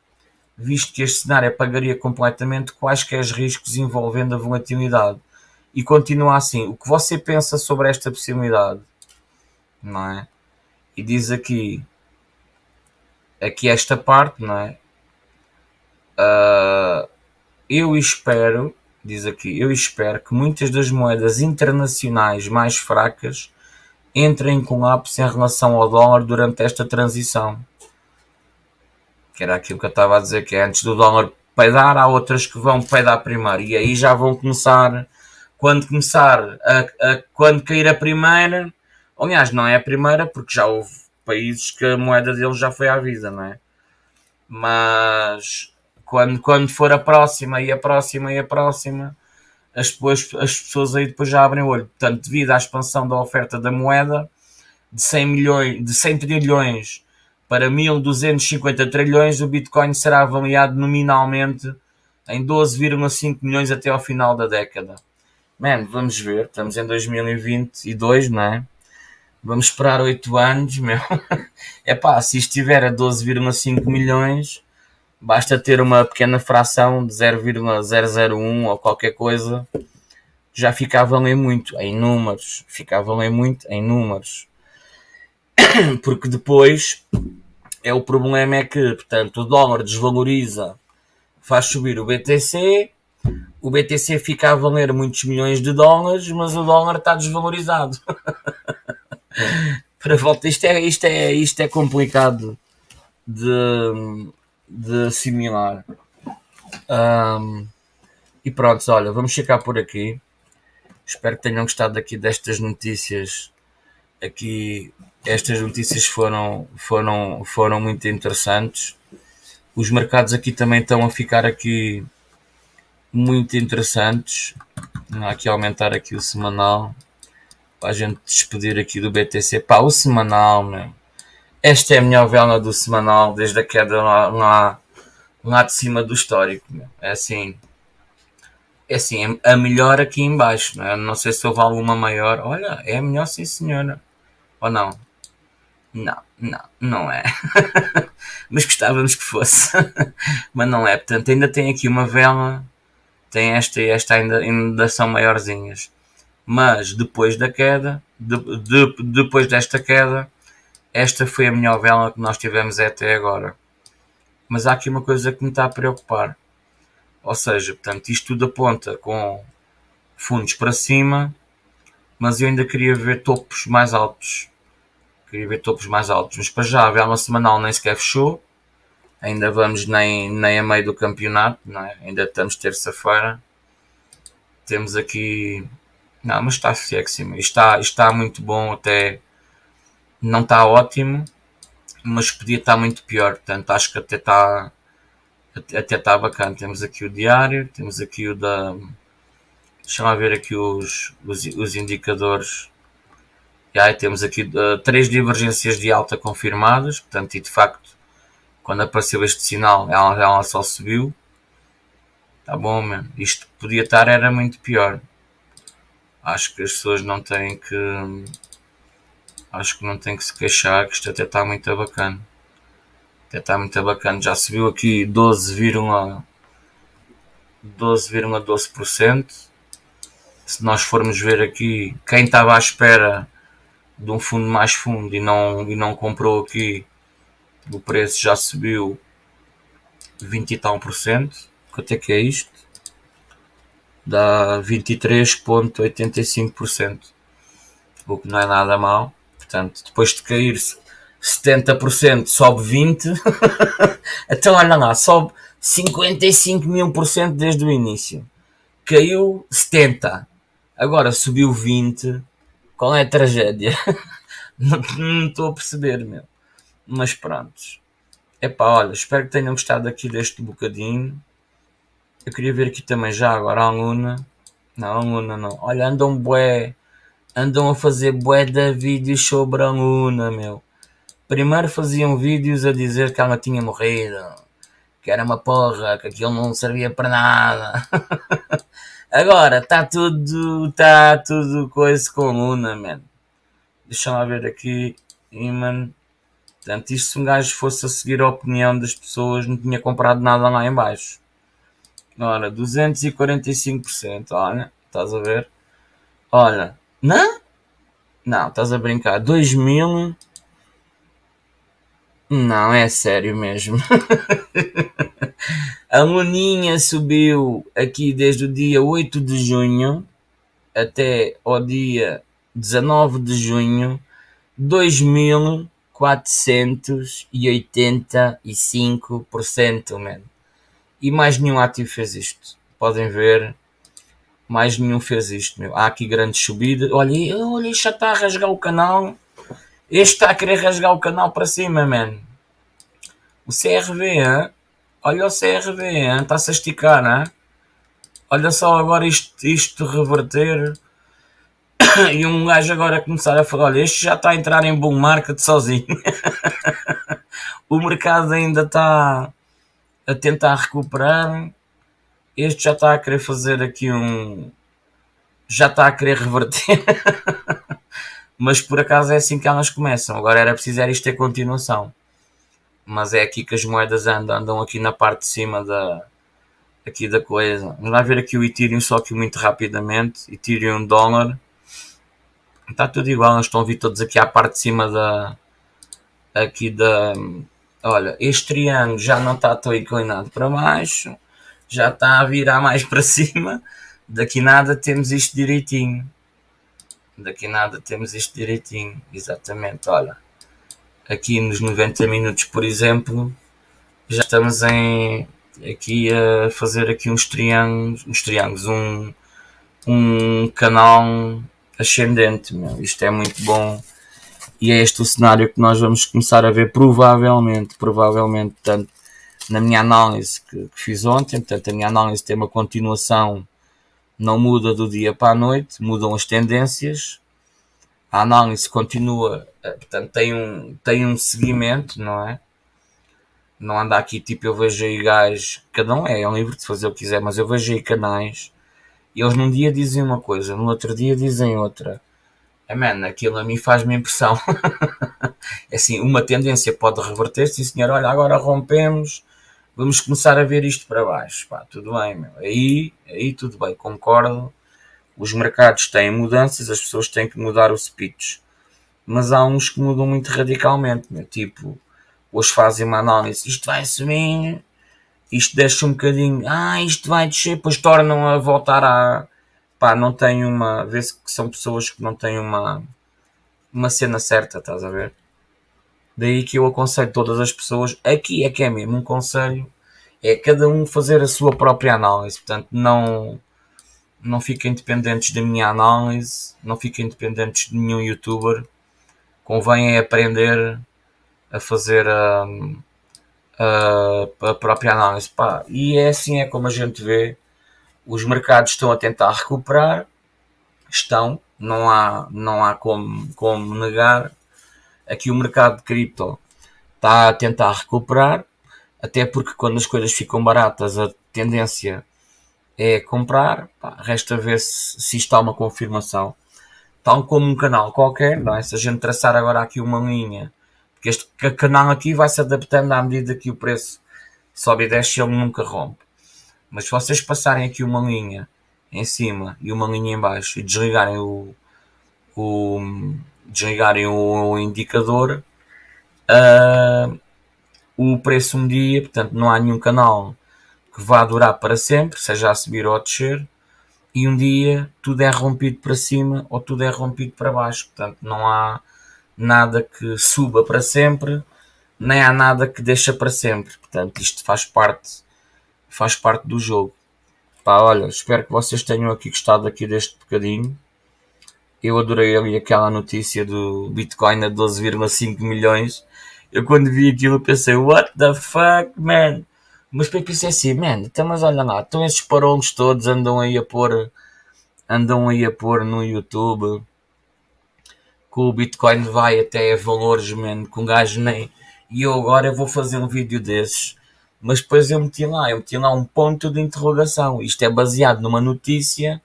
visto que este cenário apagaria completamente quaisquer riscos envolvendo a volatilidade. E continua assim. O que você pensa sobre esta possibilidade? Não é? E diz aqui, aqui esta parte, não é? Uh, eu espero, diz aqui, eu espero que muitas das moedas internacionais mais fracas entra em colapso em relação ao dólar durante esta transição. Que era aquilo que eu estava a dizer, que é antes do dólar peidar, há outras que vão peidar primeiro. E aí já vão começar, quando começar, a, a, quando cair a primeira, aliás, não é a primeira, porque já houve países que a moeda deles já foi à vida, não é? Mas quando, quando for a próxima e a próxima e a próxima, as, depois, as pessoas aí depois já abrem o olho. Portanto, devido à expansão da oferta da moeda, de 100, milhões, de 100 trilhões para 1.250 trilhões, o Bitcoin será avaliado nominalmente em 12,5 milhões até ao final da década. Man, vamos ver, estamos em 2022, não é? Vamos esperar 8 anos, meu. <laughs> É pá, se estiver a 12,5 milhões, basta ter uma pequena fração de 0,001 ou qualquer coisa, já fica a valer muito em números, fica a valer muito em números. <coughs> Porque depois é o problema é que, portanto, o dólar desvaloriza, faz subir o BTC, o BTC fica a valer muitos milhões de dólares, mas o dólar está desvalorizado. <laughs> Para volta, isto é, isto é, isto é complicado de, de assimilar. Um, e pronto, olha, vamos checar por aqui. Espero que tenham gostado aqui destas notícias. Aqui, estas notícias foram, foram, foram muito interessantes. Os mercados aqui também estão a ficar aqui muito interessantes. Que aumentar aqui o semanal para a gente despedir aqui do BTC. Pá, o semanal, meu. Esta é a melhor vela do semanal desde a queda lá, lá, lá de cima do histórico. Meu. É assim. É assim, a melhor aqui embaixo. Não, é? não sei se houve alguma maior. Olha, é a melhor sim senhora. Ou não? Não, não, não é. <laughs> Mas gostávamos que fosse. <laughs> Mas não é. Portanto, ainda tem aqui uma vela. Tem esta e esta são maiorzinhas. Mas depois da queda, de, de, depois desta queda, esta foi a melhor vela que nós tivemos até agora. Mas há aqui uma coisa que me está a preocupar. Ou seja, portanto, isto tudo aponta com fundos para cima, mas eu ainda queria ver topos mais altos. Queria ver topos mais altos. Mas para já a vela semanal nem sequer fechou. Ainda vamos nem, nem a meio do campeonato, não é? ainda estamos terça-feira. Temos aqui. Não, mas está sexy. Está, está muito bom até. Não está ótimo, mas podia estar muito pior. Portanto, acho que até está até está bacana. Temos aqui o diário, temos aqui o da. Deixa-me ver aqui os, os, os indicadores. E aí temos aqui uh, três divergências de alta confirmadas, portanto, e de facto, quando apareceu este sinal, ela, ela só subiu. Tá bom. Isto podia estar, era muito pior. Acho que as pessoas não têm que. Acho que não têm que se queixar, que isto até está muito bacana. Até está muito bacana. Já subiu aqui 12,12%. 12,12%. Se nós formos ver aqui, quem estava à espera de um fundo mais fundo e não, e não comprou aqui, o preço já subiu 20 e tal por cento. Quanto é que é isto? Dá 23,85%. O que não é nada mal. Portanto, depois de cair-se 70% sobe 20%, <laughs> então olha lá, sobe 55 mil por cento desde o início. Caiu 70%, agora subiu 20%. Qual é a tragédia? <laughs> não estou a perceber, meu. Mas pronto. Epá, olha, espero que tenham gostado aqui deste bocadinho. Eu queria ver aqui também já agora a Luna. Não, a Luna não. Olha, andam bué. Andam a fazer bué de vídeos sobre a Luna, meu. Primeiro faziam vídeos a dizer que ela tinha morrido, que era uma porra, que aquilo não servia para nada. <laughs> Agora está tudo, está tudo coisa com Luna, man. Deixa lá ver aqui, Iman. Portanto, isto se um gajo fosse a seguir a opinião das pessoas, não tinha comprado nada lá em baixo. Ora, 245%, olha, estás a ver? Olha, não? Não, estás a brincar. 2000 não, é sério mesmo. <laughs> a Luninha subiu aqui desde o dia 8 de junho até o dia 19 de junho 2485%, man. E mais nenhum ativo fez isto. Podem ver, mais nenhum fez isto, meu. Há aqui grandes subidas. Olha, olha, já está a rasgar o canal. Este está a querer rasgar o canal para cima, man. O CRV, hein? olha o CRV, está-se a esticar, hein? olha só agora isto, isto reverter <laughs> e um gajo agora começar a falar, olha, este já está a entrar em bom market sozinho. <laughs> o mercado ainda está a tentar recuperar. Este já está a querer fazer aqui um. Já está a querer reverter. <laughs> Mas por acaso é assim que elas começam. Agora era preciso isto ter continuação. Mas é aqui que as moedas andam, andam aqui na parte de cima da, aqui da coisa. Vamos lá ver aqui o Ethereum só que muito rapidamente. Ethereum dólar. Está tudo igual, estão a vir todos aqui à parte de cima da aqui da olha, este triângulo já não está tão inclinado para baixo, já está a virar mais para cima. Daqui nada temos isto direitinho daqui nada temos isto direitinho, exatamente, olha, aqui nos 90 minutos, por exemplo, já estamos em, aqui a fazer aqui uns triângulos, uns triângulos, um, um canal ascendente, meu. isto é muito bom, e é este o cenário que nós vamos começar a ver, provavelmente, provavelmente, portanto, na minha análise que, que, fiz ontem. Portanto, a minha análise tem uma continuação, não muda do dia para a noite, mudam as tendências. A análise continua, eh, portanto, tem um, tem um seguimento, não é? Não anda aqui tipo, eu vejo aí gajos, cada um é, é um livre de fazer o que quiser, mas eu vejo aí canais e eles num dia dizem uma coisa, no outro dia dizem outra. É, man, aquilo a mim faz-me impressão. <laughs> é assim, uma tendência pode reverter-se, senhor, olha, agora rompemos, vamos começar a ver isto para baixo. Pá, tudo bem, meu. Aí, aí tudo bem, concordo. Os mercados têm mudanças, as pessoas têm que mudar o speech. Mas há uns que mudam muito radicalmente, meu. tipo, hoje fazem uma análise, isto vai subir, isto deixa um bocadinho, ah, isto vai descer, depois tornam a voltar a. pá, não tem uma. vê-se que são pessoas que não têm uma. uma cena certa, estás a ver? Daí que eu aconselho todas as pessoas, aqui é que é mesmo um conselho, é cada um fazer a sua própria análise, portanto, não. não fiquem dependentes da minha análise, não fiquem dependentes de nenhum youtuber, convém é aprender a fazer a. Um, a própria análise. Pá, e é assim é como a gente vê, os mercados estão a tentar recuperar, estão, não há, não há como, como negar. Aqui o mercado de cripto está a tentar recuperar, até porque quando as coisas ficam baratas a tendência é comprar, pá, resta ver se, se isto há uma confirmação. Tal como um canal qualquer, não é? se a gente traçar agora aqui uma linha porque este canal aqui vai se adaptando à medida que o preço sobe e desce, ele nunca rompe. Mas se vocês passarem aqui uma linha em cima e uma linha em baixo e desligarem o, o desligarem o indicador, uh, o preço um dia, portanto não há nenhum canal que vá durar para sempre, seja a subir ou a descer, e um dia tudo é rompido para cima ou tudo é rompido para baixo, portanto não há nada que suba para sempre, nem há nada que deixa para sempre. Portanto, isto faz parte, faz parte do jogo. Pá, olha, espero que vocês tenham aqui gostado aqui deste bocadinho. Eu adorei ali aquela notícia do Bitcoin a 12,5 milhões. Eu quando vi aquilo pensei, what the fuck, man? Mas depois pensei assim, man, então mas olha lá, então esses parolos todos andam aí a pôr, andam aí a pôr no YouTube que o Bitcoin vai até valores, man, com um gajo nem. E eu agora vou fazer um vídeo desses. Mas depois eu meti lá, eu meti lá um ponto de interrogação. Isto é baseado numa notícia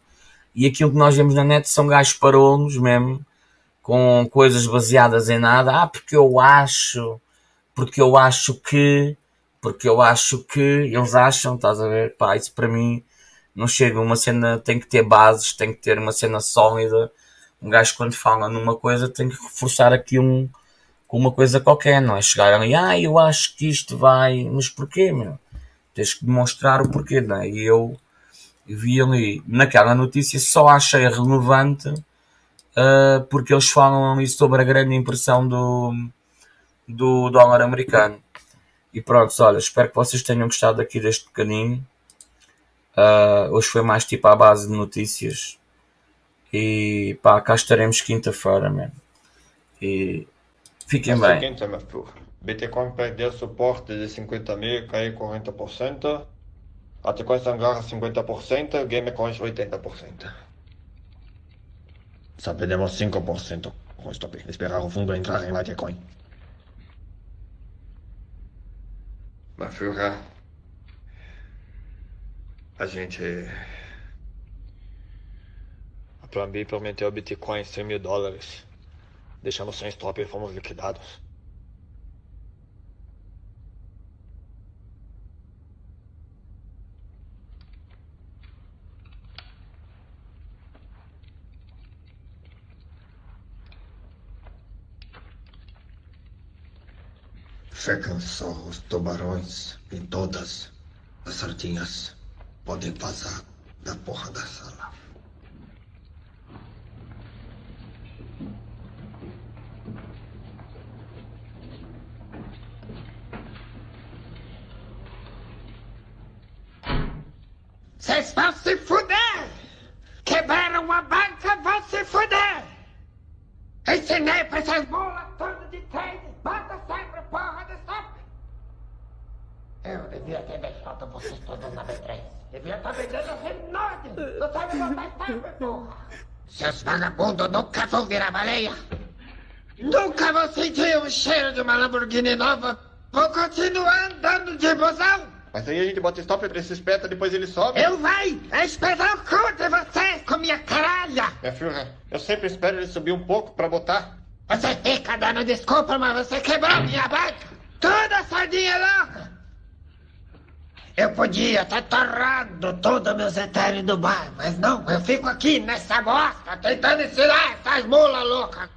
e aquilo que nós vemos na net são gajos parolos mesmo, com coisas baseadas em nada. Ah, porque eu acho, porque eu acho que, porque eu acho que, eles acham, estás a ver? Pá, isso para mim não chega. Uma cena tem que ter bases, tem que ter uma cena sólida um gajo quando fala numa coisa tem que reforçar aqui um, com uma coisa qualquer, não é? Chegar ali, ah, eu acho que isto vai, mas porquê, meu? Tens que demonstrar o porquê, não é? E eu vi ali, naquela notícia, só achei relevante uh, porque eles falam ali sobre a grande impressão do, do dólar americano. E pronto, olha, espero que vocês tenham gostado aqui deste bocadinho. Uh, hoje foi mais tipo à base de notícias e pá, cá estaremos quinta-feira, mano. E fiquem bem. Quinta, meu filho. Bitcoin perdeu suporte de 50 mil, caiu 40%. Bitcoin sangrar 50%, Gamecoin 80%. Só perdemos 5% com stop. Esperar o fundo entrar em Litecoin. Mas, filho, a gente Plan B prometeu Bitcoin 100 mil dólares. Deixamos sem stop e fomos liquidados. Ficam só os tubarões e todas as sardinhas podem vazar da porra da sala. Vocês vão se fuder! Quebraram a banca, vão se fuder! Ensinei pra essas bolas todas de tênis, bota sempre porra de stop! Eu devia ter deixado vocês todos na B3. Devia estar vendendo Renault. Não sabe botar tábua, porra. Seus vagabundos nunca vão virar baleia. Nunca vão sentir o cheiro de uma Lamborghini nova. Vou continuar andando de busão. Mas aí a gente bota stop pra esse espeta, depois ele sobe. Eu vai espetar o cu de vocês com minha caralha. Minha filha, eu sempre espero ele subir um pouco pra botar. Você fica dando desculpa, mas você quebrou minha banca. Toda sardinha louca. Eu podia estar torrando todos meus etéreos do bar, mas não, eu fico aqui nessa bosta tentando ensinar essas mulas loucas.